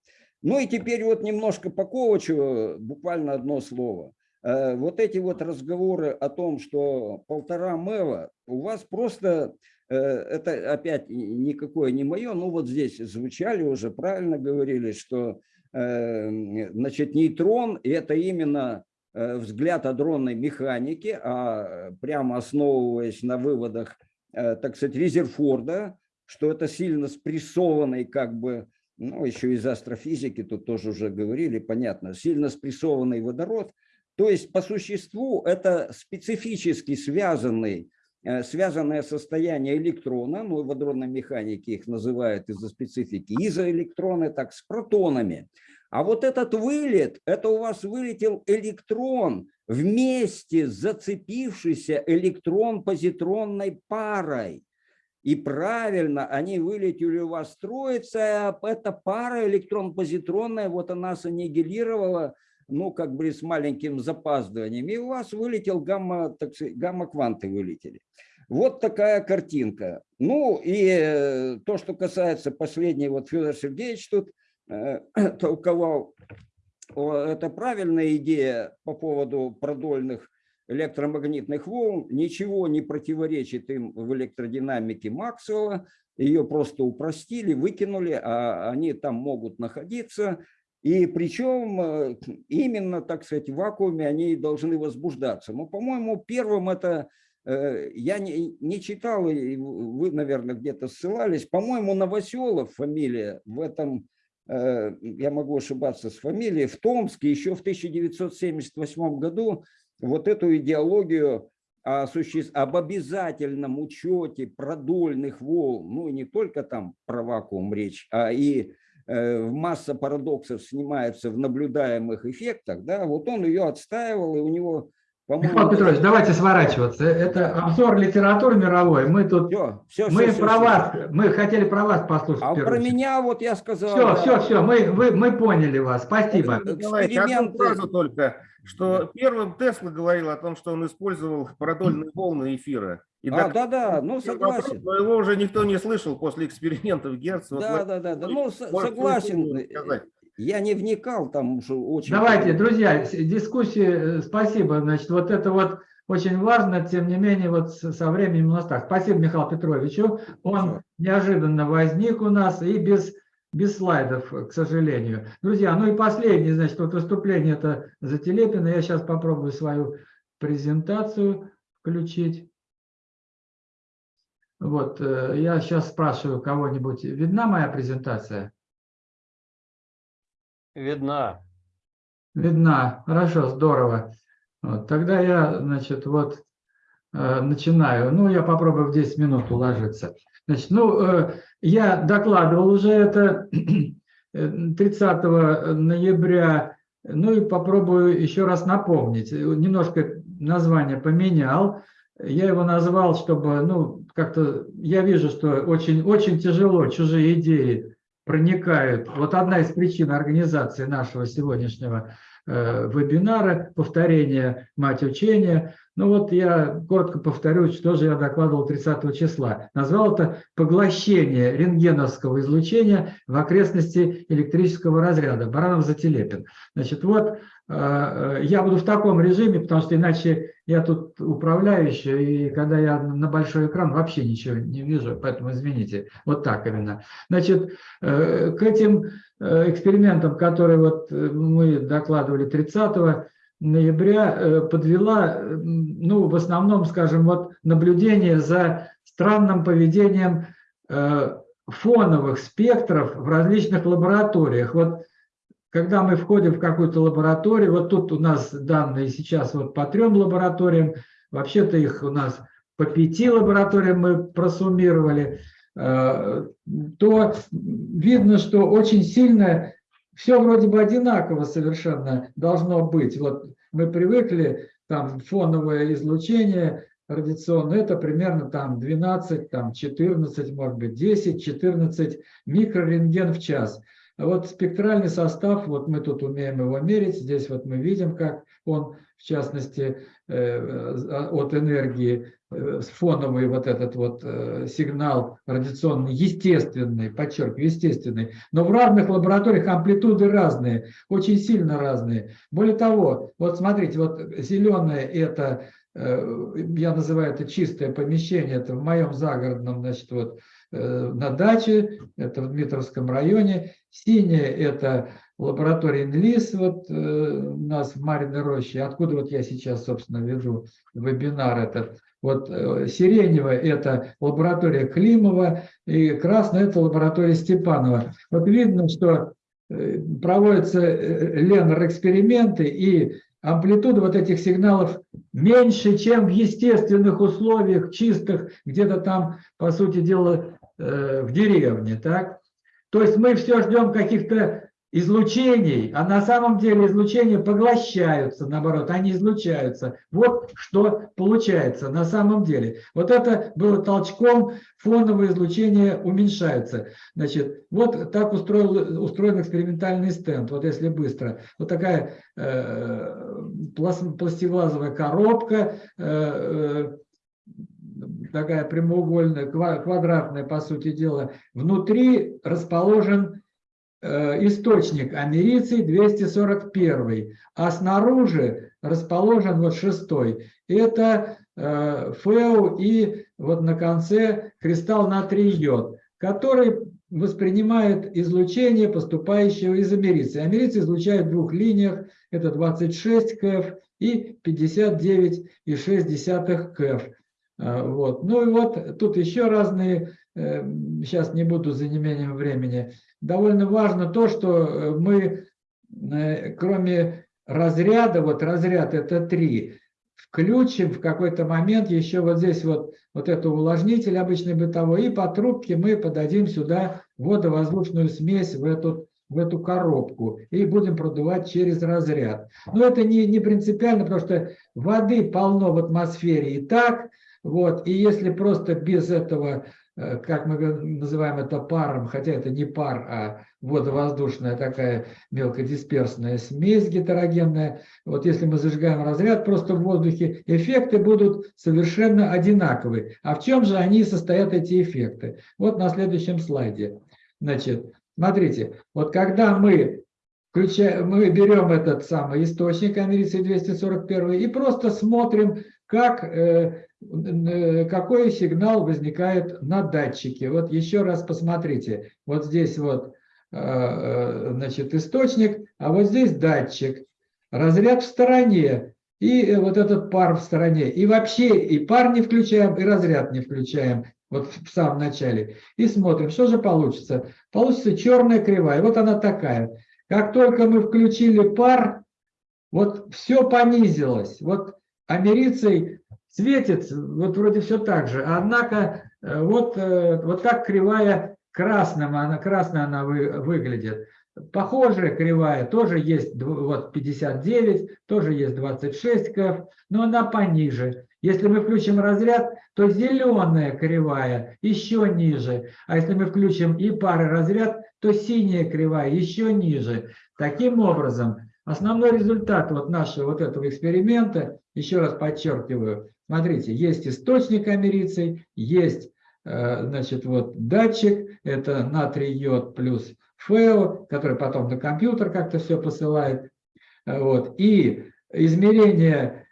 Ну и теперь вот немножко по Ковачу, буквально одно слово. Э, вот эти вот разговоры о том, что полтора мэва, у вас просто, э, это опять никакое не мое, ну вот здесь звучали уже, правильно говорили, что э, значит, нейтрон – это именно взгляд адронной механики, а прямо основываясь на выводах, так сказать, Резерфорда, что это сильно спрессованный как бы, ну еще из астрофизики тут тоже уже говорили, понятно, сильно спрессованный водород – то есть по существу это специфически связанный, э, связанное состояние электрона, ну в адронной механике их называют из-за специфики, изоэлектроны, так с протонами. А вот этот вылет, это у вас вылетел электрон вместе с зацепившейся электрон-позитронной парой. И правильно, они вылетели у вас строится, а эта пара электрон-позитронная, вот она саннигилировала ну, как бы с маленьким запаздыванием, и у вас вылетел гамма, так сказать, гамма-кванты вылетели. Вот такая картинка. Ну, и э, то, что касается последней, вот Федор Сергеевич тут э, толковал, это правильная идея по поводу продольных электромагнитных волн, ничего не противоречит им в электродинамике Максвелла, ее просто упростили, выкинули, а они там могут находиться, и причем э, именно, так сказать, в вакууме они должны возбуждаться. Но, по-моему, первым это, э, я не, не читал, вы, наверное, где-то ссылались, по-моему, Новоселов фамилия в этом, э, я могу ошибаться с фамилией, в Томске еще в 1978 году вот эту идеологию суще... об обязательном учете продольных волн, ну и не только там про вакуум речь, а и э, масса парадоксов снимается в наблюдаемых эффектах, да, вот он ее отстаивал, и у него. Михаил Петрович, давайте сворачиваться. Это обзор литературы мировой. Мы тут, Все, все, мы все, про все, вас, мы хотели про вас послушать. А про очередь. меня вот я сказал... Все, да, все, все, мы, вы, мы поняли вас. Спасибо. Николаевич, одну фразу только, что первым Тесла говорил о том, что он использовал продольные волны эфира. И А, док- да-да, ну вопрос, согласен. Но его уже никто не слышал после экспериментов Герца. Вот Да, вы да, да, да, ну согласен. Я не вникал там, что очень... Давайте, друзья, дискуссии, э, спасибо. Значит, вот это вот очень важно, тем не менее, вот со временем у нас так. Спасибо Михаилу Петровичу. Он Хорошо. неожиданно возник у нас и без, без слайдов, к сожалению. Друзья, ну и последнее, значит, вот выступление это Зателепина. Я сейчас попробую свою презентацию включить. Вот, э, я сейчас спрашиваю кого-нибудь, видна моя презентация? Видна. Видна. Хорошо, здорово. Вот, тогда я, значит, вот э, начинаю. Ну, я попробую в 10 минут уложиться. Значит, ну, э, я докладывал уже это э, 30 ноября. Ну и попробую еще раз напомнить. Немножко название поменял. Я его назвал, чтобы, ну, как-то, я вижу, что очень, очень тяжело чужие идеи проникают. Вот одна из причин организации нашего сегодняшнего э, вебинара, повторение мать учения. Ну вот я коротко повторю, что же я докладывал 30 числа. Назвал это поглощение рентгеновского излучения в окрестности электрического разряда. Баранов Зателепин. Значит, вот э, я буду в таком режиме, потому что иначе я тут управляющий, и когда я на большой экран, вообще ничего не вижу, поэтому извините. Вот так именно. Значит, э, к этим э, экспериментам, которые вот э, мы докладывали 30 ноября, э, подвела, э, ну, в основном, скажем, вот наблюдение за странным поведением э, фоновых спектров в различных лабораториях. Вот когда мы входим в какую-то лабораторию, вот тут у нас данные сейчас вот по трем лабораториям, вообще-то их у нас по пяти лабораториям мы просуммировали, э, то видно, что очень сильно все вроде бы одинаково совершенно должно быть. Вот мы привыкли, там фоновое излучение радиационное, это примерно там 12, там 14, может быть 10, 14 микрорентген в час. А вот спектральный состав, вот мы тут умеем его мерить, здесь вот мы видим, как он, в частности, э, от энергии, э, фоновый вот этот вот э, сигнал радиационный, естественный, подчеркиваю, естественный, но в разных лабораториях амплитуды разные, очень сильно разные. Более того, вот смотрите, вот зеленое это, я называю это чистое помещение, это в моем загородном, значит, вот на даче, это в Дмитровском районе. Синее – это лаборатория НЛИС вот, э, у нас в Мариной роще, откуда вот я сейчас, собственно, веду вебинар этот. Вот э, сиреневое – это лаборатория Климова, и красное – это лаборатория Степанова. Вот видно, что э, проводятся Леннер-эксперименты, и амплитуда вот этих сигналов меньше, чем в естественных условиях, чистых, где-то там, по сути дела, в деревне, так? То есть мы все ждем каких-то излучений, а на самом деле излучения поглощаются, наоборот, они излучаются. Вот что получается на самом деле. Вот это было толчком, фоновое излучение уменьшается. Значит, вот так устроил, устроен экспериментальный стенд, вот если быстро. Вот такая э, пластиглазовая коробка, э, такая прямоугольная, квадратная, по сути дела, внутри расположен э, источник америций 241, а снаружи расположен вот шестой. Это э, ФЭУ и вот на конце кристалл натрий йод, который воспринимает излучение, поступающее из америции. Америцы излучают в двух линиях, это 26 КФ и 59,6 КФ. А, Вот. Ну и вот тут еще разные, э, сейчас не буду за неимением времени. Довольно важно то, что э, мы, э, кроме разряда, вот разряд это три, включим в какой-то момент еще вот здесь вот, вот это увлажнитель обычный бытовой, и по трубке мы подадим сюда водовоздушную смесь в эту, в эту коробку и будем продувать через разряд. Но это не, не принципиально, потому что воды полно в атмосфере и так, вот, и если просто без этого, э, как мы называем это паром, хотя это не пар, а водовоздушная такая мелкодисперсная смесь гетерогенная, вот если мы зажигаем разряд просто в воздухе, эффекты будут совершенно одинаковые. А в чем же они состоят, эти эффекты? Вот на следующем слайде. Значит, смотрите, вот когда мы включаем, мы берем этот самый источник америций 241 и просто смотрим, как э, какой сигнал возникает на датчике. Вот еще раз посмотрите. Вот здесь вот э, значит, источник, а вот здесь датчик. Разряд в стороне. И вот этот пар в стороне. И вообще и пар не включаем, и разряд не включаем. Вот в самом начале. И смотрим, что же получится. Получится черная кривая. Вот она такая. Как только мы включили пар, вот все понизилось. Вот америцей светит, вот вроде все так же, однако э, вот, э, вот так кривая красным, она, красная она вы, выглядит. Похожая кривая тоже есть вот 59, тоже есть 26 КФ, но она пониже. Если мы включим разряд, то зеленая кривая еще ниже. А если мы включим и пары разряд, то синяя кривая еще ниже. Таким образом, основной результат вот нашего вот этого эксперимента, еще раз подчеркиваю, смотрите, есть источник америций, есть э, значит, вот датчик, это натрий йод плюс ФЭО, который потом на компьютер как-то все посылает. Вот. И измерение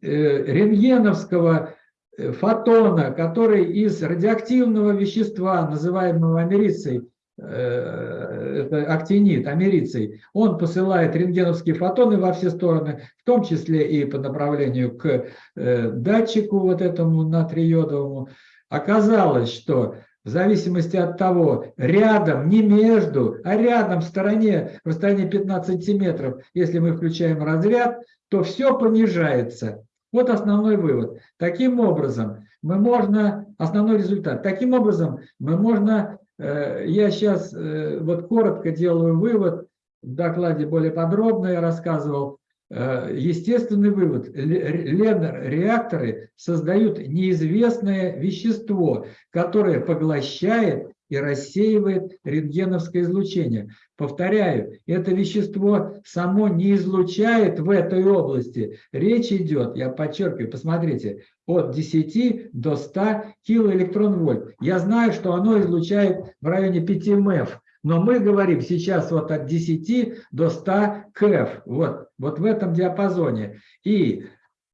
э, рентгеновского э, фотона, который из радиоактивного вещества, называемого америцей, это актинит, америцей, он посылает рентгеновские фотоны во все стороны, в том числе и по направлению к датчику вот этому натриодовому. Оказалось, что в зависимости от того, рядом, не между, а рядом в стороне, в расстоянии 15 метров, если мы включаем разряд, то все понижается. Вот основной вывод. Таким образом, мы можно, основной результат, таким образом мы можно, э, я сейчас э, вот коротко делаю вывод, в докладе более подробно я рассказывал, Э, естественный вывод. Лен-реакторы создают неизвестное вещество, которое поглощает и рассеивает рентгеновское излучение. Повторяю, это вещество само не излучает в этой области. Речь идет, я подчеркиваю, посмотрите, от 10 до 100 килоэлектрон-вольт. Я знаю, что оно излучает в районе 5 МЭФ. Но мы говорим сейчас вот от 10 до 100 КФ, вот, вот в этом диапазоне. И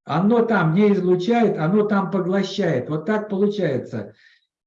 оно там не излучает, оно там поглощает. Вот так получается.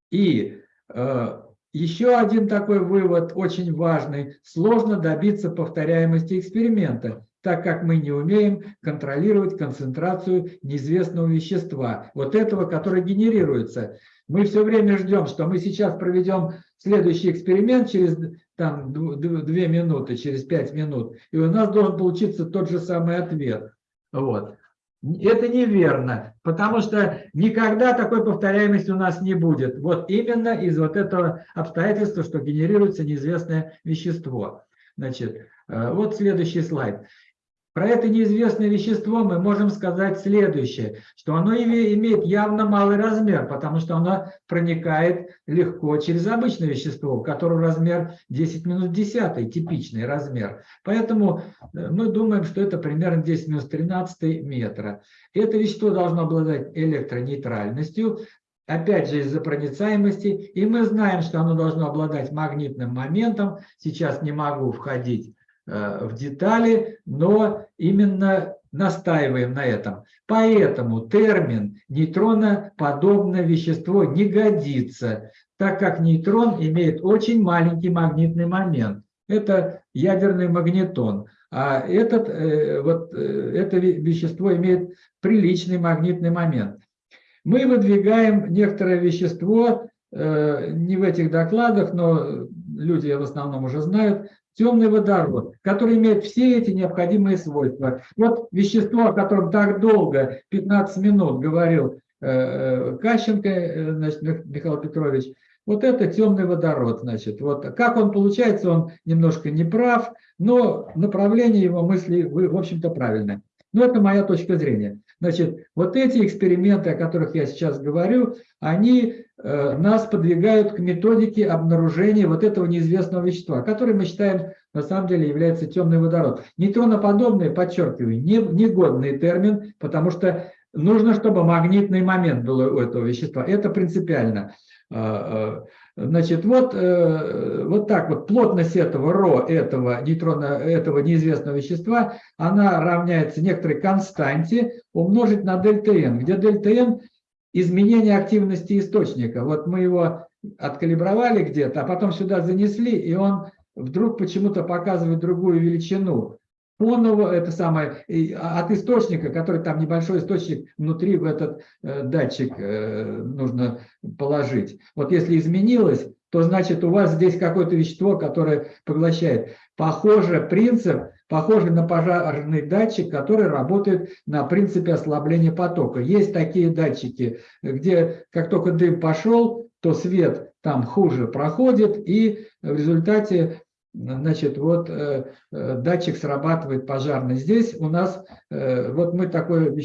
И э, еще один такой вывод, очень важный. Сложно добиться повторяемости эксперимента, так как мы не умеем контролировать концентрацию неизвестного вещества, вот этого, которое генерируется. Мы все время ждем, что мы сейчас проведем следующий эксперимент через там, две минуты, через пять минут, и у нас должен получиться тот же самый ответ. Вот. Это неверно, потому что никогда такой повторяемости у нас не будет. Вот именно из вот этого обстоятельства, что генерируется неизвестное вещество. Значит, э, вот следующий слайд. Про это неизвестное вещество мы можем сказать следующее, что оно имеет явно малый размер, потому что оно проникает легко через обычное вещество, у которого размер 10 минус 10, типичный размер. Поэтому э, мы думаем, что это примерно 10 минус 13 метра. Это вещество должно обладать электронейтральностью, опять же из-за проницаемости, и мы знаем, что оно должно обладать магнитным моментом. Сейчас не могу входить э, в детали, но именно настаиваем на этом. Поэтому термин нейтроноподобное вещество не годится, так как нейтрон имеет очень маленький магнитный момент. Это ядерный магнитон. А этот, э, вот, э, это ве- вещество имеет приличный магнитный момент. Мы выдвигаем некоторое вещество, э, не в этих докладах, но люди в основном уже знают, темный водород, который имеет все эти необходимые свойства. Вот вещество, о котором так долго, 15 минут говорил э, э, Кащенко, э, значит, Мих- Михаил Петрович, вот это темный водород, значит. Вот как он получается, он немножко не прав, но направление его мысли, в общем-то, правильное. Но это моя точка зрения. Значит, вот эти эксперименты, о которых я сейчас говорю, они э, нас подвигают к методике обнаружения вот этого неизвестного вещества, который мы считаем на самом деле является темный водород. Нейтроноподобный, подчеркиваю, не, негодный термин, потому что нужно, чтобы магнитный момент был у этого вещества. Это принципиально. Значит, вот, э, вот так вот плотность этого ро, этого нейтрона, этого неизвестного вещества, она равняется некоторой константе умножить на дельта n, где дельта n изменение активности источника. Вот мы его откалибровали где-то, а потом сюда занесли, и он вдруг почему-то показывает другую величину. Фоново, это самое, и от источника, который там небольшой источник внутри в этот э, датчик э, нужно положить. Вот если изменилось, то значит у вас здесь какое-то вещество, которое поглощает. Похоже принцип, похоже на пожарный датчик, который работает на принципе ослабления потока. Есть такие датчики, где как только дым пошел, то свет там хуже проходит, и в результате Значит, вот э, э, датчик срабатывает пожарный. Здесь у нас, э, вот мы такой,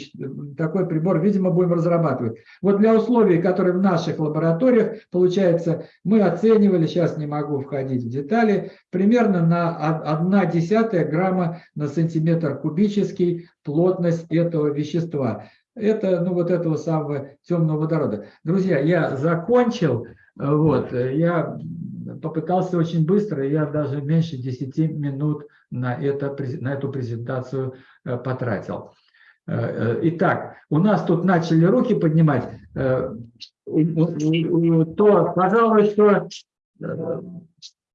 такой прибор, видимо, будем разрабатывать. Вот для условий, которые в наших лабораториях, получается, мы оценивали, сейчас не могу входить в детали, примерно на 1 десятая грамма на сантиметр кубический плотность этого вещества. Это, ну, вот этого самого темного водорода. Друзья, я закончил. Вот, э, я попытался очень быстро, я даже меньше 10 минут на, это, на эту презентацию э, потратил. Э, э, Итак, у нас тут начали руки поднимать, то, пожалуй, что,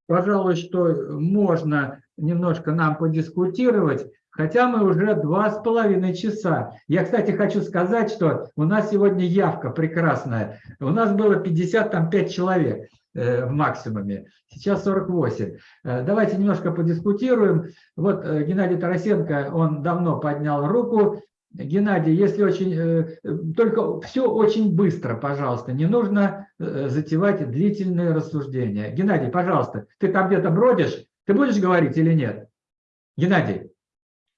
пожалуй, что можно немножко нам подискутировать, хотя мы уже два с половиной часа. Я, кстати, хочу сказать, что у нас сегодня явка прекрасная. У нас было 55 человек в максимуме, сейчас 48. Э, Давайте немножко подискутируем. Вот э, Геннадий Тарасенко, он давно поднял руку. Геннадий, если очень, э, э, только все очень быстро, пожалуйста, не нужно э, затевать длительные рассуждения. Геннадий, пожалуйста, ты там где-то бродишь, ты будешь говорить или нет? Геннадий.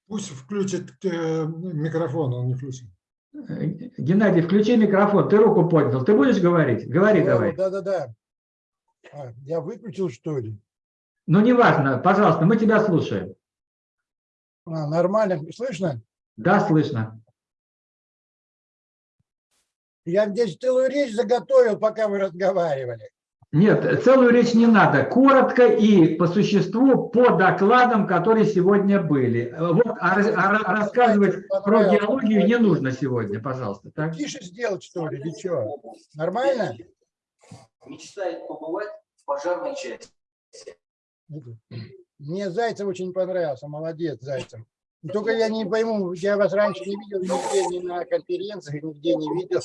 Пусть включит э, микрофон, он не включен. Э, Геннадий, включи микрофон, ты руку поднял, ты будешь говорить? Говори давай. Да, да, да. А, я выключил, что ли? Ну, неважно, пожалуйста, мы тебя слушаем. А, нормально, слышно? Да, слышно. Я здесь целую речь заготовил, пока вы разговаривали. Нет, целую речь не надо. Коротко и по существу по докладам, которые сегодня были. Вот, а, а ра- рассказывать про геологию не нужно сегодня, пожалуйста. Так? Тише сделать, что ли, или что? Нормально? Мечтает побывать в пожарной части. Мне Зайцев очень понравился, молодец, Зайцев. Только я не пойму, я вас раньше не видел нигде, ни на конференциях, нигде не видел.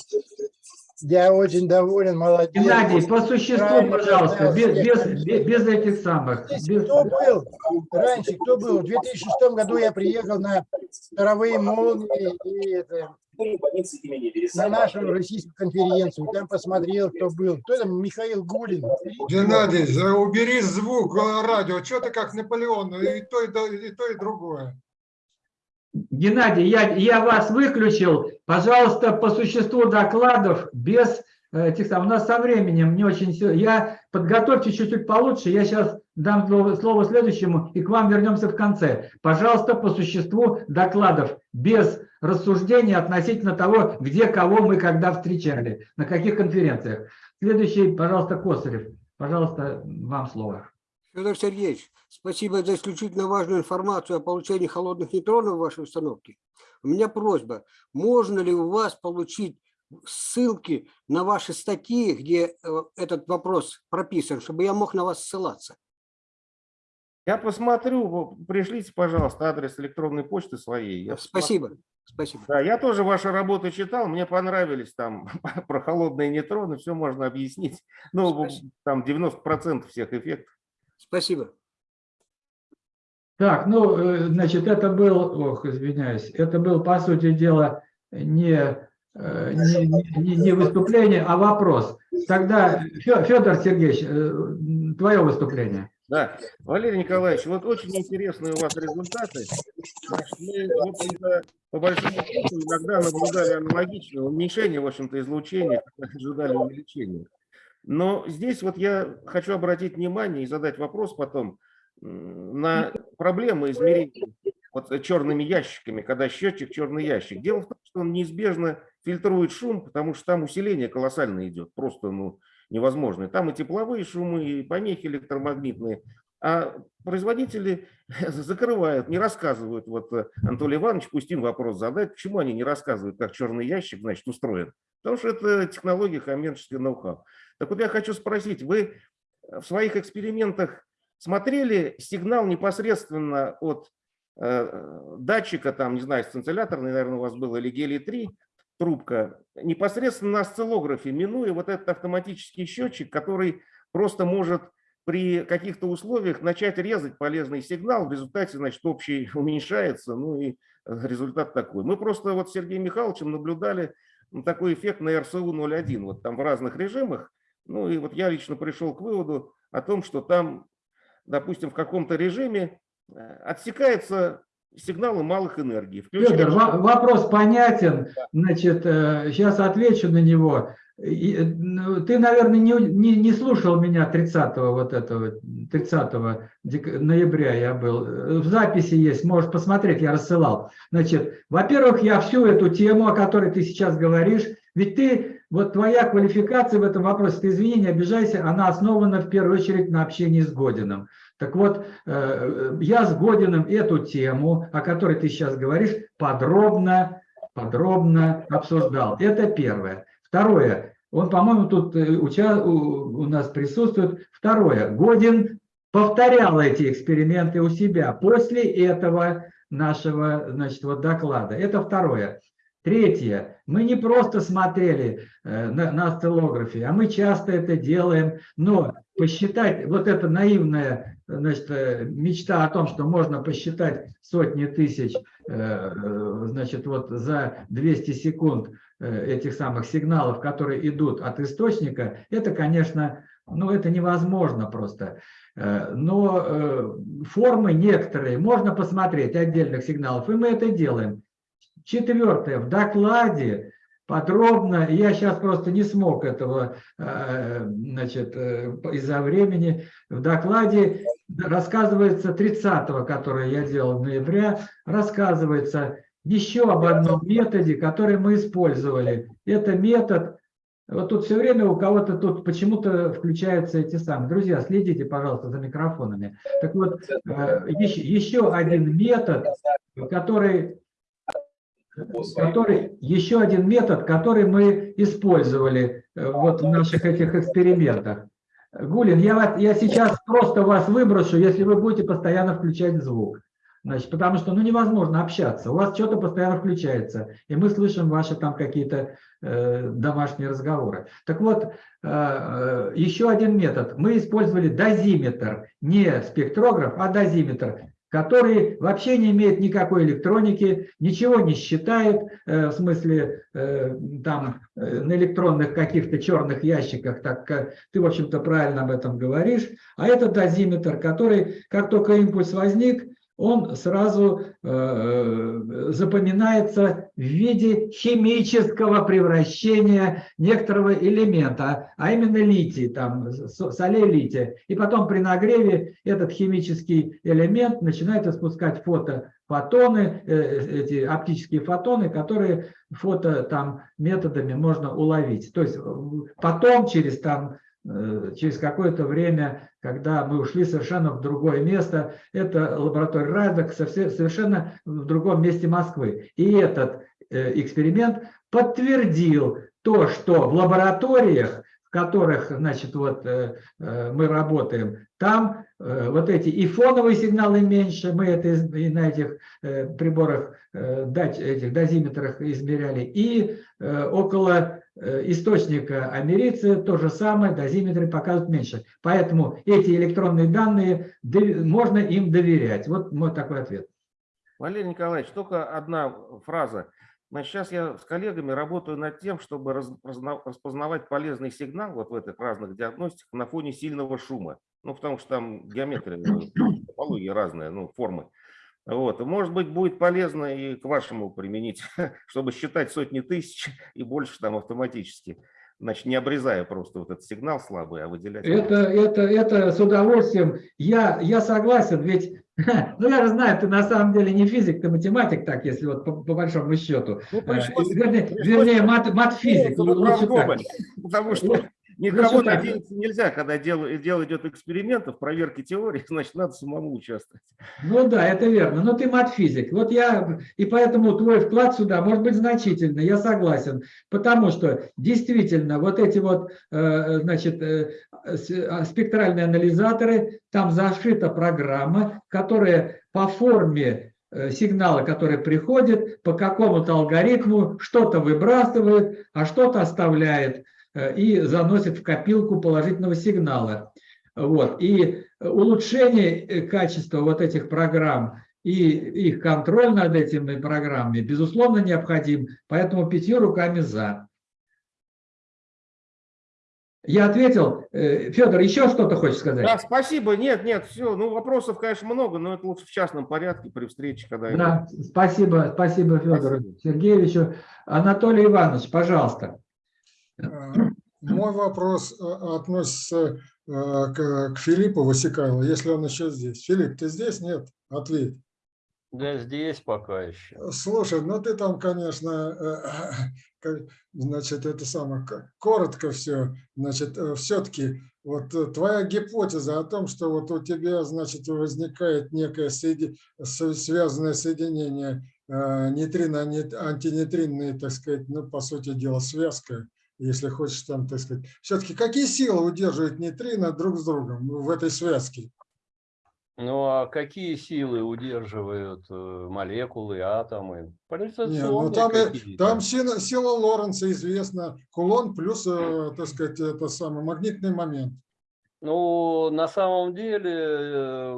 Я очень доволен, молодец. Геннадий, по существу, Правильно пожалуйста, без, без, без- без этих самых. Здесь без- кто был раньше, кто был? В 2006 году я приехал на второвые молнии и это, больницы имени на Вересаева. нашу российскую конференцию. Там посмотрел, кто был. Кто там? Михаил Гулин. Геннадий, убери звук э, радио. Что ты как Наполеон? И то, и, то, и то, и другое. Геннадий, я, я вас выключил. Пожалуйста, по существу докладов без э, этих сам- у нас со временем не очень все. Я подготовьте чуть-чуть получше. Я сейчас дам слово, следующему, и к вам вернемся в конце. Пожалуйста, по существу докладов, без рассуждений относительно того, где кого мы когда встречали, на каких конференциях. Следующий, пожалуйста, Косарев. Пожалуйста, вам слово. Федор Сергеевич, спасибо за исключительно важную информацию о получении холодных нейтронов в вашей установке. У меня просьба, можно ли у вас получить ссылки на ваши статьи, где э, этот вопрос прописан, чтобы я мог на вас ссылаться? Я посмотрю, пришлите, пожалуйста, адрес электронной почты своей. Я Спасибо. Спасибо. Да, я тоже ваши работы читал, мне понравились там про холодные нейтроны, все можно объяснить. Ну, Спасибо. там 90% всех эффектов. Спасибо. Так, ну, э, значит, это был, ох, извиняюсь, это был, по сути дела, не, э, не, не- не выступление, а вопрос. Тогда, Фе- Федор Сергеевич, э, твое выступление. Да, Валерий Николаевич, вот очень интересные у вас результаты. Мы, в общем-то, по большому счету, иногда наблюдали аналогичное уменьшение, в общем-то, излучения, как ожидали увеличения. Но здесь вот я хочу обратить внимание и задать вопрос потом на проблемы измерения вот черными ящиками, когда счетчик черный ящик. Дело в том, что он неизбежно фильтрует шум, потому что там усиление колоссально идет, просто ну, невозможно. Там и тепловые шумы, и помехи электромагнитные. А производители закрывают, не рассказывают. Вот э, Анатолий Иванович, пусть им вопрос задать, почему они не рассказывают, как черный ящик, значит, устроен. Потому что это технология коммерческий ноу-хау. Так вот я хочу спросить, вы в своих экспериментах смотрели сигнал непосредственно от э, датчика, там, не знаю, сцинцилляторный, наверное, у вас был, или гелий-3, трубка, непосредственно на осциллографе, минуя вот этот автоматический счетчик, который просто может при каких-то условиях начать резать полезный сигнал, в результате, значит, общий уменьшается, ну и результат такой. Мы просто вот с Сергеем Михайловичем наблюдали такой эффект на РСУ-01, вот там в разных режимах, ну и вот я лично пришел к выводу о том, что там, допустим, в каком-то режиме э, отсекается сигналы малых энергий. Федор, включается- во- вопрос понятен. Значит, сейчас отвечу на него. Э, ну, Ты, наверное, не, не, не слушал меня 30 вот этого, 30 дек- ноября я был. Э, В записи есть, можешь посмотреть, я рассылал. Значит, во-первых, я всю эту тему, о которой ты сейчас говоришь, ведь ты, вот твоя квалификация в этом вопросе, ты извини, не обижайся, она основана в первую очередь на общении с Годиным. Так вот, э, я с Годиным эту тему, о которой ты сейчас говоришь, подробно, подробно обсуждал. Это первое. Второе, он, по-моему, тут э, у нас присутствует. Второе, Годин повторял эти эксперименты у себя после этого нашего значит, вот доклада. Это второе. Третье. Мы не просто смотрели э, на, на осциллографе, а мы часто это делаем. Но посчитать, вот эта наивная значит, э, мечта о том, что можно посчитать сотни тысяч э, э, значит, вот за 200 секунд э, этих самых сигналов, которые идут от источника, это, конечно, ну, это невозможно просто. Э, Но э, формы некоторые можно посмотреть отдельных сигналов, и мы это делаем. Четвертое. В докладе подробно, я сейчас просто не смог этого, э, значит, э, из-за времени, в докладе рассказывается 30 который я делал в ноябре, рассказывается еще об одном методе, который мы использовали. Это метод, вот тут все время у кого-то тут почему-то включаются эти самые. Друзья, следите, пожалуйста, за микрофонами. Так вот, э, еще, еще один метод, который который еще один метод, который мы использовали э, вот в наших этих экспериментах. Гулин, я, вас- я сейчас просто вас выброшу, если вы будете постоянно включать звук. Значит, потому что ну, невозможно общаться. У вас что-то постоянно включается, и мы слышим ваши там какие-то э, домашние разговоры. Так вот, э, э, еще один метод. Мы использовали дозиметр, не спектрограф, а дозиметр, который вообще не имеет никакой электроники, ничего не считает, э, в смысле э, там э, на электронных каких-то черных ящиках, так ты, в общем-то, правильно об этом говоришь. А это дозиметр, который, как только импульс возник, он сразу э, запоминается в виде химического превращения некоторого элемента, а именно литий, там, солей лития. И потом при нагреве этот химический элемент начинает испускать фотофотоны, э, эти оптические фотоны, которые фото там методами можно уловить. То есть э, потом через там э, через какое-то время, когда мы ушли совершенно в другое место, это лаборатория Райдек совершенно в другом месте Москвы. И этот э, эксперимент подтвердил то, что в лабораториях, в которых значит, вот, э, э, мы работаем, там э, вот эти и фоновые сигналы меньше, мы это и на этих э, приборах, э, этих дозиметрах измеряли, и э, около э, источника америцы то же самое, дозиметры показывают меньше. Поэтому эти электронные данные, можно им доверять. Вот мой такой ответ. Валерий Николаевич, только одна фраза. Значит, сейчас я с коллегами работаю над тем, чтобы распознавать полезный сигнал вот в этих разных диагностиках на фоне сильного шума. Ну, потому что там геометрия, э, топология разная, ну, формы. Вот. Может быть, будет полезно и к вашему применить, чтобы считать сотни тысяч и больше там автоматически. Значит, не обрезая просто вот этот сигнал слабый, а выделять. Это, это, это с удовольствием. Я, я согласен, ведь, ну я же знаю, ты на самом деле не физик, ты математик, так, если вот по, по большому счету. Ну, Э, пришлось- Вернее, пришлось вернее мат, матфизик. Ну, лучше так. Потому что никого лучше так. надеяться нельзя, когда дело, дело идет экспериментов, проверки теории, значит, надо самому участвовать. Ну да, это верно. Но ты матфизик. Вот я, и поэтому твой вклад сюда может быть значительный, я согласен. Потому что действительно вот эти вот, э, значит, э, а, спектральные анализаторы, там зашита программа, которая по форме э, сигнала, который приходит, по какому-то алгоритму что-то выбрасывает, а что-то оставляет и заносит в копилку положительного сигнала. Вот. И улучшение э, качества вот этих программ и их контроль над этими программами, безусловно, необходим. Поэтому пятью руками за. Я ответил. Э, Федор, еще что-то хочешь сказать? Да, спасибо. Нет, нет, все. Ну, вопросов, конечно, много, но это лучше в частном порядке при встрече, когда... Да, спасибо, спасибо Федору Сергеевичу. Анатолий Иванович, пожалуйста. Э, Мой вопрос э, относится э, к, к Филиппу Васикайло, если он еще здесь. Филипп, ты здесь? Нет? Ответь. Да здесь пока еще. Слушай, ну ты там, конечно, значит, это самое, коротко все, значит, все-таки вот твоя гипотеза о том, что вот у тебя, значит, возникает некое соеди- со- связанное соединение нейтрино, ани- антинейтринные, так сказать, ну, по сути дела, связка, если хочешь там, так сказать. Все-таки какие силы удерживают нейтрино друг с другом в этой связке? Ну а какие силы удерживают э, молекулы, атомы? Не, ну там, и- там сила, сила Лоренца известна, кулон плюс, э, так сказать, это самый магнитный момент. Ну, на самом деле, э,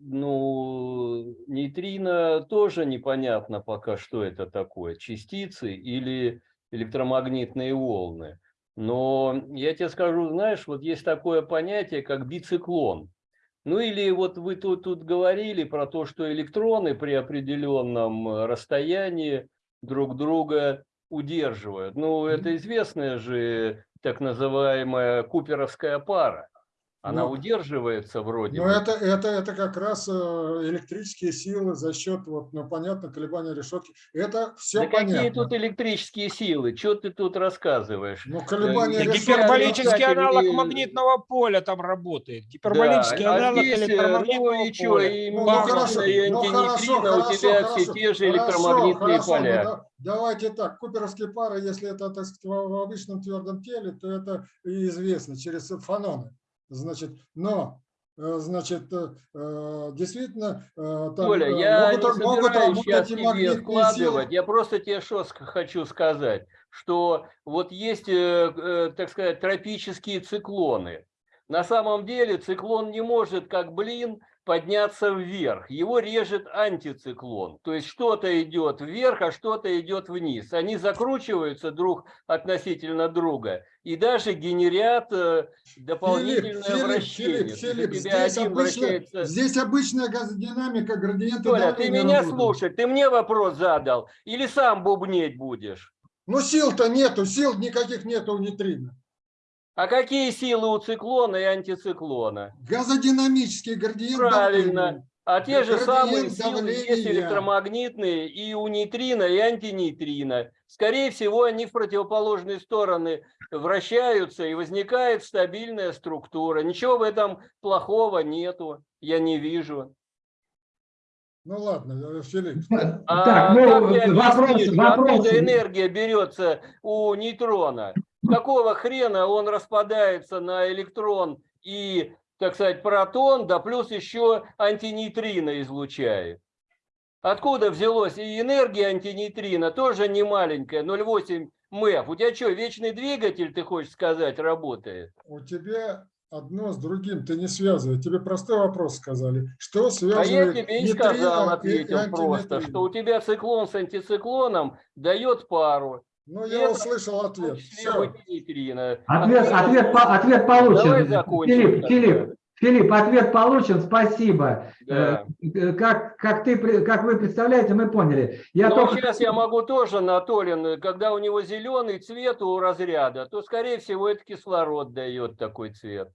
ну, нейтрино тоже непонятно пока, что это такое, частицы или электромагнитные волны. Но я тебе скажу, знаешь, вот есть такое понятие, как бициклон. Ну или вот вы тут, тут говорили про то, что электроны при определенном э, расстоянии друг друга удерживают. Ну, это известная же так называемая куперовская пара. Она Ну, удерживается вроде Но бы. это, это, это как раз э, электрические силы за счет, вот, ну, понятно, колебания решетки. Это все Да какие понятно. тут электрические силы? Что ты тут рассказываешь? Ну, колебания Э, решетки- Гиперболический аналог и- магнитного поля там работает. Гиперболический Да, а аналог э, электромагнитного ну поля. и Ну, ну, хорошо, и ну, хорошо, антинейтрино, у хорошо, тебя хорошо, все те же электромагнитные хорошо, ну поля. да- давайте так, куперовские пары, если это, так сказать, в обычном твердом теле, то это известно через фаноны. Значит, но э, значит, э, э, действительно, там Толя, э, я могут, не могут работать сейчас тебе вкладывать. силы. Я просто тебе что хочу сказать, что вот есть, так сказать, тропические циклоны. На самом деле циклон не может, как блин, подняться вверх. Его режет антициклон. То есть что-то идет вверх, а что-то идет вниз. Они закручиваются друг относительно друга и даже генерят э, дополнительное Филипп, вращение. Филипп, Филипп, здесь, обычно, вращается- здесь обычная газодинамика, градиенты Толя, ты меня работают. слушай, ты мне вопрос задал или сам бубнеть будешь? Ну сил-то нету, сил никаких нету у нейтрино. А какие силы у циклона и антициклона? Газодинамический градиент Правильно. давления. А те же самые силы есть электромагнитные и у нейтрино, и антинейтрино. Скорее всего, они в противоположные стороны вращаются, и возникает стабильная структура. Ничего в этом плохого нету, я не вижу. Ну ладно, Филипп. А Так, ну, как вопрос- объяснишь, вопрос. откуда энергия берется у нейтрона? Какого хрена он распадается на электрон и, так сказать, протон, да плюс еще антинейтрино излучает? Откуда взялось? И энергия антинейтрино тоже не маленькая, 0,8 МЭФ. У тебя что, вечный двигатель, ты хочешь сказать, работает? У тебя одно с другим ты не связывай. Тебе простой вопрос сказали. Что А связывает я тебе и сказал, ответил просто, что у тебя циклон с антициклоном дает пару. Ну, я это услышал ответ. Все. Ответ, ответ, ответ получен. Филипп. Филипп, Филипп, ответ получен, спасибо. Да. Э, Как, как, ты, как вы представляете, мы поняли. Я Но только... сейчас я могу тоже на Толин, когда у него зеленый цвет у разряда, то, скорее всего, это кислород дает такой цвет.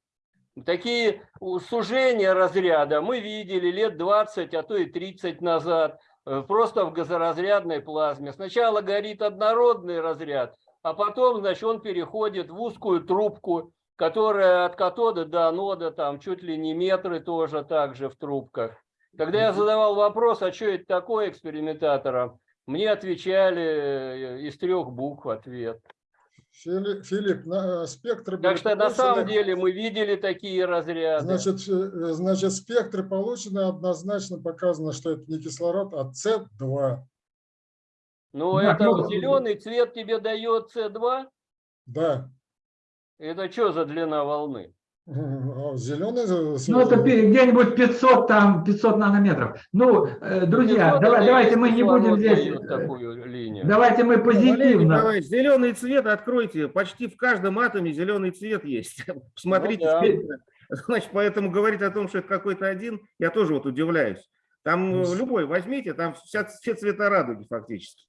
Такие сужения разряда мы видели лет 20, а то и 30 назад, э, просто в газоразрядной плазме. Сначала горит однородный разряд, а потом, значит, он переходит в узкую трубку, которая от катода до анода, там чуть ли не метры тоже также в трубках. Когда я задавал вопрос, а что это такое экспериментаторам, мне отвечали э, из трех букв ответ. Фили- Филипп, на, э, спектры Так что на самом деле мы видели такие разряды. Значит, э, значит, спектры получены, однозначно показано, что это не кислород, а С2. Но Да, это ну, зеленый цвет тебе дает С2? Да. Это что за длина волны? Зеленый. Ну, это где-нибудь 500, там, 500 нанометров. Ну, э, друзья, 500 давай, давайте мы не будем здесь... э, такую линию. Давайте мы Валерий позитивно. Николаевич, зеленый цвет откройте. Почти в каждом атоме зеленый цвет есть. Посмотрите. да. спектр. Значит, поэтому говорить о том, что это какой-то один, я тоже вот удивляюсь. Там э, любой возьмите, там вся, все цвета радуги фактически.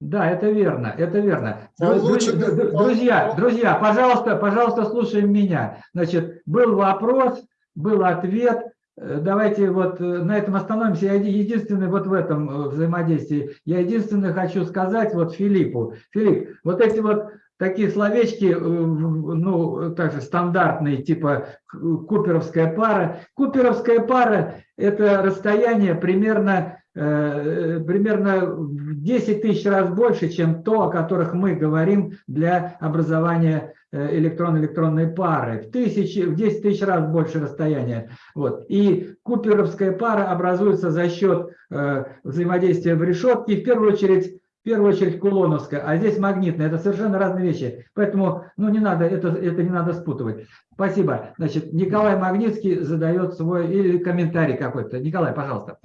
Да, это верно, это верно. Дру- Получено- дру- дру- Друзья, друзья, пожалуйста, пожалуйста, слушаем меня. Значит, был вопрос, был ответ. Э, Давайте вот э, на этом остановимся. Я еди- единственный вот в этом э, взаимодействии, я единственное хочу сказать вот Филиппу. Филипп, вот эти вот такие словечки, ну, также стандартные, типа куперовская пара. Куперовская пара – это расстояние примерно, примерно в 10 тысяч раз больше, чем то, о которых мы говорим для образования э, электрон-электронной пары. В, тысячи, в 10 тысяч раз больше расстояния. Вот. И куперовская пара образуется за счет э, взаимодействия в решетке, в первую очередь в первую очередь кулоновская, а здесь магнитная. Это совершенно разные вещи. Поэтому ну, не надо, это, это не надо спутывать. Спасибо. Значит, Николай Магнитский задает свой или комментарий какой-то. Николай, пожалуйста.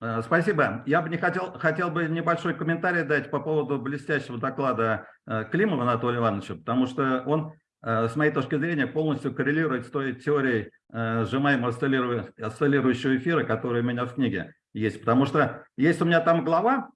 Э, Спасибо. Я бы не хотел, хотел бы небольшой комментарий дать по поводу блестящего доклада э, Климова Анатолия Ивановича, потому что он, э, с моей точки зрения, полностью коррелирует с той теорией сжимаемого осциллиру- осциллирующего эфира, которая у меня в книге есть. Потому что есть у меня там глава,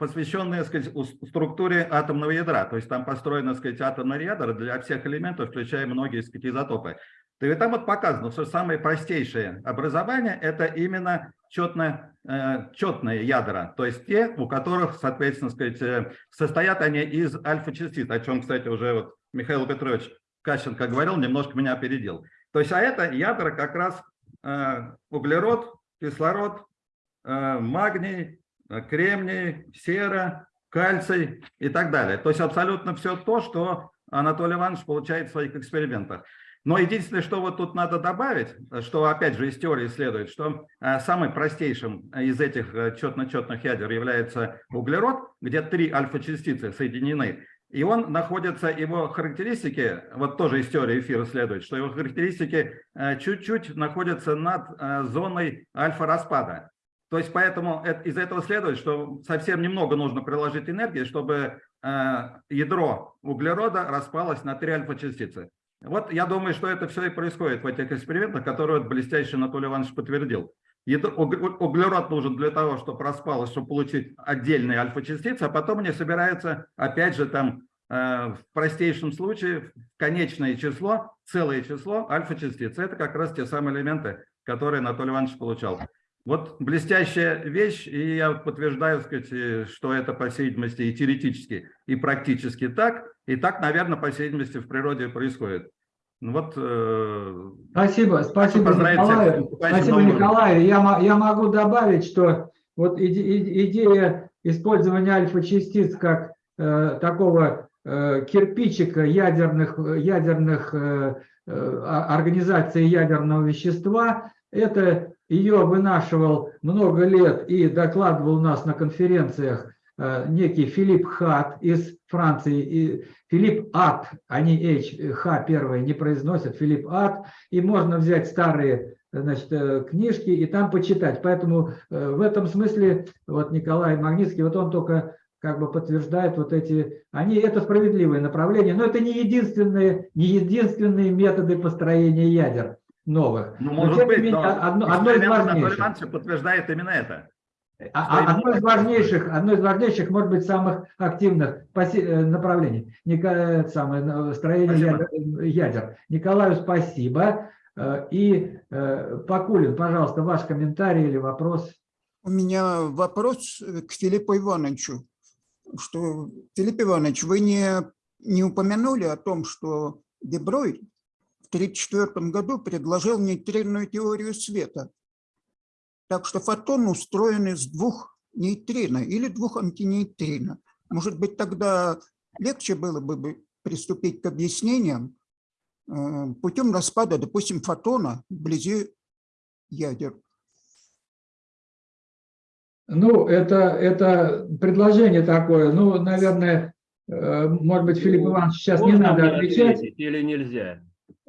посвященная сказать, структуре атомного ядра. То есть там построено сказать, атомное ядро для всех элементов, включая многие сказать, изотопы. То и там вот показано, что самое простейшее образование – это именно четное, э, четные ядра, то есть те, у которых, соответственно, сказать, э, состоят они из альфа-частиц, о чем, кстати, уже вот Михаил Петрович Кащенко говорил, немножко меня опередил. То есть, а это ядра как раз э, углерод, кислород, магний, кремний, сера, кальций и так далее. То есть абсолютно все то, что Анатолий Иванович получает в своих экспериментах. Но единственное, что вот тут надо добавить, что опять же из теории следует, что э, самым простейшим из этих э, четно-четных ядер является углерод, где три альфа-частицы соединены. И он находится, его характеристики, вот тоже из теории эфира следует, что его характеристики э, чуть-чуть находятся над зоной альфа-распада. То есть поэтому это- из этого следует, что совсем немного нужно приложить энергии, чтобы ядро углерода распалось на три альфа-частицы. Вот я думаю, что это все и происходит в этих экспериментах, которые вот блестяще Анатолий Иванович подтвердил. Углерод нужен для того, чтобы распалось, чтобы получить отдельные альфа-частицы, а потом они собираются, опять же, там э, в простейшем случае, в конечное число, целое число альфа-частиц. Это как раз те самые элементы, которые Анатолий Иванович получал. Вот блестящая вещь, и я подтверждаю, сказать, э, что это, по всей видимости, и теоретически, и практически так, и так, наверное, по всей видимости, в природе происходит. Ну Вот, э, Спасибо, спасибо, Николай. Спасибо. Николай. Я, я могу добавить, что вот иде- идея использования альфа-частиц как э, такого э, кирпичика ядерных, ядерных э, э, организаций ядерного вещества, это ее вынашивал много лет и докладывал у нас на конференциях э, некий Филипп Хат из Франции, и Филипп Ат, они H, Х первые не произносят, Филипп Ат, и можно взять старые значит, э, книжки и там почитать. Поэтому э, в этом смысле вот Николай Магнитский, вот он только как бы подтверждает вот эти, они, это справедливое направление, но это не единственные, не единственные методы построения ядер новых. ну, Но, может не быть, менее, но одно, одно из важнейших. Подтверждает именно это. А- а Одно из важнейших, одно из важнейших, может быть, самых активных э, направлений Ника- это самое, э, строение ядер, ядер. Николаю спасибо. Э, И э, Пакулин, пожалуйста, ваш комментарий или вопрос. У меня вопрос э, к Филиппу Ивановичу. Что, Филипп Иванович, вы не, не упомянули о том, что Деброй в 1934 году предложил нейтринную теорию света. Так что фотон устроен из двух нейтрино или двух антинейтрино. Может быть, тогда легче было бы бы приступить к объяснениям э, путем распада, допустим, фотона вблизи ядер. Ну, это, это предложение такое. Ну, наверное, э, может быть, Филипп Иванович сейчас не Можно надо мне отвечать. ответить или нельзя?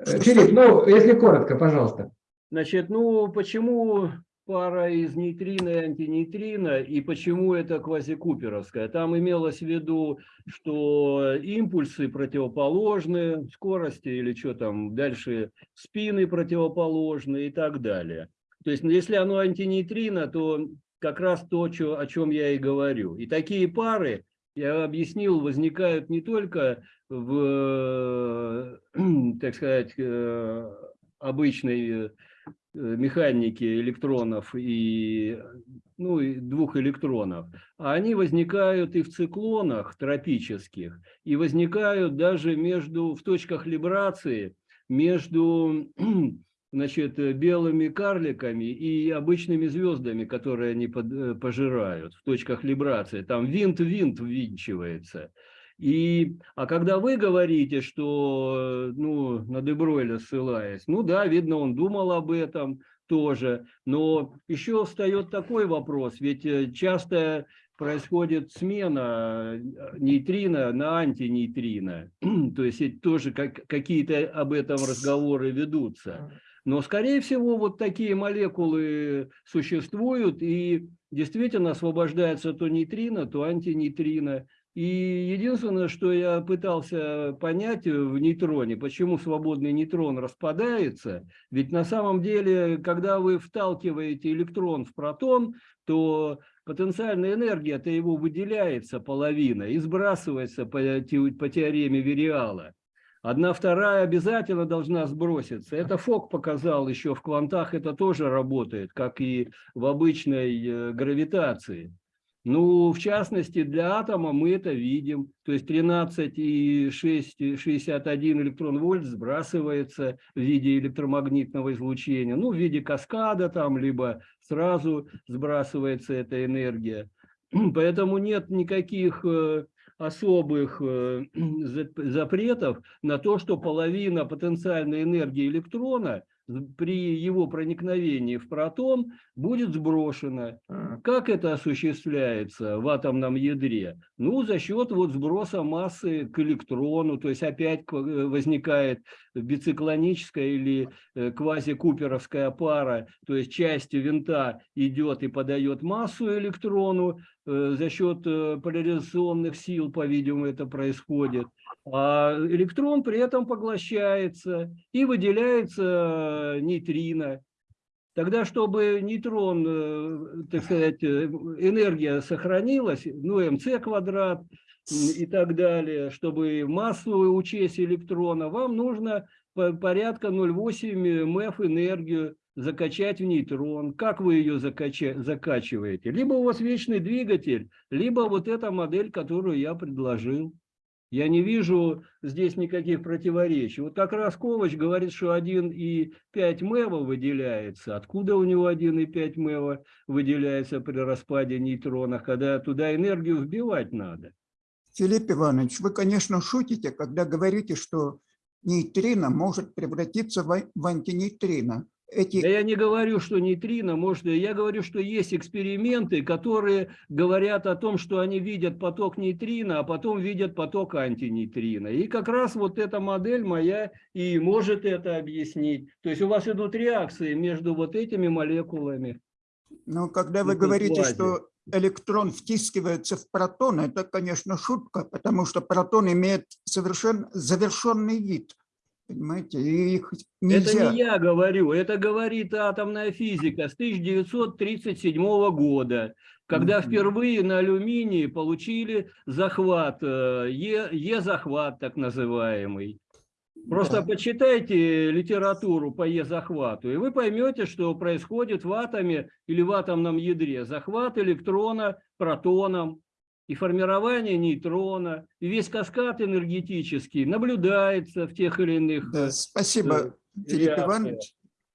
Э, Филипп, ну, если коротко, пожалуйста. Значит, ну почему пара из нейтрино и антинейтрино, и почему это квазикуперовская? Там имелось в виду, что импульсы противоположны скорости или что там, дальше спины противоположны и так далее. То есть, ну, если оно антинейтрино, то как раз то, чё- о чем я и говорю. И такие пары, я объяснил, возникают не только в, так сказать, э, обычной э, механике электронов и, ну, и двух электронов, а они возникают и в циклонах тропических, и возникают даже между, в точках либрации между значит, э, белыми карликами и обычными звездами, которые они э, пожирают в точках либрации. Там винт-винт ввинчивается. И, а когда вы говорите, что, э, ну, на Дебройля ссылаясь, ну да, видно, он думал об этом тоже, но еще встает такой вопрос, ведь э, часто происходит смена э, нейтрино на антинейтрино, то есть тоже как, какие-то об этом разговоры ведутся. Но, скорее всего, вот такие молекулы существуют, и действительно освобождается то нейтрино, то антинейтрино. И единственное, что я пытался понять в нейтроне, почему свободный нейтрон распадается, ведь на самом деле, когда вы вталкиваете электрон в протон, то потенциальная энергия-то его выделяется половина и сбрасывается по, по теореме Вериала. Одна вторая обязательно должна сброситься. Это Фок показал еще в квантах, это тоже работает, как и в обычной э, гравитации. Ну, в частности, для атома мы это видим. То есть 13,661 электрон вольт сбрасывается в виде электромагнитного излучения. Ну, в виде каскада там, либо сразу сбрасывается эта энергия. Поэтому нет никаких э, особых э, за- запретов на то, что половина потенциальной энергии электрона при его проникновении в протон будет сброшено. Как это осуществляется в атомном ядре? Ну, за счет вот сброса массы к электрону, то есть опять э, возникает бициклоническая или э, квазикуперовская пара, то есть часть винта идет и подает массу электрону, за счет э, поляризационных сил, по-видимому, это происходит. А электрон при этом поглощается и выделяется э, нейтрино. Тогда, чтобы нейтрон, э, так сказать, э, энергия сохранилась, ну, МЦ квадрат и так далее, чтобы массу учесть электрона, вам нужно по- порядка 0,8 МФ энергию закачать в нейтрон. Как вы ее закача- закачиваете? Либо у вас вечный двигатель, либо вот эта модель, которую я предложил. Я не вижу здесь никаких противоречий. Вот как раз Ковач говорит, что 1,5 МЭВа выделяется. Откуда у него 1,5 МЭВа выделяется при распаде нейтронов, когда туда энергию вбивать надо? Филипп Иванович, вы, конечно, шутите, когда говорите, что нейтрино может превратиться в антинейтрино. Эти Да я не говорю, что нейтрино, может, я говорю, что есть эксперименты, которые говорят о том, что они видят поток нейтрино, а потом видят поток антинейтрино. И как раз вот эта модель моя и может это объяснить. То есть у вас идут реакции между вот этими молекулами. Но когда вы говорите, квази. что электрон втискивается в протон, это, конечно, шутка, потому что протон имеет совершенно завершенный вид. Понимаете, и их Это не я говорю, это говорит атомная физика с 1937 года, когда впервые на алюминии получили захват, э, Е-захват так называемый. Просто Да. почитайте литературу по Е-захвату, и вы поймете, что происходит в атоме или в атомном ядре. Захват электрона протоном и формирование нейтрона, и весь каскад энергетический наблюдается в тех или иных Да, э, спасибо, Филипп реакциях. Иванович.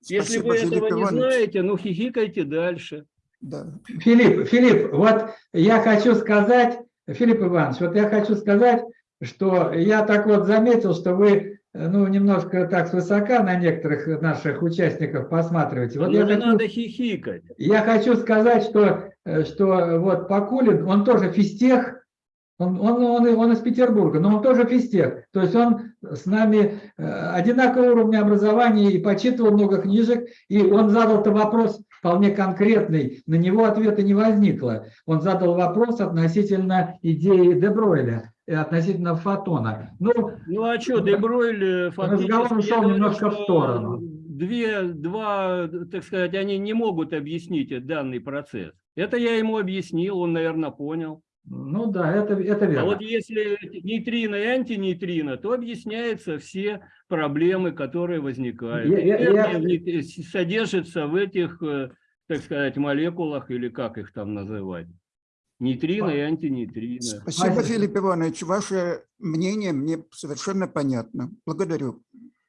Если Спасибо, вы Филипп этого не Иванович. знаете, ну хихикайте дальше. Да. Филипп, Филипп, вот я хочу сказать, Филипп Иванович, вот я хочу сказать, что я так вот заметил, что вы, э, ну, немножко так свысока на некоторых наших участников посматриваете. Вот я не хочу, надо хихикать. я хочу сказать, что, э, что вот Покулин, он тоже физтех, он, он, он, он из Петербурга, но он тоже физтех. То есть он с нами э, одинакового уровня образования и почитывал много книжек, и он задал-то вопрос вполне конкретный, на него ответа не возникло. Он задал вопрос относительно идеи Дебройля, и относительно фотона. Ну, Ну а что, Дебройль э, фактически... разговор ушел немножко в сторону. Две, два, так сказать, они не могут объяснить данный процесс. Это я ему объяснил, он, наверное, понял. Ну да, это, это А верно. вот если нейтрино и антинейтрино, то объясняются все проблемы, которые возникают. Я- я- я- содержится в этих, э, так сказать, молекулах, или как их там называть. Нейтрино и антинейтрино. Спасибо, Филипп Иванович. Ваше мнение мне совершенно понятно. Благодарю.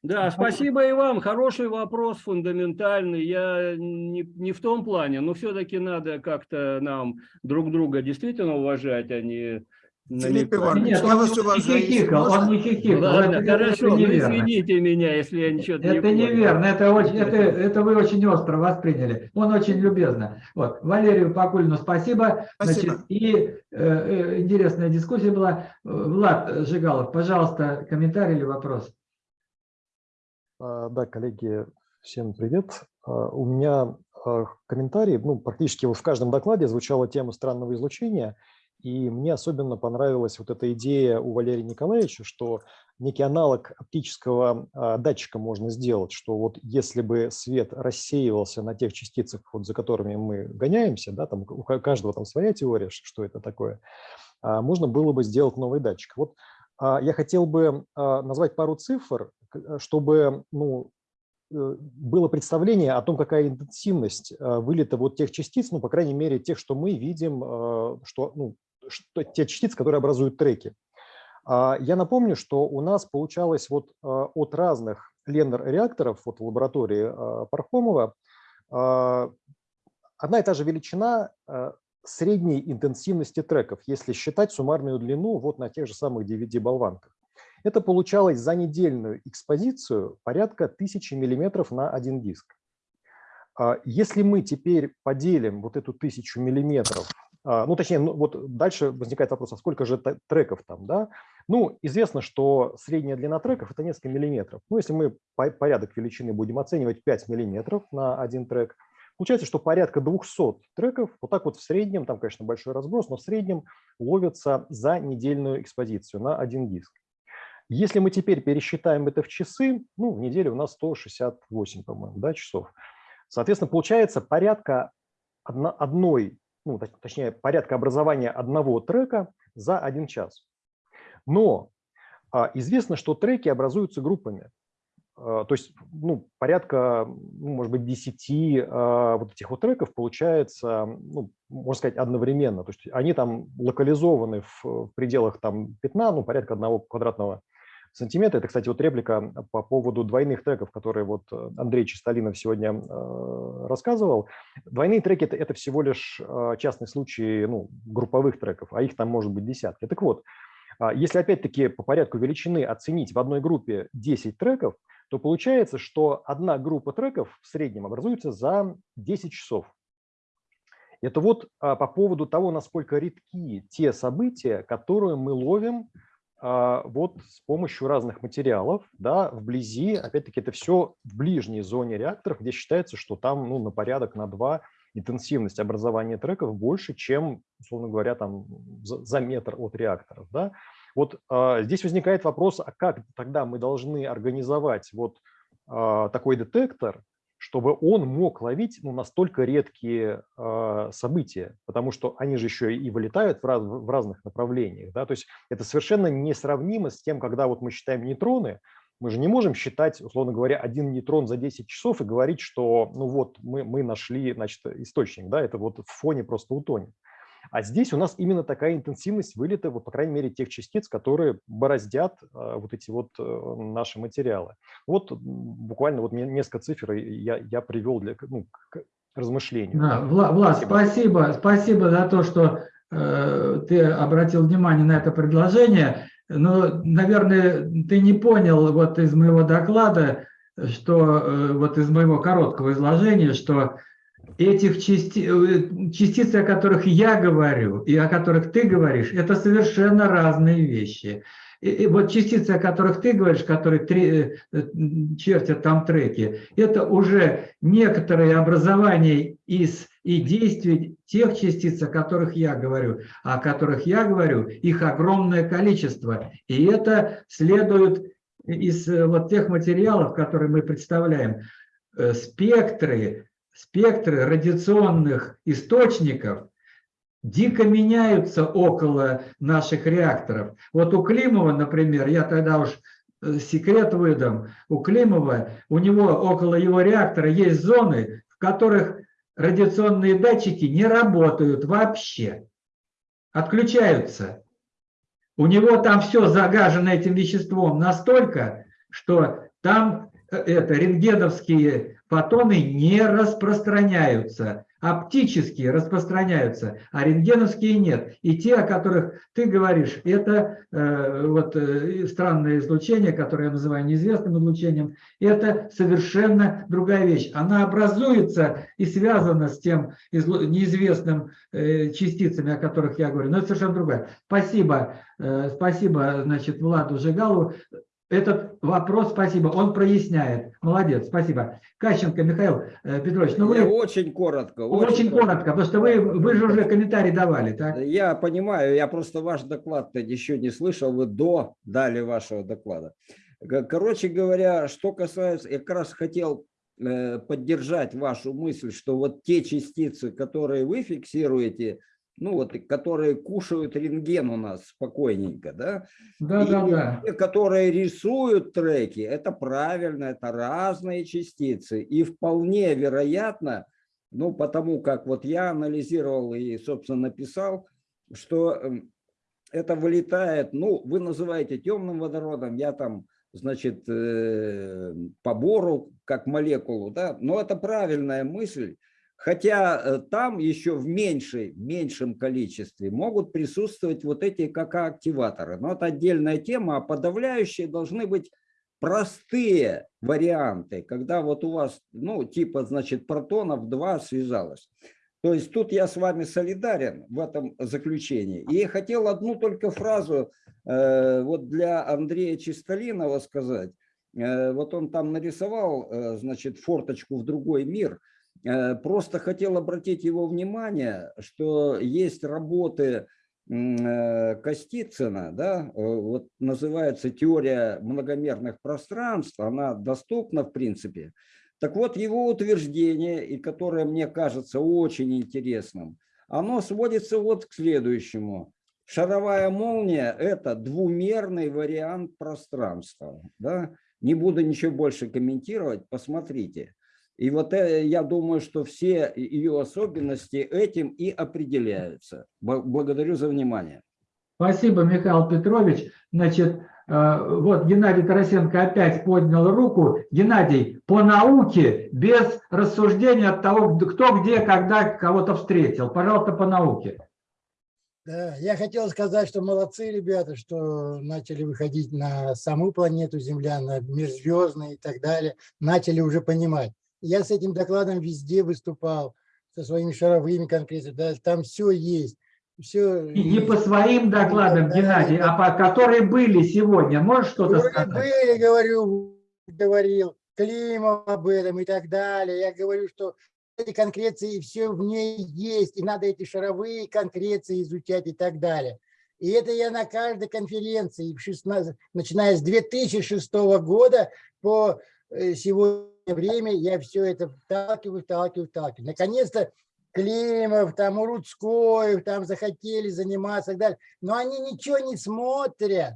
Да, спасибо и вам. Хороший вопрос, фундаментальный. Я не, не в том плане, но все-таки надо как-то нам друг друга действительно уважать, а не Филипп. Иванович, Нет, я он вас не уважаю. Хихикал, он не хихикал. Ладно, Это- это хорошо, неверно. извините меня, если я ничего не Это неверно, это, очень, это, это вы очень остро восприняли. Он очень любезно. Вот. Валерию Покулину спасибо. Спасибо. Значит, и э, э, интересная дискуссия была. Э, Влад Жигалов, пожалуйста, комментарий или вопрос? А, Да, коллеги, всем привет. А, У меня а, комментарий, ну, практически в каждом докладе звучала тема странного излучения, и мне особенно понравилась вот эта идея у Валерия Николаевича, что некий аналог оптического датчика можно сделать, что вот если бы свет рассеивался на тех частицах, вот за которыми мы гоняемся, да, там у ка- каждого там своя теория, что это такое, можно было бы сделать новый датчик. Вот я хотел бы назвать пару цифр, чтобы ну, э, было представление о том, какая интенсивность э, вылета вот тех частиц, ну, по крайней мере, тех, что мы видим, э, что, ну, что, те частицы, которые образуют треки. А, Я напомню, что у нас получалось вот э, от разных Леннер-реакторов вот в лаборатории э, Пархомова э, одна и та же величина э, средней интенсивности треков, если считать суммарную длину вот на тех же самых DVD-болванках. Это получалось за недельную экспозицию порядка 1000 миллиметров на один диск. А Если мы теперь поделим вот эту тысячу миллиметров, а, ну точнее, ну, вот дальше возникает вопрос, а сколько же треков там, да? Ну, известно, что средняя длина треков – это несколько миллиметров. Ну, если мы по- порядок величины будем оценивать 5 миллиметров на один трек, получается, что порядка 200 треков, вот так вот в среднем, там, конечно, большой разброс, но в среднем ловятся за недельную экспозицию на один диск. Если мы теперь пересчитаем это в часы, ну, в неделю у нас 168, по-моему, да, часов. Соответственно, получается порядка одно- одной, ну, точ- точнее, порядка образования одного трека за один час. Но а, известно, что треки образуются группами. А, То есть, ну, порядка, ну, может быть, 10 а, вот этих вот треков получается, ну, можно сказать, одновременно. То есть они там локализованы в, в пределах там пятна, ну, порядка одного квадратного сантиметра. Это, кстати, вот реплика по поводу двойных треков, которые вот э, Андрей Чистолинов сегодня э, рассказывал. Двойные треки это, – всего лишь э, частный случай ну, групповых треков, а их там может быть десятки. Так вот, а, если опять-таки по порядку величины оценить в одной группе 10 треков, то получается, что одна группа треков в среднем образуется за 10 часов. Это вот а, по поводу того, насколько редки те события, которые мы ловим вот с помощью разных материалов, да, вблизи, опять-таки, это все в ближней зоне реакторов, где считается, что там ну, на порядок, на два интенсивность образования треков больше, чем, условно говоря, там за, за метр от реакторов. Да. Вот а, здесь возникает вопрос, а как тогда мы должны организовать вот а, такой детектор, чтобы он мог ловить ну, настолько редкие э, события, потому что они же еще и вылетают в, раз, в разных направлениях. Да? То есть это совершенно несравнимо с тем, когда вот мы считаем нейтроны, мы же не можем считать, условно говоря, один нейтрон за 10 часов и говорить, что ну вот мы, мы нашли значит, источник, да, это вот в фоне просто утонет. А здесь у нас именно такая интенсивность вылета, вот, по крайней мере, тех частиц, которые бороздят э, вот эти вот э, наши материалы. Вот буквально вот несколько цифр я, я привел для ну, к размышлению. Да, Влад, Влад спасибо. спасибо, спасибо за то, что э, ты обратил внимание на это предложение. Но, наверное, ты не понял вот из моего доклада, что э, вот из моего короткого изложения, что этих части, частиц, о которых я говорю и о которых ты говоришь, это совершенно разные вещи. И, и вот частицы, о которых ты говоришь, которые три, чертят там треки, это уже некоторые образования из и действий тех частиц, о которых я говорю. А о которых я говорю, их огромное количество. И это следует из вот тех материалов, которые мы представляем. Спектры, спектры радиационных источников дико меняются около наших реакторов. Вот у Климова, например, я тогда уж секрет выдам, у Климова, у него около его реактора есть зоны, в которых радиационные датчики не работают вообще, отключаются. У него там все загажено этим веществом настолько, что там это рентгеновские фотоны не распространяются, оптические распространяются, а рентгеновские нет. И те, о которых ты говоришь, это э, вот э, странное излучение, которое я называю неизвестным излучением, это совершенно другая вещь. Она образуется и связана с тем неизвестным э, частицами, о которых я говорю, но это совершенно другая. Спасибо, э, спасибо, значит, Владу Жигалу этот вопрос, спасибо, он проясняет. Молодец, спасибо. Кащенко Михаил э, Петрович, ну вы... Я очень коротко. Очень, очень коротко, потому что вы, вы же уже комментарий давали, так? Я понимаю, я просто ваш доклад-то еще не слышал, вы до дали вашего доклада. Короче говоря, что касается, я как раз хотел поддержать вашу мысль, что вот те частицы, которые вы фиксируете, ну вот, которые кушают рентген у нас спокойненько, да? Да, и да, да. Те, которые рисуют треки, это правильно, это разные частицы. И вполне вероятно, ну, потому как вот я анализировал и, собственно, написал, что это вылетает, ну, вы называете темным водородом, я там, значит, по бору, как молекулу, да, но это правильная мысль, Хотя э, там еще в меньшей, меньшем количестве могут присутствовать вот эти КК-активаторы. Но это отдельная тема, а подавляющие должны быть простые варианты, когда вот у вас, ну, типа, значит, протонов 2 связалось. То есть тут я с вами солидарен в этом заключении. И хотел одну только фразу э, вот для Андрея Чистолинова сказать. Э, вот он там нарисовал, э, значит, форточку в другой мир. Э, просто хотел обратить его внимание, что есть работы э, Костицына, да, э, вот называется теория многомерных пространств, она доступна в принципе. Так вот, его утверждение, и которое мне кажется очень интересным, оно сводится вот к следующему. Шаровая молния – это двумерный вариант пространства. Да? Не буду ничего больше комментировать, посмотрите. И вот э, я думаю, что все ее особенности этим и определяются. Благодарю за внимание. Спасибо, Михаил Петрович. Значит, э, вот Геннадий Тарасенко опять поднял руку. Геннадий, по науке, без рассуждения от того, кто где, когда кого-то встретил. Пожалуйста, по науке. Да, я хотел сказать, что молодцы ребята, что начали выходить на саму планету Земля, на межзвездные и так далее, начали уже понимать. Я с этим докладом везде выступал, со своими шаровыми конкретно, да, там все есть. Все не по своим докладам, да, Геннадий, да. а по которые были сегодня. Можешь что-то сказать? Были, говорю, говорил Климов об этом и так далее. Я говорю, что эти конкреции все в ней есть, и надо эти шаровые конкреции изучать и так далее. И это я на каждой конференции, 16, начиная с 2006 года по э, сегодня время, я все это вталкиваю, вталкиваю, вталкиваю. Наконец-то Климов, там Урудскоев, там захотели заниматься и так далее. Но они ничего не смотрят.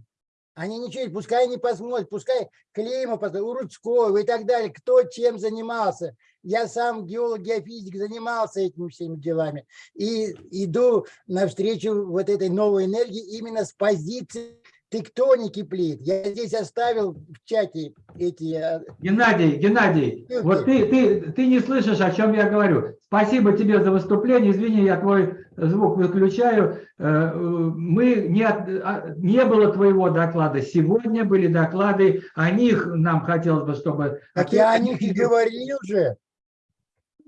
Они ничего, пускай не посмотрят, пускай Климов, Урудскоев и так далее, кто чем занимался. Я сам геолог, геофизик, занимался этими всеми делами. И иду навстречу вот этой новой энергии именно с позиции тектоники плит. Я здесь оставил в чате эти... э, Геннадий, Геннадий, ссылки. вот ты, ты, ты не слышишь, о чем я говорю. Спасибо тебе за выступление. Извини, я твой звук выключаю. Э, Мы не, от- а, не было твоего доклада. Сегодня были доклады. О них нам хотелось бы, чтобы... Так я о них и говорил же.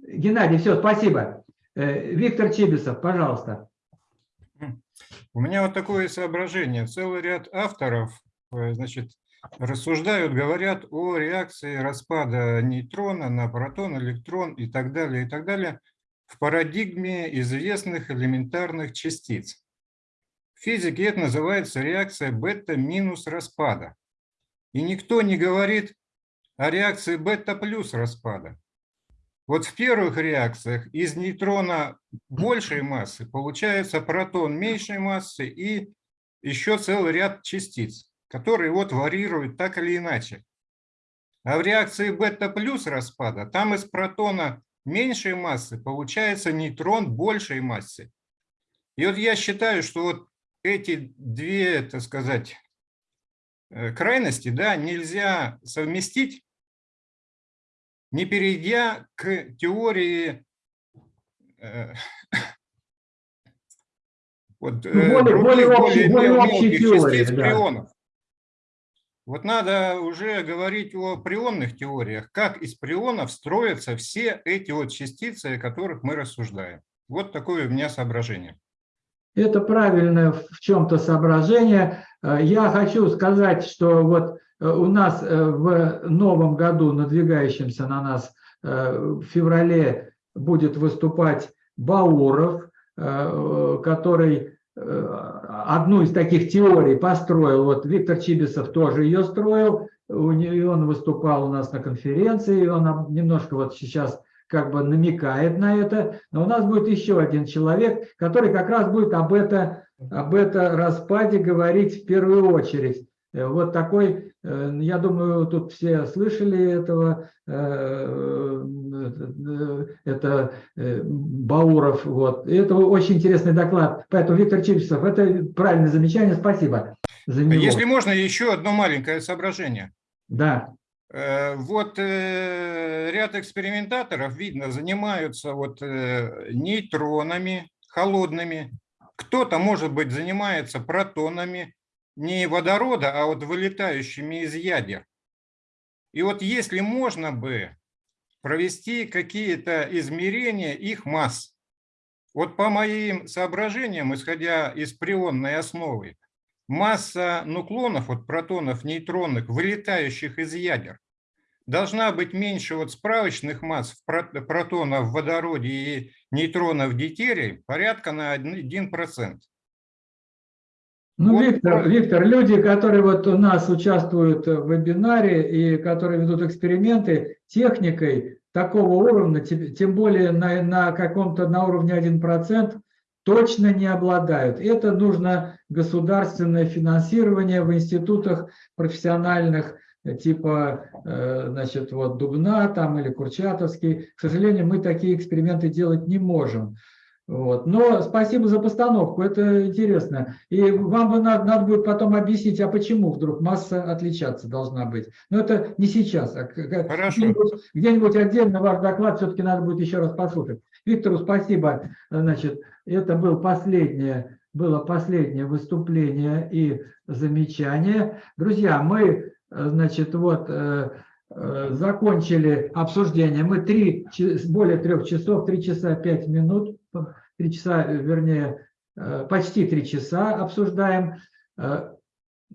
Геннадий, все, спасибо. Э, Виктор Чибисов, пожалуйста. У меня вот такое соображение. Целый ряд авторов, э, значит, рассуждают, говорят о реакции распада нейтрона на протон, электрон и так далее, и так далее в парадигме известных элементарных частиц. В физике это называется реакция бета минус распада. И никто не говорит о реакции бета плюс распада. Вот в первых реакциях из нейтрона большей массы получается протон меньшей массы и еще целый ряд частиц, которые вот варьируют так или иначе. А в реакции бета плюс распада там из протона меньшей массы получается нейтрон большей массы. И вот я считаю, что вот эти две, так сказать, э, крайности да, нельзя совместить не перейдя к теории э, вот, э, более- других, более более более мелких теории, частиц да. прионов. Вот надо уже говорить о прионных теориях, как из прионов строятся все эти вот частицы, о которых мы рассуждаем. Вот такое у меня соображение. Это правильное в чем-то соображение. Э, Я хочу сказать, что вот у нас э, в новом году, надвигающемся на нас, э, в феврале будет выступать Бауров, э, который э, одну из таких теорий построил. Вот Виктор Чибисов тоже ее строил, он выступал у нас на конференции, он немножко вот сейчас как бы намекает на это, но у нас будет еще один человек, который как раз будет об это, об это распаде говорить в первую очередь. Э, Вот такой, э, я думаю, тут все слышали этого, э, э, это э, Бауров, вот. И это очень интересный доклад. Поэтому, Виктор Чипсов, это правильное замечание, спасибо за него. Если можно, еще одно маленькое соображение. Да. Э, Вот э, ряд экспериментаторов, видно, занимаются вот э, нейтронами холодными. Кто-то, может быть, занимается протонами не водорода, а вот вылетающими из ядер. И вот если можно бы провести какие-то измерения их масс, вот по моим соображениям, исходя из прионной основы, масса нуклонов, вот протонов, нейтронных, вылетающих из ядер, должна быть меньше вот справочных масс протонов в водороде и нейтронов в дейтерии, порядка на 1%. Ну, Вот Виктор, Виктор, люди, которые вот у нас участвуют в вебинаре и которые ведут эксперименты техникой такого уровня, тем более на, на каком-то на уровне 1%, точно не обладают. Это нужно государственное финансирование в институтах профессиональных, типа, э, значит, вот Дубна там или Курчатовский. К сожалению, мы такие эксперименты делать не можем. Вот. Но спасибо за постановку, это интересно. И вам бы надо, надо будет потом объяснить, а почему вдруг масса отличаться должна быть. Но это не сейчас, а где-нибудь, где-нибудь отдельно ваш доклад все-таки надо будет еще раз послушать. Виктору спасибо. Значит, это был последнее, было последнее выступление и замечание. Друзья, мы, значит, вот э, э, закончили обсуждение. Мы три, более трех часов, три часа пять минут, три часа, э, вернее, э, почти три часа обсуждаем. Э,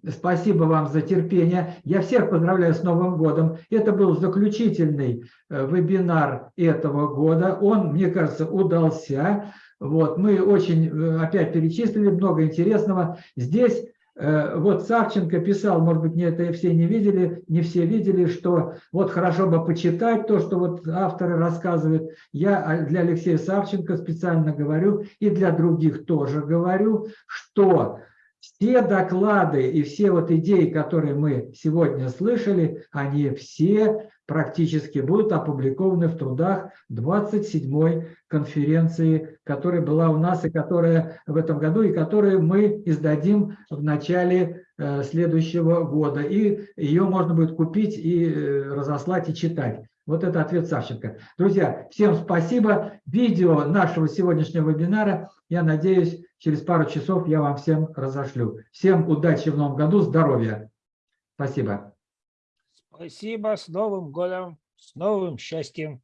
Спасибо вам за терпение. Я всех поздравляю с Новым годом. Это был заключительный вебинар этого года. Он, мне кажется, удался. Вот, мы очень опять перечислили много интересного. Здесь вот Савченко писал, может быть, не это все не видели, не все видели, что вот хорошо бы почитать то, что вот авторы рассказывают. Я а, для Алексея Савченко специально говорю и для других тоже говорю, что все доклады и все вот идеи, которые мы сегодня слышали, они все практически будут опубликованы в трудах 27-й конференции, которая была у нас и которая в этом году, и которую мы издадим в начале э, следующего года. И ее можно будет купить и э, разослать и читать. Вот это ответ Савченко. Друзья, всем спасибо. Видео нашего сегодняшнего вебинара, я надеюсь, через пару часов я вам всем разошлю. Всем удачи в новом году, здоровья. Спасибо. Спасибо, с Новым годом, с новым счастьем.